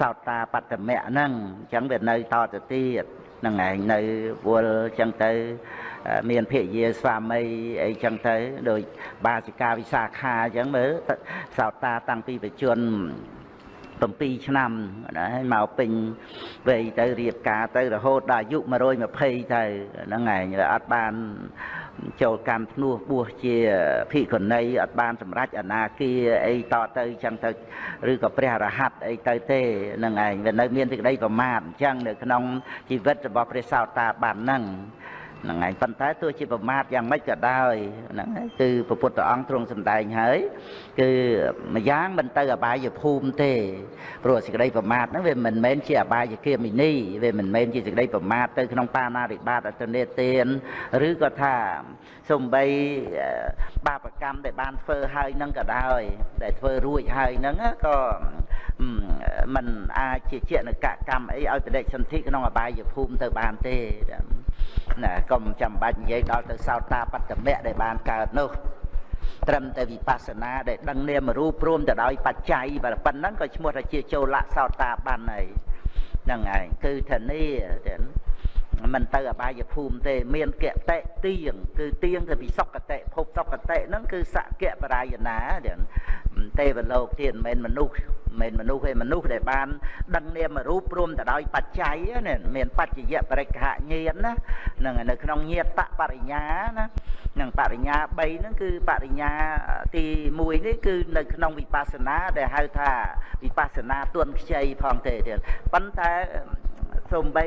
សោតាបត្តមៈហ្នឹងអញ្ចឹងវានៅតទៅទៀតហ្នឹងឯងនៅវល់អញ្ចឹងទៅ មានភិយាស្វាមីអីចឹងទៅដោយបាសិកាវិសាខាអញ្ចឹងមើលសោតាតាំងពីបជន 7ឆ្នាំណាហើយមកពេញវ័យទៅរៀបការទៅរហូតដល់អាយុ120ទៅហ្នឹងឯងអត់បានចូលកម្មភ្នោះបួសជាភិក្ខុនីអត់បានសម្រេចអនាគាអីតទៅចឹងទៅឬក៏ព្រះរហ័តអីទៅទេហ្នឹងឯងវានៅមានសេចក្តីប្រមាទអញ្ចឹងនៅក្នុងជីវិតរបស់ព្រះសោតាបានហ្នឹង ហ្នឹងហើយប៉ុន្តែទោះជាប្រមាទយ៉ាងម៉េចក៏ដោយហ្នឹងហើយគឺព្រះពុទ្ធអង្គទ្រង់សម្ដែងហើយគឺម្យ៉ាងមិនទៅអបាយភូមិទេព្រោះសេចក្តីប្រមាទហ្នឹងវាមិនមែនជាអបាយគាមិនីវាមិនមែនជាសេចក្តីប្រមាទទៅក្នុងបាណារិបាតអតនេទានឬក៏ថាសំបីបាបកម្មដែលបានធ្វើហើយនឹងក៏ដោយដែលធ្វើរួចហើយហ្នឹងក៏มันអាចជាជានកកម្មអីឲ្យបដិសន្ធិក្នុងអបាយភូមិទៅបានទេ ណាកុំចាំបាច់និយាយដល់ទៅសោតាបត្តមៈដែលបានកើតនោះត្រឹមតែវិបស្សនាដែលដឹងនាមរូបព្រមទៅដោយបច្ច័យបើប៉ុណ្ណឹងក៏ឈ្មោះថាជាចូលៈសោតាបានហើយហ្នឹងឯងគឺធានាទាំងមិនទៅអបាយភូមិទេ មានកតិទៀងគឺទៀងទៅពីសុគតិភពសុគតិហ្នឹងគឺសកៈបរាយណាទេវលោកទៀតមិនមែនមនុស្ស មិនមនុស្សទេមនុស្សដែលបាន ដឹងនាមរូបព្រមទៅដោយបច្ច័យណាមានបច្ចយៈបរិក្ខញាណណានឹងនៅក្នុងញាតបរិញ្ញាណានឹងបរិញ្ញា3ហ្នឹងគឺបរិញ្ញាទី1នេះគឺនៅក្នុងវិបស្សនាដែលហៅថាវិបស្សនាទួនខ្ចីផងទេទៀតប៉ុន្តែសំបី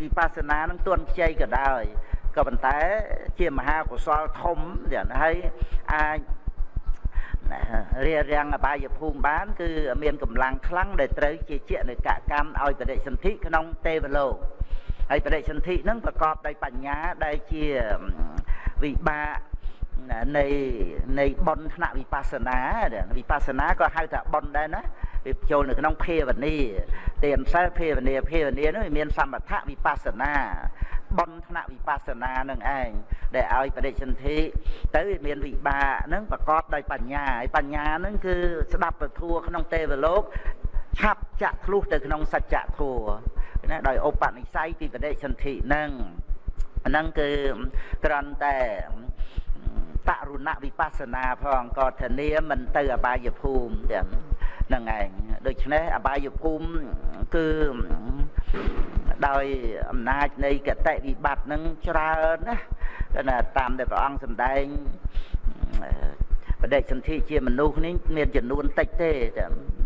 វិបស្សនានឹងទួនខ្ចីក៏ដោយក៏ប៉ុន្តែជាមហាកុសលធំទៀតហើយអាច រារាំងអបាយភូមិបាន គឺមានកម្លាំងខ្លាំងដែលត្រូវជាជានៅកកម្មឲ្យបដិសន្ធិក្នុងទេវលោកហើយបដិសន្ធិនឹងប្រកបដោយបញ្ញាដែលជាវិបាកនៃនៃបនថ្នាក់វិបស្សនាវិបស្សនាក៏ហៅថាបនដែរណាវាចូលនៅក្នុងភាវនាទានសិលភាវនាភាវនានោះមាន សមថវិបស្សនា បនថ្នាក់វិបស្សនានឹងឯងដែលឲ្យបដិសន្ធិទៅមានវិបាកនឹងប្រកបដោយបញ្ញាហើយបញ្ញានឹងគឺស្ដាប់ពធัวក្នុងទេវលោកឆាប់ចាក់ធ្លុះទៅក្នុងសច្ចធัวណាដោយឧបនិស្ស័យពីបដិសន្ធិនឹងហ្នឹងគឺគ្រាន់តែបរុណវិបស្សនាផងក៏ធានាមិនទៅអបាយភូមិទាំងហ្នឹងឯងដូច្នេះអបាយភូមិគឺ ដោយអំណាចនៃកតិវិបត្តិនឹងច្រើនណាណាតាមដែលព្រះអង្គសម្ដែងបដិសន្ធិជាមនុស្សនេះមានចំនួនតិចទេ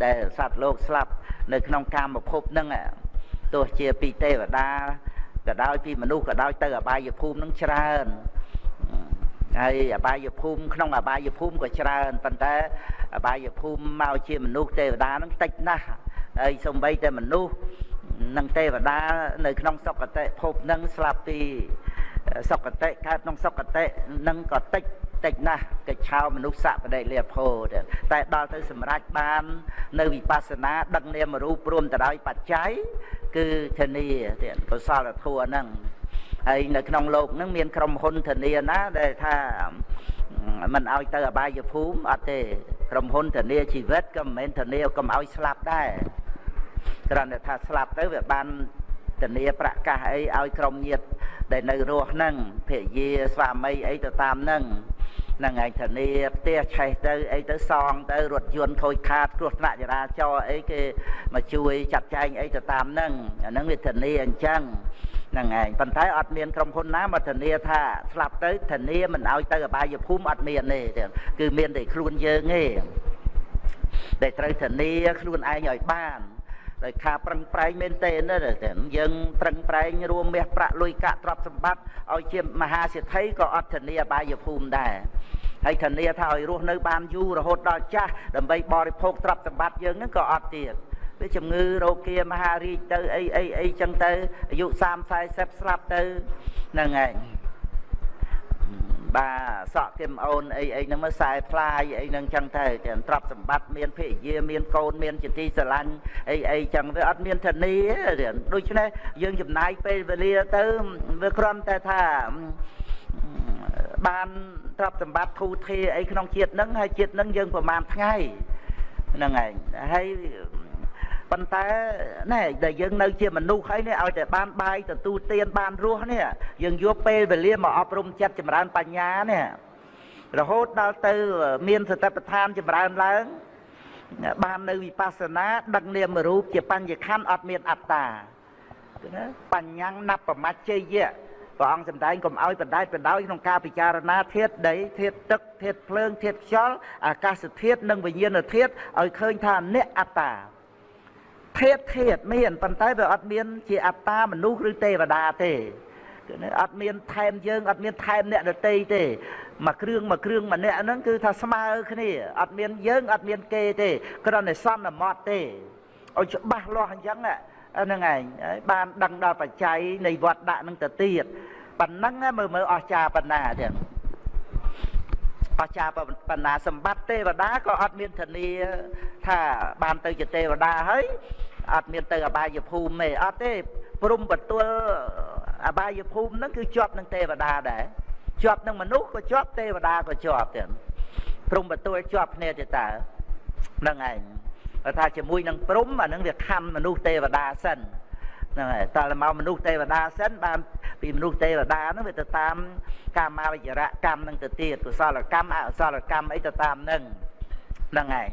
ដែលសត្វលោកស្លាប់នៅក្នុងកាមភពហ្នឹងទោះជាពីទេវតាក៏ដោយពីមនុស្សក៏ដោយទៅអបាយភូមិនឹងច្រើនហើយអបាយភូមិក្នុងអបាយភូមិក៏ច្រើនប៉ុន្តែអបាយភូមិមកជាមនុស្សទេវតានឹងតិចណាស់ហើយសំបីតែមនុស្ស នឹងទេវតានៅក្នុងសុគតិភពនឹងស្លាប់ទីសុគតិកើតក្នុងសុគតិនឹងក៏តិចតិចណាស់កិច្ចឆោមនុស្សសពដិលាភោតែដល់ទៅសម្រេចបាន នៅវិបស្សនាដឹកនាមរូបព្រមទៅដោយបច្ច័យគឺធានាទៀតកុសលធម៌ហ្នឹងហើយនៅក្នុងលោកហ្នឹងមានក្រុមហ៊ុនធានាណាដែលថាមិនឲ្យទៅអបាយភូមិអត់ទេក្រុមហ៊ុនធានាជីវិតក៏មិនមែនធានាកុំឲ្យស្លាប់ដែរ គ្រាន់តែថាស្លាប់ទៅវាបានធានាប្រកាសអីឲ្យក្រុមញាតិដែលនៅរស់ហ្នឹងភរិយាស្វាមីអីទៅតាមហ្នឹងហ្នឹងឯងធានាផ្ទះឆេះទៅអីទៅសងទៅរថយន្តខូចខាតគ្រោះថ្នាក់ចរាចរណ៍អីគេមកជួយចាត់ចែងអីទៅតាមហ្នឹងអាហ្នឹងវាធានាអញ្ចឹងហ្នឹងឯងប៉ុន្តែអត់មានក្រុមហ៊ុនណាមកធានាថាស្លាប់ទៅធានាមិនឲ្យទៅអបាយភូមិអត់មានទេគឺមានតែខ្លួនយើងទេដែលត្រូវធានាខ្លួនឯងឲ្យបាន ដោយការប្រឹងប្រែងមែនទេណាយើងប្រឹងប្រែងរួមមាសប្រាក់លុយកាក់ទ្រព្យសម្បត្តិឲ្យជាមហាសេដ្ឋីក៏អត់ធានាអបាយភូមិដែរហើយធានាថាឲ្យរស់នៅបានយូររហូតដល់ចាស់ដើម្បីបរិភោគទ្រព្យសម្បត្តិយើងហ្នឹងក៏អត់ទៀតវាជំងឺរោគាមហារីកទៅអីអីអីចឹងទៅអាយុ30 40ស្លាប់ទៅហ្នឹងឯង បាទសក់គឹមអូនអីអីហ្នឹងមើលខ្សែផ្លាយអីហ្នឹងចឹងទៅទាំងទ្រព្យសម្បត្តិមានភរិយាមានកូនមានជាទីស្រឡាញ់អីអីចឹងវាអត់មានធានាដូច្នេះយើងចំណាយពេលវេលាទៅវាគ្រាន់តែថាបានទ្រព្យសម្បត្តិធូធាអីក្នុងជាតិហ្នឹងហើយជាតិហ្នឹងយើងប្រហែលថ្ងៃហ្នឹងឯងហើយ ប៉ុន្តែណែដែលយើងនៅជាមនុស្សហើយនេះឲ្យតែបានបាយទទួលទានបានរស់នេះយើងយកពេលវេលាមកអប់រំចិត្តចម្រើនបញ្ញានេះរហូតដល់ទៅមានសតិប្បដ្ឋានចម្រើនឡើងបាននៅវិបស្សនាដឹកនាមរូបជាបញ្ញខណ្ឌអត់មានអត្តាណាបញ្ញាំងណបមច្ចេយៈព្រះអង្គសម្ដែងកុំឲ្យបណ្ដែតបណ្ដោយក្នុងការពិចារណាធាតុដីធាតុទឹកធាតុភ្លើងធាតុខ្យល់អាកាសធាតុនិងវិញ្ញាណធាតុឲ្យឃើញថាអ្នកអត្តា ធាតធាតមានប៉ុន្តែវាអត់មាន ជាអត្តាមនុស្សឬទេវតាទេគឺអត់មានថែមយើងអត់មានថែមអ្នកដតីទេមួយគ្រឿងមួយគ្រឿងម្នាក់ហ្នឹងគឺថាស្មើគ្នាអត់មានយើងអត់មានគេទេគ្រាន់តែសន្មត់ទេឲ្យច្បាស់លាស់អញ្ចឹងហ្នឹងឯងបានដឹងដល់បច្ច័យនៃវត្តដាក់នឹងទៅទៀតប៉ុណ្ណឹងមើលមើលអស្ចារ្យប៉ុណ្ណាទៀត អស្ចារ្យបណ្ណាសម្បត្តិទេវតាក៏អត់មានធានាថាបានទៅជាទេវតាហើយអត់មានទៅអបាយភូមិទេអត់ទេព្រំបទលអបាយភូមិហ្នឹងគឺជាប់នឹងទេវតាដែរជាប់នឹងមនុស្សក៏ជាប់ទេវតាក៏ជាប់ទៀតព្រំបទលជាប់គ្នាទេតើហ្នឹងឯងគាត់ថាជាមួយនឹងព្រំអានឹងវាខំមនុស្សទេវតាសិន ហ្នឹងហើយតើមកមនុស្សទេវតាសិនបានពីមនុស្សទេវតាហ្នឹងវាទៅតាមកាមាវិជ្ជរកម្មហ្នឹងទៅទៀតកុសលកម្មអកុសលកម្មអីទៅតាមហ្នឹងហ្នឹងហើយ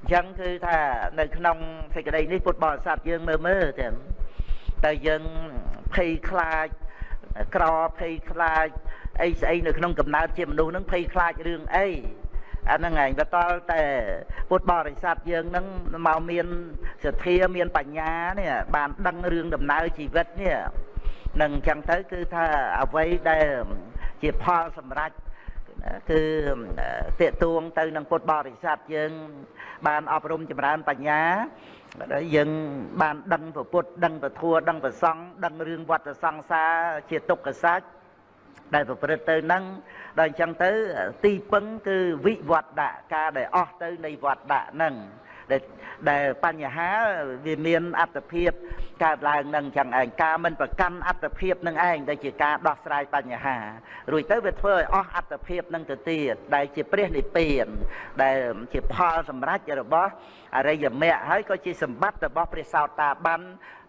អញ្ចឹងគឺថានៅក្នុងសេចក្តីនេះពុទ្ធបរិស័ទយើងមើលមើលទាំងតែយើងភ័យខ្លាចក្រភ័យខ្លាចអីស្អីនៅក្នុងកំណើតជាមនុស្សនឹងភ័យខ្លាចរឿងអី អាហ្នឹងឯងទៅតល់តែពុទ្ធបរិស័ទយើងនឹងមកមានសទ្ធាមានបញ្ញានេះបានដឹងរឿងដំណើរជីវិតនេះនឹងអញ្ចឹងទៅគឺថាអ្វីដែលជាផលសម្រាប់គឺតេតួងទៅនឹងពុទ្ធបរិស័ទយើង បានអប់រំចម្រើនបញ្ញាហើយយើងបានដឹងពុទ្ធដឹងពធัวដឹងប្រសង់ដឹងរឿងវត្តសង្សារជាទុក្ខសច្ច ដែលប្រព្រឹត្តទៅនឹងដល់អញ្ចឹងទៅទីពឹងគឺវិវត្តៈការដែលអស់ទៅនៃវត្តៈហ្នឹងដែលដែលបញ្ហាវាមានអត្តភាព កើតឡើងនឹងចឹងឯងការមិនប្រកាន់អត្តភាពនឹងឯងដែលជាការដោះស្រាយបញ្ហារួចទៅវាធ្វើឲ្យអស់អត្តភាពនឹងទៅទៀតដែលជាព្រះនិព្វាន ដែលជាផលសម្រេចរបស់អរិយមគ្គហើយក៏ជាសម្បត្តិរបស់ព្រះសោតាបាន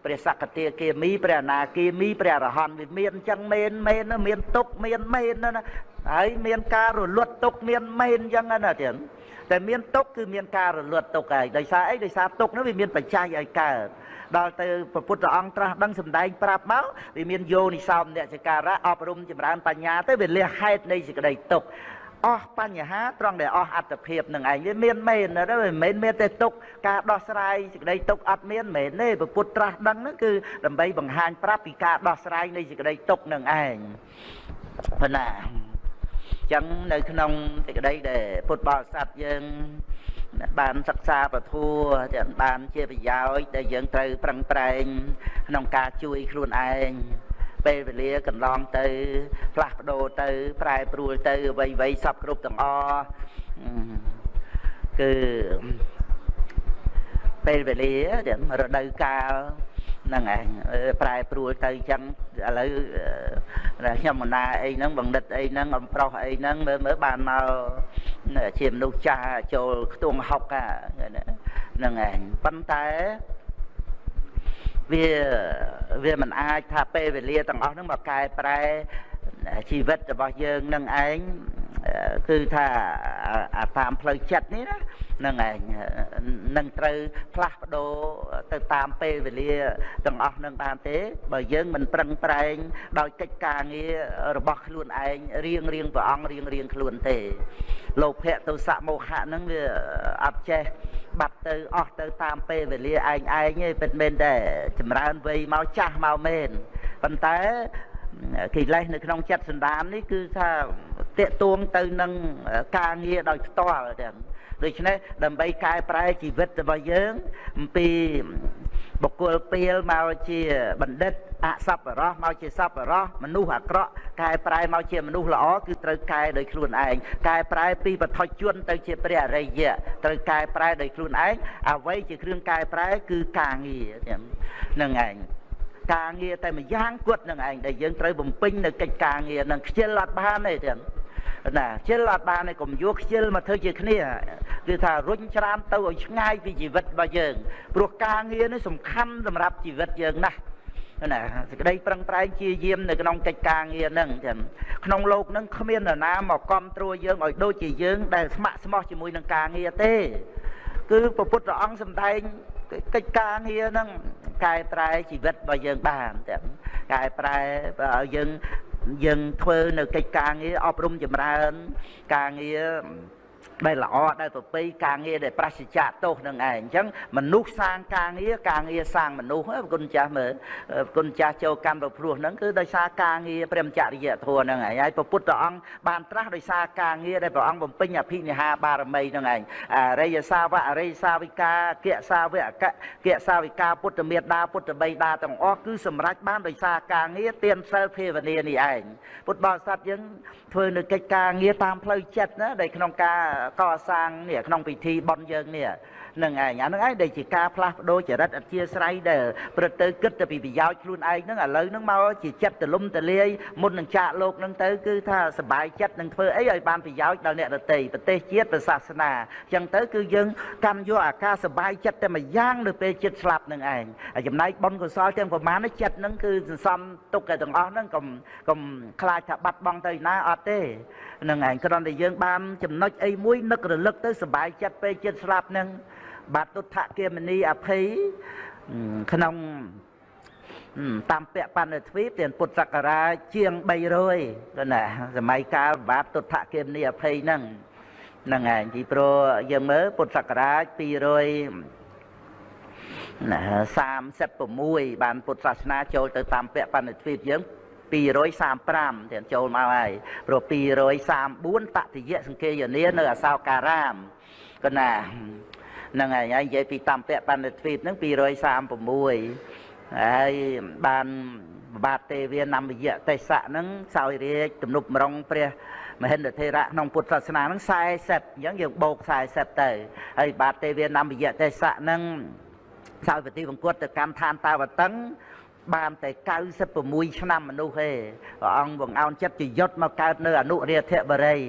ព្រះសកតាគាមីព្រះអនាគាមីព្រះអរហន្តវាមានអញ្ចឹងមែនមែនមានទុកមានមែនណាហើយមានការរលត់ទុកមានមែនអញ្ចឹងណាទៀតតែមានទុកគឺមានការរលត់ទុកហើយដោយសារអីដោយសារទុកនោះវាមានបច្ច័យឲ្យកើត ដល់ទៅព្រះពុទ្ធអង្គត្រាស់ដឹងសម្ដែងប្រាប់មកវាមានយោនិសោមអ្នកចការៈអប់រំចម្រើនបញ្ញាទៅវាលះហេតុនៃសេចក្តីទុកអស់បញ្ហាត្រង់ដែលអស់អត្តភាពនឹងឯងវាមានមែនណាមិនមែនមានតែទុកការដោះស្រាយសេចក្តីទុកអត់មានមែនទេព្រះពុទ្ធត្រាស់ដឹងហ្នឹងគឺដើម្បីបង្ហាញប្រាប់ពីការដោះស្រាយនៃសេចក្តីទុកនឹងឯងប៉ុណ្ណាចឹងនៅក្នុងសេចក្តីដែលពុទ្ធបរិស័ទយើង បានសិក្សាពធัวទាំងបានជាប្រយោជន៍ដែលយើងត្រូវប្រឹងប្រែងក្នុងការជួយខ្លួនឯងពេលវេលាកន្លងទៅ ផ្លាស់ប្ដូរទៅ ប្រែប្រួលទៅអ្វីអ្វីសពគ្រប់ទាំងអស់គឺពេលវេលារដូវកាល ហ្នឹងឯងប្រែប្រួលទៅអញ្ចឹងឥឡូវខ្ញុំមណាអីហ្នឹងបណ្ឌិតអីហ្នឹងអំប្រុសអីហ្នឹងមើលមើលបានមកជាមនុស្សចាស់ចូលខ្ទង់ហុកហ្នឹងឯងប៉ុន្តែវាវាមិនអាចថាពេលវេលាទាំងអស់ហ្នឹងមកកែប្រែជីវិតរបស់យើងនឹងឯង គឺថាអាតាមផ្លូវចិត្តនេះណានឹងឯងនឹងត្រូវផ្លាស់ប្ដូរទៅតាមពេលវេលាទាំងអស់នឹងបានទេ បើយើងមិនប្រឹងប្រែង ដោយកិច្ចការងាររបស់ខ្លួនឯងរៀងរៀងព្រះអង្គរៀងរៀងខ្លួនទេលោភៈទោសៈមោហៈហ្នឹងវាអត់ចេះបាត់ទៅអស់ទៅតាមពេលវេលាឯងឯងទេពិតមែនតែចម្រើនវ័យមកចាស់មកមែនប៉ុន្តែ កិលេសនៅក្នុងចិត្តសន្តាននេះគឺថាតេតួងទៅនឹងការងារដោយផ្ទាល់ទាំងដូច្នេះដើម្បីកែប្រែជីវិតរបស់យើងអំពីបុគ្គលពីលមកជាបណ្ឌិតអសប្បរោះមកជាសប្បរោះមនុស្សអាក្រក់កែប្រែមកជាមនុស្សល្អគឺត្រូវកែដោយខ្លួនឯងកែប្រែពីបឋិជនទៅជាព្រះអរិយៈត្រូវកែប្រែដោយខ្លួនឯងអ្វីជាគ្រឿងកែប្រែគឺការងារហ្នឹងឯង ការងារតែម្យ៉ាងគត់នឹងឯងដែលយើងត្រូវបំពេញនៅកិច្ចការងារនឹងខ្ជិលអត់បានទេទាំងណាខ្ជិលអត់បានទេកុំយកខ្ជិលមកធ្វើជាគ្នាគឺថារុញច្រានទៅឲ្យឆ្ងាយពីជីវិតរបស់យើងព្រោះការងារនេះសំខាន់សម្រាប់ជីវិតយើងណាស់ណាសេចក្តីប្រឹងប្រែងជាយាមនៅក្នុងកិច្ចការងារហ្នឹងចឹងក្នុងโลกហ្នឹងគ្មាននរណាមកគ្រប់គ្រងយើងឲ្យដូចជាយើងដែលស្ម័គ្រស្មោះជាមួយនឹងការងារទេគឺព្រះពុទ្ធអង្គសម្ដែង កិច្ចការងារហ្នឹងកែប្រែជីវិតរបស់យើងបានចឹងកែប្រែឲ្យយើងយើងធ្វើនៅកិច្ចការងារអប់រំចម្រើន ការងារ ដែលល្អដែលប្រពៃការងារដែលប្រសិទ្ធៈទោសនឹងឯងអញ្ចឹងមនុស្សសាងការងារការងារសាងមនុស្សគុណចាស់មើលគុណចាស់ចូលកម្មប្រព្រោះហ្នឹងគឺដោយសារការងារព្រមចរិយធម៌ហ្នឹងឯងហើយព្រះពុទ្ធអង្គបានត្រាស់ដោយសារការងារដែលព្រះអង្គបំពេញអភិនិហាបារមីហ្នឹងឯងអរិយសាវកអរិយសាវិកាគៈសាវកកគៈសាវិកាពុទ្ធមេដាពុទ្ធបិតាទាំងអស់គឺសម្រេចបានដោយសារការងារទានសិលភាវនានេះឯងពុទ្ធបរិស័ទយើងធ្វើនៅកិច្ចការងារតាមផ្លូវចិត្តណាដែលក្នុងការកសាងនេះក្នុងពិធីបុណ្យយើងនេះ នឹងឯងអានឹងឯងដែលជាការផ្លាស់ប្ដូរចរិតអធិស្រ័យដែលព្រឹកទៅគិតទៅពីប្រយោជន៍ខ្លួនឯងហ្នឹងឥឡូវហ្នឹងមកជាចិត្តទលំទលាយមុននឹងចាកលោកហ្នឹងទៅគឺថាសบายចិត្តនឹងធ្វើអីឲ្យបានប្រយោជន៍ដល់អ្នកដទៃប្រទេសជាតិប្រសាសនាអញ្ចឹងទៅគឺយើងកាន់យកអាការសบายចិត្តតែមួយយ៉ាងនៅពេលចិត្តស្លាប់នឹងឯងហើយចំណែកបុណ្យកុសលទាំងប្រមាណនេះចិត្តហ្នឹងគឺសន្សំទុកតែទាំងអស់ហ្នឹងកុំកុំខ្លាចថាបាត់បង់ទៅណាអត់ទេនឹងឯងគ្រាន់តែយើងបានចំណុចអីមួយនឹករលឹកទៅសบายចិត្តពេលចិត្តស្លាប់ហ្នឹង បាតុដ្ឋគមនីអភ័យក្នុងតាមពៈបណ្ឌទ្វីបទានពុទ្ធសករាជជាង300ទៅណាសម័យកាលបាតុដ្ឋគមនីអភ័យហ្នឹងហ្នឹងឯងពីព្រោះយើងមើលពុទ្ធសករាជ200ណា36បានពុទ្ធសាសនាចូលទៅតាមពៈបណ្ឌទ្វីបយើង235ទៀតចូលមកហើយព្រោះ234តតិយៈសង្កេយនានៅអសោការាមកណា ហ្នឹងហើយហើយនិយាយពីតាមពៈបណ្ឌទ្វីបហ្នឹង236ហើយបានបាទទេវានមយៈទេសៈហ្នឹងសោយរាជទំនប់មរងព្រះមហិន្ទធេរៈក្នុងពុទ្ធសាសនាហ្នឹង40អញ្ចឹងយើងបូក40ទៅហើយបាទទេវានមយៈទេសៈហ្នឹងសោយពតិបង្គត់ទៅកម្មឋានតាវតឹង បានតែ96ឆ្នាំមនុស្សទេព្រះអង្គបង្អោនចិត្តជាយុទ្ធមកកើតនៅអនុរាធបរិយ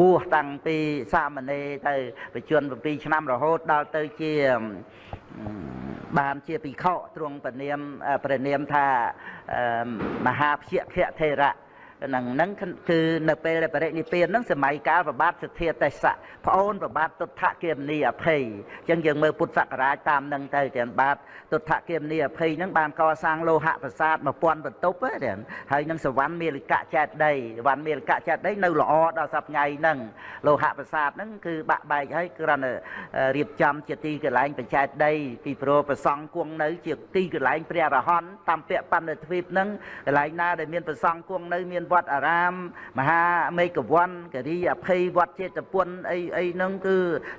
បួសតាំងពីសាមណេរទៅបច្ចុប្បន្ន7ឆ្នាំរហូតដល់ទៅជាបានជាភិក្ខុទ្រង់ព្រះនាមព្រះនាមថាមហាភយខៈថេរៈ ហ្នឹងហ្នឹងគឺនៅពេលដែលបរិនិព្វានហ្នឹងសម័យកាលប្របាទសទ្ធាទេសៈប្អូនប្របាទទុដ្ឋគិមនីអភ័យអញ្ចឹងយើងមើលពុទ្ធសករាជតាមហ្នឹងទៅទាំងបាទទុដ្ឋគិមនីអភ័យហ្នឹងបានកសាងលោហៈប្រាសាទ1000បន្ទប់ហ្នឹងហើយនឹងសវណ្ណមេលកៈចេតដីសវណ្ណមេលកៈចេតដីនៅល្អដល់សប្ថ្ងៃហ្នឹងលោហៈប្រាសាទហ្នឹងគឺបាក់បែកហើយគ្រាន់តែរៀបចំជាទីកន្លែងបច្ចេតដីពីព្រោះប្រសង់គង់នៅជាទីកន្លែងព្រះរហន្តតាមពាក្យបណ្ឌិតទ្វីបហ្នឹងកន្លែងណាដែលមានប្រសង់គង់នៅមានវត្តអារាម មហាមេកវ័នគិរីអភ័យវត្តចេតពុនអីអីហ្នឹងគឺ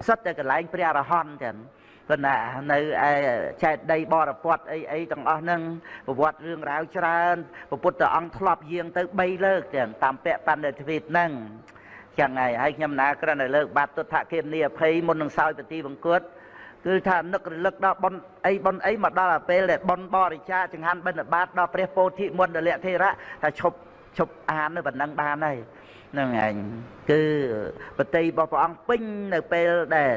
សិតតែកន្លែងព្រះរហន្តចឹងប៉ុន្តែនៅឯចែកដីបរពតអីអីទាំងអស់ហ្នឹងប្រវត្តិរឿងរ៉ាវច្រើនព្រះពុទ្ធអង្គធ្លាប់យាងទៅ3លើកចឹងតាមពាក្យបណ្ឌិតទ្វីបហ្នឹងចឹងហើយហើយខ្ញុំណាគ្រាន់តែលើកបាត់ទុដ្ឋគិមនីអភ័យមុននឹងសោយពទីបង្គត់គឺថានឹករលឹកដល់ប៉ុនអីប៉ុនអីមកដល់ពេលដែលប៉ុនបរិច្ចាចង្ហាន់បិណ្ឌបាតដល់ព្រះពោធិមន្តលៈធេរៈថាឈប់ ឈប់អាននៅប៉ុណ្ណឹងបានហើយនឹងឯងគឺបតីរបស់ព្រះអង្គពេញនៅពេលដែល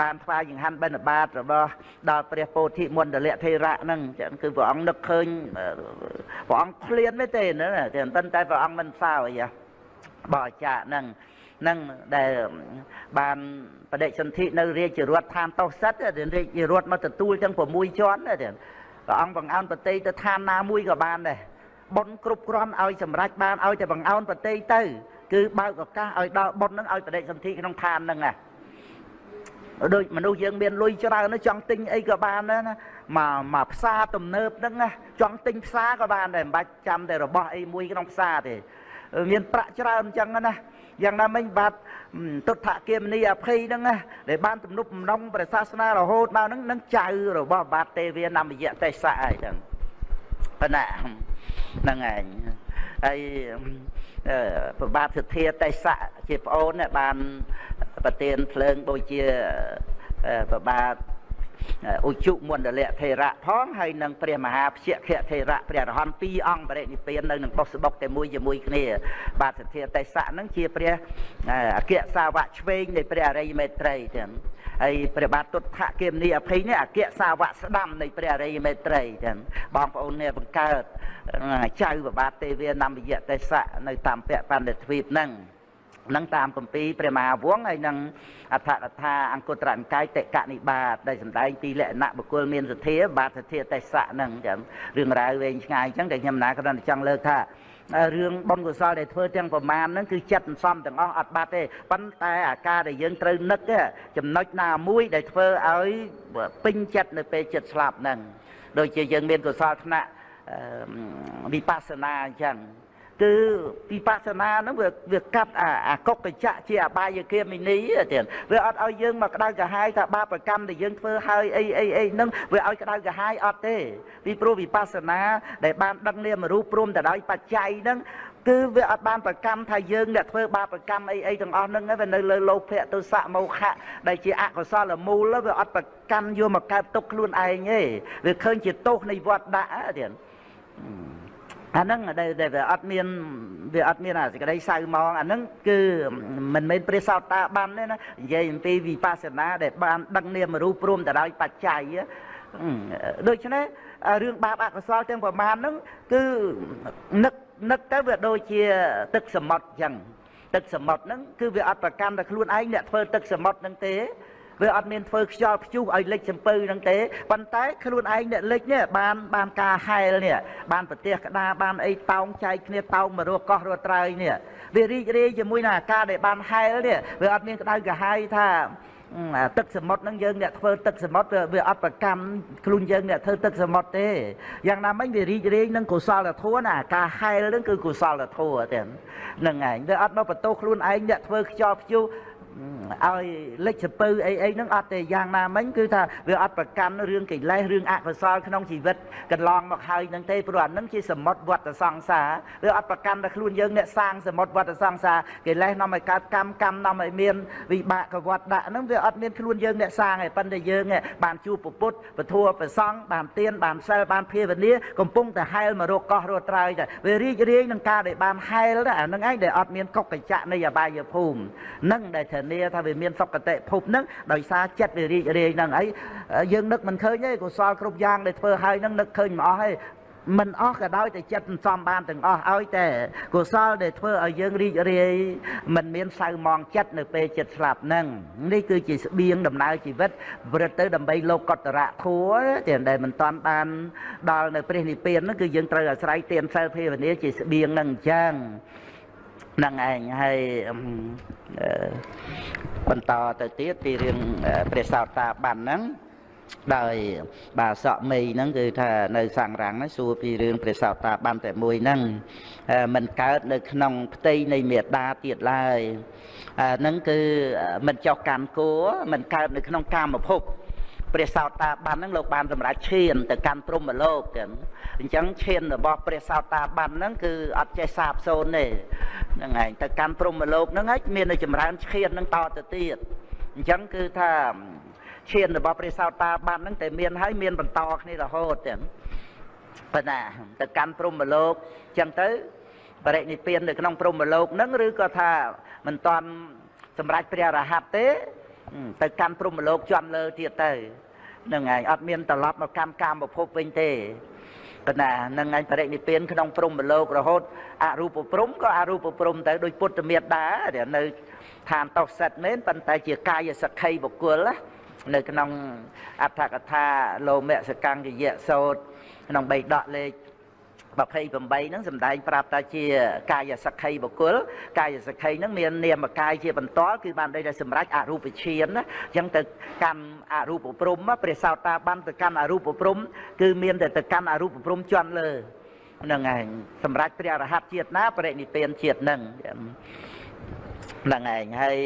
បានថ្វាយចង្ហាន់បិណ្ឌបាតរបស់ដល់ព្រះពោធិមន្តលៈធេរៈហ្នឹងចឹងគឺព្រះអង្គនឹកឃើញព្រះអង្គឃ្លានទេទេណាតែប៉ុន្តែព្រះអង្គមិនសើអីបរិច្ចាហ្នឹងនឹងដែលបានបដិសន្ធិនៅរាជរដ្ឋឋានតោសិតរាជរដ្ឋមកទទួលទាំង6ជាន់ព្រះអង្គបង្អោនប្រតិទៅឋានណាមួយក៏បានដែរ បុណ្យគ្រប់គ្រាន់ឲ្យសម្រេចបានឲ្យតែបង្អោនប្រតិទៅ គឺបើកឱកាសឲ្យដល់បុណ្យនឹងឲ្យបដិសន្ធិក្នុងឋានហ្នឹងណាដូចមនុស្សយើងមានលុយច្រើនចង់ទិញអីក៏បានដែរណាមកមកផ្សារទំនើបហ្នឹងណាចង់ទិញផ្សារក៏បានដែរមិនបាច់ចាំតែរបស់អីមួយក្នុងផ្សារទេមានប្រាក់ច្រើនអញ្ចឹងណាយ៉ាងណាមិញបាទទុដ្ឋគមនីអភ័យហ្នឹងណាដែលបានទំនុកបំណងព្រះសាសនារហូតដល់ហ្នឹងនឹងចៅរបស់បាទទេវានមយៈទេសៈអីចឹង ប៉ុណ្ណាហ្នឹងឯងហើយប្របាទសទ្ធាទេសៈជាប្អូនបានប្រទានភ្លើងដូចជាប្របាទឧជុមណ្ឌលៈថេរៈផងហើយនឹងព្រះមហាភជ្ជខថេរៈព្រះរហន្តពីរអង្គបរិនិព្វាននៅនឹងបុស្បុកតែមួយជាមួយគ្នា បាទសទ្ធាទេសៈនឹងជាព្រះអគ្គសាវកឆ្វេងនៃព្រះអរិយមេត្រីទាំង ហើយព្រះបាទទុដ្ឋគមនីអភ័យនេះអគ្គសាវកស្ដាំនៃព្រះអរិយមេត្រីទាំងបងប្អូននេះបង្កើតចៅប្របាទទេវានំយៈទេសៈនៅតាមពៈបណ្ឌិតទ្វីបហ្នឹងនឹងតាមគម្ពីរព្រះមហាវង្សហើយនឹងអដ្ឋកថាអង្គត្រនិកាយតិកនិបាតដែលសម្ដែងពីលក្ខណៈបុគ្គលមានសទ្ធាបាទសទ្ធាទេសៈហ្នឹងចឹងរឿងរ៉ាវវែងឆ្ងាយចឹងតែខ្ញុំណាគ្រាន់តែចង់លើកថា រឿងបុណ្យកុសលដែលធ្វើទាំងប្រមាណហ្នឹងគឺចិត្តសំទាំងអស់អត់បាត់ទេប៉ុន្តែអាការដែលយើងត្រូវនឹកចំណុចណាមួយដែលធ្វើឲ្យពេញចិត្តនៅពេលចិត្តស្លាប់ហ្នឹងដូចជាយើងមានកុសលថ្នាក់វិបស្សនាអញ្ចឹង គឺវិបស្សនាហ្នឹងវាវាកាត់អាកុកកញ្ចក់ជាអបាយគាមីនីទៀតវាអត់ឲ្យយើងមកក្តៅក្រហាយថាបាបកម្មដែលយើងធ្វើហើយអីអីអីហ្នឹងវាឲ្យក្តៅក្រហាយអត់ទេពីព្រោះវិបស្សនាដែលបានដឹងនាមរូបព្រមទៅដោយបច្ច័យហ្នឹងគឺវាអត់បានប្រកម្មថាយើងអ្នកធ្វើបាបកម្មអីអីទាំងអស់ហ្នឹងវានៅលើលោភៈទុសៈមោហៈដែលជាអកុសលមូលវាអត់ប្រកម្មយកមកកើតទុកខ្លួនឯងទេវាឃើញជាទោសនៃវត្តដាក់ទៀត អាហ្នឹងដែលវាអត់មានវាអត់មានអាសេចក្តីសៅមងអាហ្នឹងគឺមិនមែនព្រះសោតាបានទេណានិយាយអំពីវិបស្សនាដែលបានដឹងនាមរូបព្រមទៅដោយបច្ច័យដូច្នេះរឿងបាបអកុសលទាំងប្រមាណហ្នឹងគឺនឹកនឹកទៅវាដូចជាទឹកសមុទ្រអញ្ចឹងទឹកសមុទ្រហ្នឹងគឺវាអត់ប្រកាន់តែខ្លួនឯងអ្នកធ្វើទឹកសមុទ្រហ្នឹងទេ វាអត់មានធ្វើខ្យល់ព្យុះឲ្យលិចសំពៅហ្នឹងទេប៉ុន្តែខ្លួនឯងអ្នកលិចនេះបានបានការហែលនេះបានប្រទេសក្តារបានអីតោងចែកគ្នាតោងមករស់កោះរស់ត្រើយនេះវារីករាយជាមួយនឹងអាការដែលបានហែលនេះវាអត់មានក្តៅក្រហាយថាទឹកសមុទ្រហ្នឹងយើងអ្នកធ្វើទឹកសមុទ្រវាអត់ប្រកម្មខ្លួនយើងអ្នកធ្វើទឹកសមុទ្រទេយ៉ាងណាមិញវារីករាយនឹងកុសលធម៌ណាការហែលហ្នឹងគឺកុសលធម៌ទេហ្នឹងឯងវាអត់មកបន្ទោសខ្លួនឯងអ្នកធ្វើខ្យល់ព្យុះ ឲ្យលិចសពៅអីអីហ្នឹងអត់ទេយ៉ាងណាមិញគឺថាវាអត់ប្រកាន់រឿងកិលេសរឿងអកុសលក្នុងជីវិតកន្លងមកហើយហ្នឹងទេព្រោះអាហ្នឹងជាសមុទ្រវត្តសង្សារវាអត់ប្រកាន់តែខ្លួនយើងអ្នកសាងសមុទ្រវត្តសង្សារកិលេសនាំឲ្យកើតកម្មកម្មនាំឲ្យមានវិបាកកវត្តដាក់ហ្នឹងវាអត់មានខ្លួនយើងអ្នកសាងទេប៉ុន្តែយើងបានជួបពុទ្ធពធัวប្រសង់បានទៀនបានសិលបានភាវនាកំពុងតែហែលមករកកោះរត់ត្រើយតែវារីករាយនឹងការដែលបានហែលអាហ្នឹងឯងដែលអត់មានកុកកញ្ចក់នៃអបាយភូមិហ្នឹងដែលធានាថាវាមានសុគតិភពហ្នឹងដោយសារចិត្តវារីករាយហ្នឹងអីយើងនឹកមិនឃើញទេកុសលគ្រប់យ៉ាងដែលធ្វើហើយហ្នឹងនឹកឃើញមិនអស់ទេមិនអស់ក៏ដោយតែចិត្តសន្សំបានទាំងអស់ឲ្យតែកុសលដែលធ្វើឲ្យយើងរីករាយមិនមានសៅមងចិត្តនៅពេលចិត្តស្លាប់ហ្នឹងនេះគឺជាស្បៀងដំណើរជីវិតប្រព្រឹត្តទៅដើម្បីលោកកតរៈធัวតែដែលមិនតាន់បានដល់នៅព្រះនិព្វានហ្នឹងគឺយើងត្រូវអាស្រ័យទានសិលភាវនាជាស្បៀងហ្នឹងអញ្ចឹង នឹងឯងហើយបន្តទៅទៀតពីរឿងព្រះសោតាបានហ្នឹងដោយបាសក់មីហ្នឹងគឺថានៅសង្រាំងហ្នឹងសួរពីរឿងព្រះសោតាបានតែមួយហ្នឹងมันកើតនៅក្នុងផ្ទៃនៃមេដាទៀតឡើយហ្នឹងគឺมันចោះកម្មគោมันកើតនៅក្នុងកាមភព ព្រះសោតាបានហ្នឹងលោកបានសម្រេចឈានទៅកាន់ព្រំលោកចឹងអញ្ចឹងឈានរបស់ព្រះសោតាបានហ្នឹងគឺអត់ចេះសាបសូន្យទេហ្នឹងឯងទៅកាន់ព្រំលោកហ្នឹងឯងមាននៅចម្រើនឈានហ្នឹងតទៅទៀតអញ្ចឹងគឺថាឈានរបស់ព្រះសោតាបានហ្នឹងតែមានហើយមានបន្តគ្នារហូតចឹងប៉ុន្តែទៅកាន់ព្រំលោកអញ្ចឹងទៅបរិនិព្វាននៅក្នុងព្រំលោកហ្នឹងឬក៏ថាមិនតាន់សម្រេចព្រះរហ័តទេ ទៅកាន់ព្រំលោកជាន់លើទៀតទៅនឹងឯងអត់មានត្រឡប់មកកម្មកាមភពវិញទេប៉ុន្តែនឹងឯងបរិនិព្វានក្នុងព្រំលោករហូតអរូបព្រំក៏អរូបព្រំទៅដោយពុទ្ធមេត្តានៅឋានតោសិតមែនប៉ុន្តែជាកាយសក្ខីបុគ្គលនៅក្នុងអដ្ឋកថាលោមសកង្កយៈសោតក្នុងបៃដកលេខ 28ហ្នឹងសំដែងប្រាប់ថាជាកាយសក្ខីបុគ្គលកាយសក្ខីហ្នឹងមាននាមកាយជាបន្តគឺបានដូចតែសម្រេចអរូបឈានណាអញ្ចឹងទៅកម្មអរូបព្រំព្រះសោតាបានទៅកម្មអរូបព្រំគឺមានតែទៅកម្មអរូបព្រំជន់លើហ្នឹងឯងសម្រាប់ព្រះអរហន្តជាតិណាបរិនិព្វានជាតិហ្នឹង ហ្នឹងឯងហើយ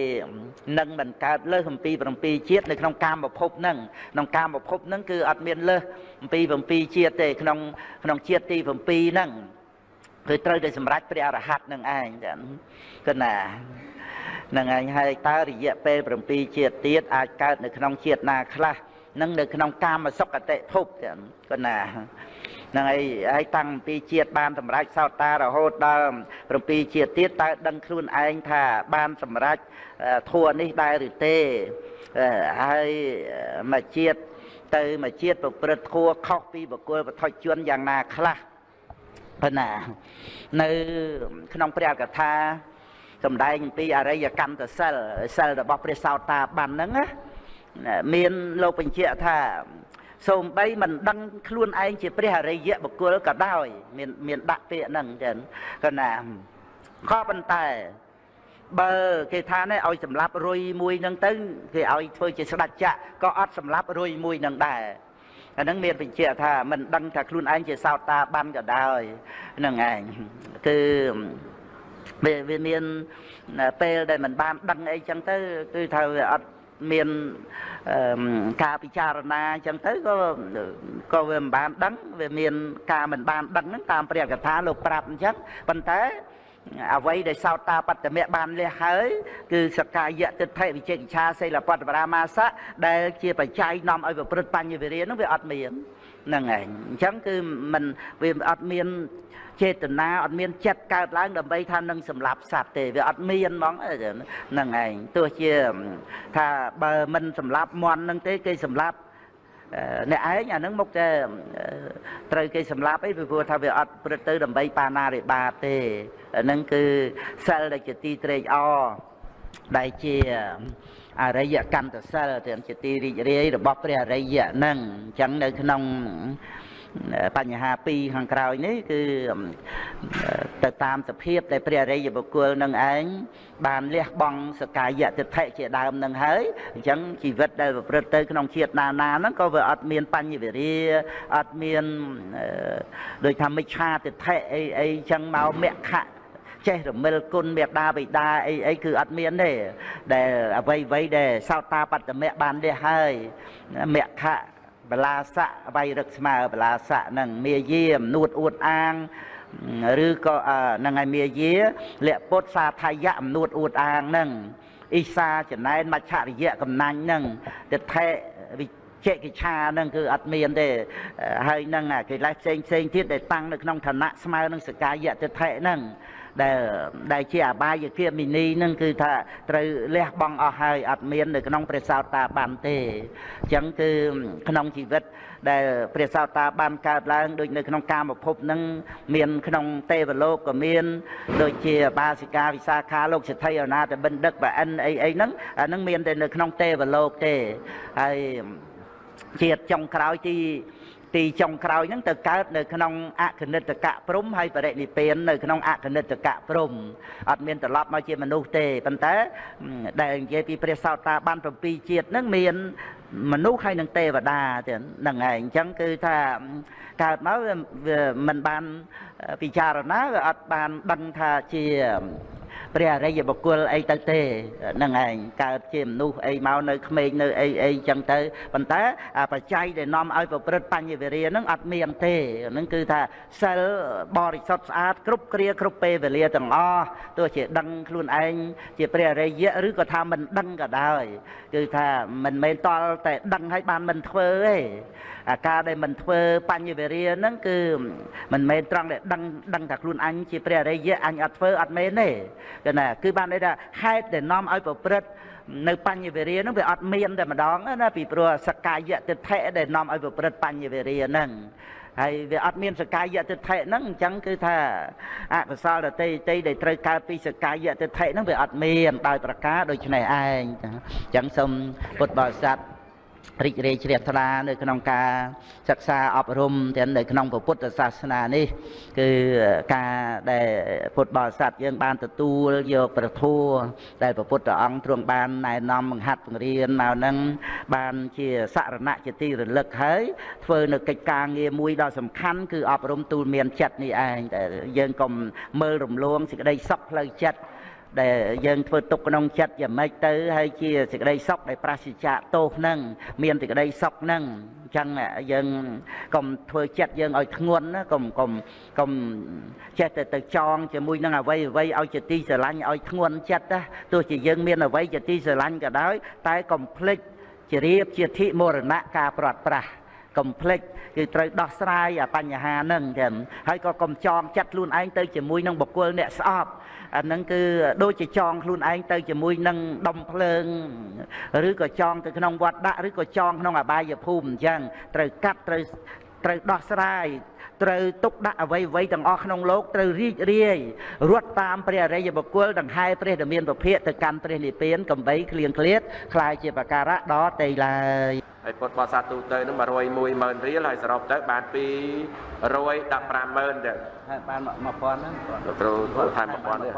នឹងមិនកើតលើសអំពី7ជាតិនៅក្នុងកាមភពហ្នឹងក្នុងកាមភពហ្នឹងគឺអត់មានលើសអំពី7ជាតិទេក្នុងក្នុងជាតិទី7ហ្នឹងគឺត្រូវតែសម្រេចព្រះអរហន្តនឹងឯងគឺណានឹងឯងហើយតើរយៈពេល7ជាតិទៀតអាចកើតនៅក្នុងជាតិណាខ្លះនឹងនៅក្នុងកាមសុគតិភពគឺណា ហ្នឹងហើយហើយតាំងពីជាតិបានសម្រេចសោតារហូតដល់7ជាតិទៀតតើដឹងខ្លួនឯងថាបានសម្រេចធัวនេះដែរឬទេហើយមួយជាតិទៅមួយជាតិប្រព្រឹត្តធัวខុសពីបុគ្គលវត្ថុជនយ៉ាងណាខ្លះប៉ុណ្ណានៅក្នុងព្រះកថាសម្ដែងអំពីអរិយកម្មសិលសិលរបស់ព្រះសោតាបានហ្នឹងណាមានលោកបញ្ជាក់ថា សូម្បីមិនដឹងខ្លួនឯងជាព្រះអរិយបុគ្គលក៏ដោយមានមានដាក់ពាក្យហ្នឹងចឹងក៏ណាក៏ប៉ុន្តែបើគេថានេះឲ្យសម្លាប់រុយមួយហ្នឹងទៅគេឲ្យធ្វើជាស្ដេចចក្រក៏អត់សម្លាប់រុយមួយហ្នឹងដែរអាហ្នឹងមានបញ្ជាក់ថាមិនដឹងថាខ្លួនឯងជាសោតាបានក៏ដោយហ្នឹងឯងគឺវាមានពេលដែលមិនបានដឹងអីចឹងទៅគឺថាវាអត់ មានការពិចារណាអញ្ចឹងទៅក៏ក៏វាមិនបានដឹងវាមានការមិនបានដឹងហ្នឹងតាមព្រះកថាលោកប្រាប់អញ្ចឹងប៉ុន្តែអ្វីដែលសោតាបត្តមៈបានលះហើយគឺសកាយៈទិដ្ឋិវិជិកិឆាសិលបតបរាមាសៈដែលជាបច្ច័យនាំឲ្យប្រព្រឹត្តបញ្ញវិរិយហ្នឹងវាអត់មាន ហ្នឹងឯងអញ្ចឹងគឺมันវាអត់មានចេតនាអត់មានចិត្តកើតឡើងដើម្បីថានឹងសម្លាប់សត្វទេវាអត់មានហ្មងហ្នឹងឯងទោះជាថាបើមិនសម្លាប់មន់នឹងទេគេសម្លាប់អ្នកឯងអានឹងមកតែត្រូវគេសម្លាប់អីពីព្រោះថាវាអត់ព្រឹត្តទៅដើម្បីបាណារិបាទេអានឹងគឺសិលដែលជាទីត្រេកអរដែលជា អរិយកន្តសិលទាំងជាទីរីករាយរបស់ព្រះអរិយហ្នឹងអញ្ចឹងនៅក្នុងបញ្ហាពីរខាងក្រោយនេះគឺទៅតាមសភាពដែលព្រះអរិយបុគ្គលនឹងឯងបានលះបង់សកាយតិដ្ឋិជាដើមនឹងហើយអញ្ចឹងជីវិតដែលប្រព្រឹត្តទៅក្នុងជាតិណាណាហ្នឹងក៏វាអត់មានបញ្ញវិរិយអត់មានដូចថាមិច្ឆាទិដ្ឋិអីអីអញ្ចឹងមកមគ្គ ចេះរមិលគុណមេដាបិតាអីអីគឺអត់មានទេដែលអ្វីអ្វីដែលសោតាបត្តមៈបានលះហើយមគ្គបលាស័កវៃរឹកស្មើបលាស័កហ្នឹងមាយាមនួតអួតអាងឬក៏ហ្នឹងហើយមាយាលៈពុទ្ធសាថយៈអំនួតអួតអាងហ្នឹងអ៊ីសាចំណែនមច្ឆរិយៈកំណាញ់ហ្នឹងទិដ្ឋិវិចេកិឆាហ្នឹងគឺអត់មានទេហើយហ្នឹងកិលេសផ្សេងផ្សេងទៀតដែលតាំងនៅក្នុងឋានៈស្មើនឹងសកាយៈទិដ្ឋិហ្នឹង ដែលដែលជាអបាយគមីនីនឹងគឺថាត្រូវលះបង់អស់ហើយអត់មាននៅក្នុងព្រះសោតាបានទេអញ្ចឹងគឺក្នុងជីវិតដែលព្រះសោតាបានកើតឡើងដូចនៅក្នុងកាមភពនឹងមានក្នុងទេវលោកក៏មានដូចជាបាសិកាវិសាខាលោកសិទ្ធិអនាតបិណ្ឌិកបអិនអីអីហ្នឹងអាហ្នឹងមានតែនៅក្នុងទេវលោកទេហើយជាតិចុងក្រោយទី ទីចុងក្រោយហ្នឹងទៅកើតនៅក្នុងអគនិតកៈព្រំហើយបរិនិព្វាននៅក្នុងអគនិតកៈព្រំអត់មានត្រឡប់មកជាមនុស្សទេប៉ុន្តែដែលនិយាយពីព្រះសោតាបាន7ជាតិហ្នឹងមានមនុស្សហើយនឹងទេវតាទៀតហ្នឹងហើយអញ្ចឹងគឺថាកើតមកវាមិនបានពិចារណាវាអត់បានដឹងថាជា ព្រះអរិយបុគ្គលអីទៅទេហ្នឹងឯងកើតជាមនុស្សអីមកនៅក្មេងនៅអីអីចឹងទៅប៉ុន្តែបច្ច័យដែលនាំឲ្យប្រព្រឹត្តបញ្ញវិរិយហ្នឹងអត់មានទេហ្នឹងគឺថាសិលបរិសុទ្ធស្អាតគ្រប់គ្រាគ្រប់ពេលវេលាទាំងអស់ទោះជាដឹងខ្លួនឯងជាព្រះអរិយឬក៏ថាមិនដឹងក៏ដោយគឺថាមិនមែនតល់តែដឹងឲ្យបានមិនធ្វើទេអា ការដែលមិនធ្វើបញ្ញវេរាហ្នឹងគឺមិនមែនត្រង់ដែលដឹងដឹងថាខ្លួនអញជាព្រះអរិយអញអត់ធ្វើអត់មែនទេគឺណាគឺបានន័យថាហេតុដែលនាំឲ្យប្រព្រឹត្តនៅបញ្ញវេរាហ្នឹងវាអត់មានតែម្ដងណាពីព្រោះសកាយតិដ្ឋិដែលនាំឲ្យប្រព្រឹត្តបញ្ញវេរាហ្នឹងហើយវាអត់មានសកាយតិដ្ឋិហ្នឹងអញ្ចឹងគឺថាអកុសលដតីតីដែលត្រូវកើតពីសកាយតិដ្ឋិហ្នឹងវាអត់មានដោយប្រការដូចនេះឯងអញ្ចឹងសូមពុទ្ធបរិស័ទ រីករាយជ្រះថ្លានៅក្នុងការសិក្សាអប់រំទាំងនៅក្នុងពុទ្ធសាសនានេះ គឺការដែលពុទ្ធបរិស័ទយើងបានទទួលយកប្រធัวដែលព្រះពុទ្ធអង្គទ្រង់បានណែនាំបង្ហាត់បង្រៀនមកនឹងបានជាសរណៈជាទីរលឹកហើយធ្វើនៅកិច្ចការងារមួយដ៏សំខាន់គឺអប់រំទូលមានចិត្តនេះឯងតែយើងកុំមើលរំលងសេចក្តីសុខផ្លូវចិត្ត ដែលយើងធ្វើទុកក្នុងចិត្តយ៉ាងម៉េចទៅហើយជាសេចក្តីសុខដែលប្រសិជ្ជៈទោសនឹងមានសេចក្តីសុខនឹងអញ្ចឹងយើងកុំធ្វើចិត្តយើងឲ្យធ្ងន់ណាកុំកុំកុំចេះតែទៅចងជាមួយនឹងអ្វីអ្វីឲ្យជាទីស្រឡាញ់ឲ្យធ្ងន់ចិត្តណាទោះជាយើងមានអ្វីជាទីស្រឡាញ់ក៏ដោយតែកុំភ្លេចជារៀបជាធិមរណៈការប្រាត់ប្រាស់កុំភ្លេច គឺត្រូវដោះស្រាយអាបញ្ហាហ្នឹងចឹងហើយក៏កុំចងចិត្តខ្លួនឯងទៅជាមួយនឹងបុគ្គលអ្នកស្អប់អាហ្នឹងគឺដូចជាចងខ្លួនឯងទៅជាមួយនឹងដុំភ្លើងឬក៏ចងទៅក្នុងវត្តដាក់ឬក៏ចងក្នុងអបាយភូមិអញ្ចឹងត្រូវកាត់ត្រូវត្រូវដោះស្រាយ ត្រូវទុកដាក់អ្វីអ្វីទាំងអស់ក្នុងលោកត្រូវរីករាយរត់តាមព្រះអរិយបុគ្គលដង្ហែព្រះដែលមានពភៈទៅកាន់ព្រះនិព្វានកំបីគ្លៀងគ្លាតคล้ายជាបការៈដល់តេឡើយហើយពុទ្ធបរិស័ទទូទៅនឹង101ម៉ឺនរៀលហើយសរុបទៅបាន215ម៉ឺនទៅហើយបាន1000ហ្នឹងគ្រូថែម1000ទេ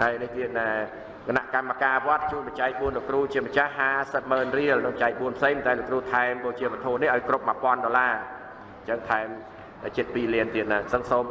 ហើយនេះទៀតគណៈកម្មការវត្តជួយបច្ច័យ4លោកគ្រូជាម្ចាស់50ម៉ឺនរៀលនិងបច្ច័យ4ផ្សេងតែលោកគ្រូថែមបូជាវត្ថុនេះឲ្យគ្រប់1000ដុល្លារ អញ្ចឹងថែមចិត្ត2លានទៀតណាសឹងសូម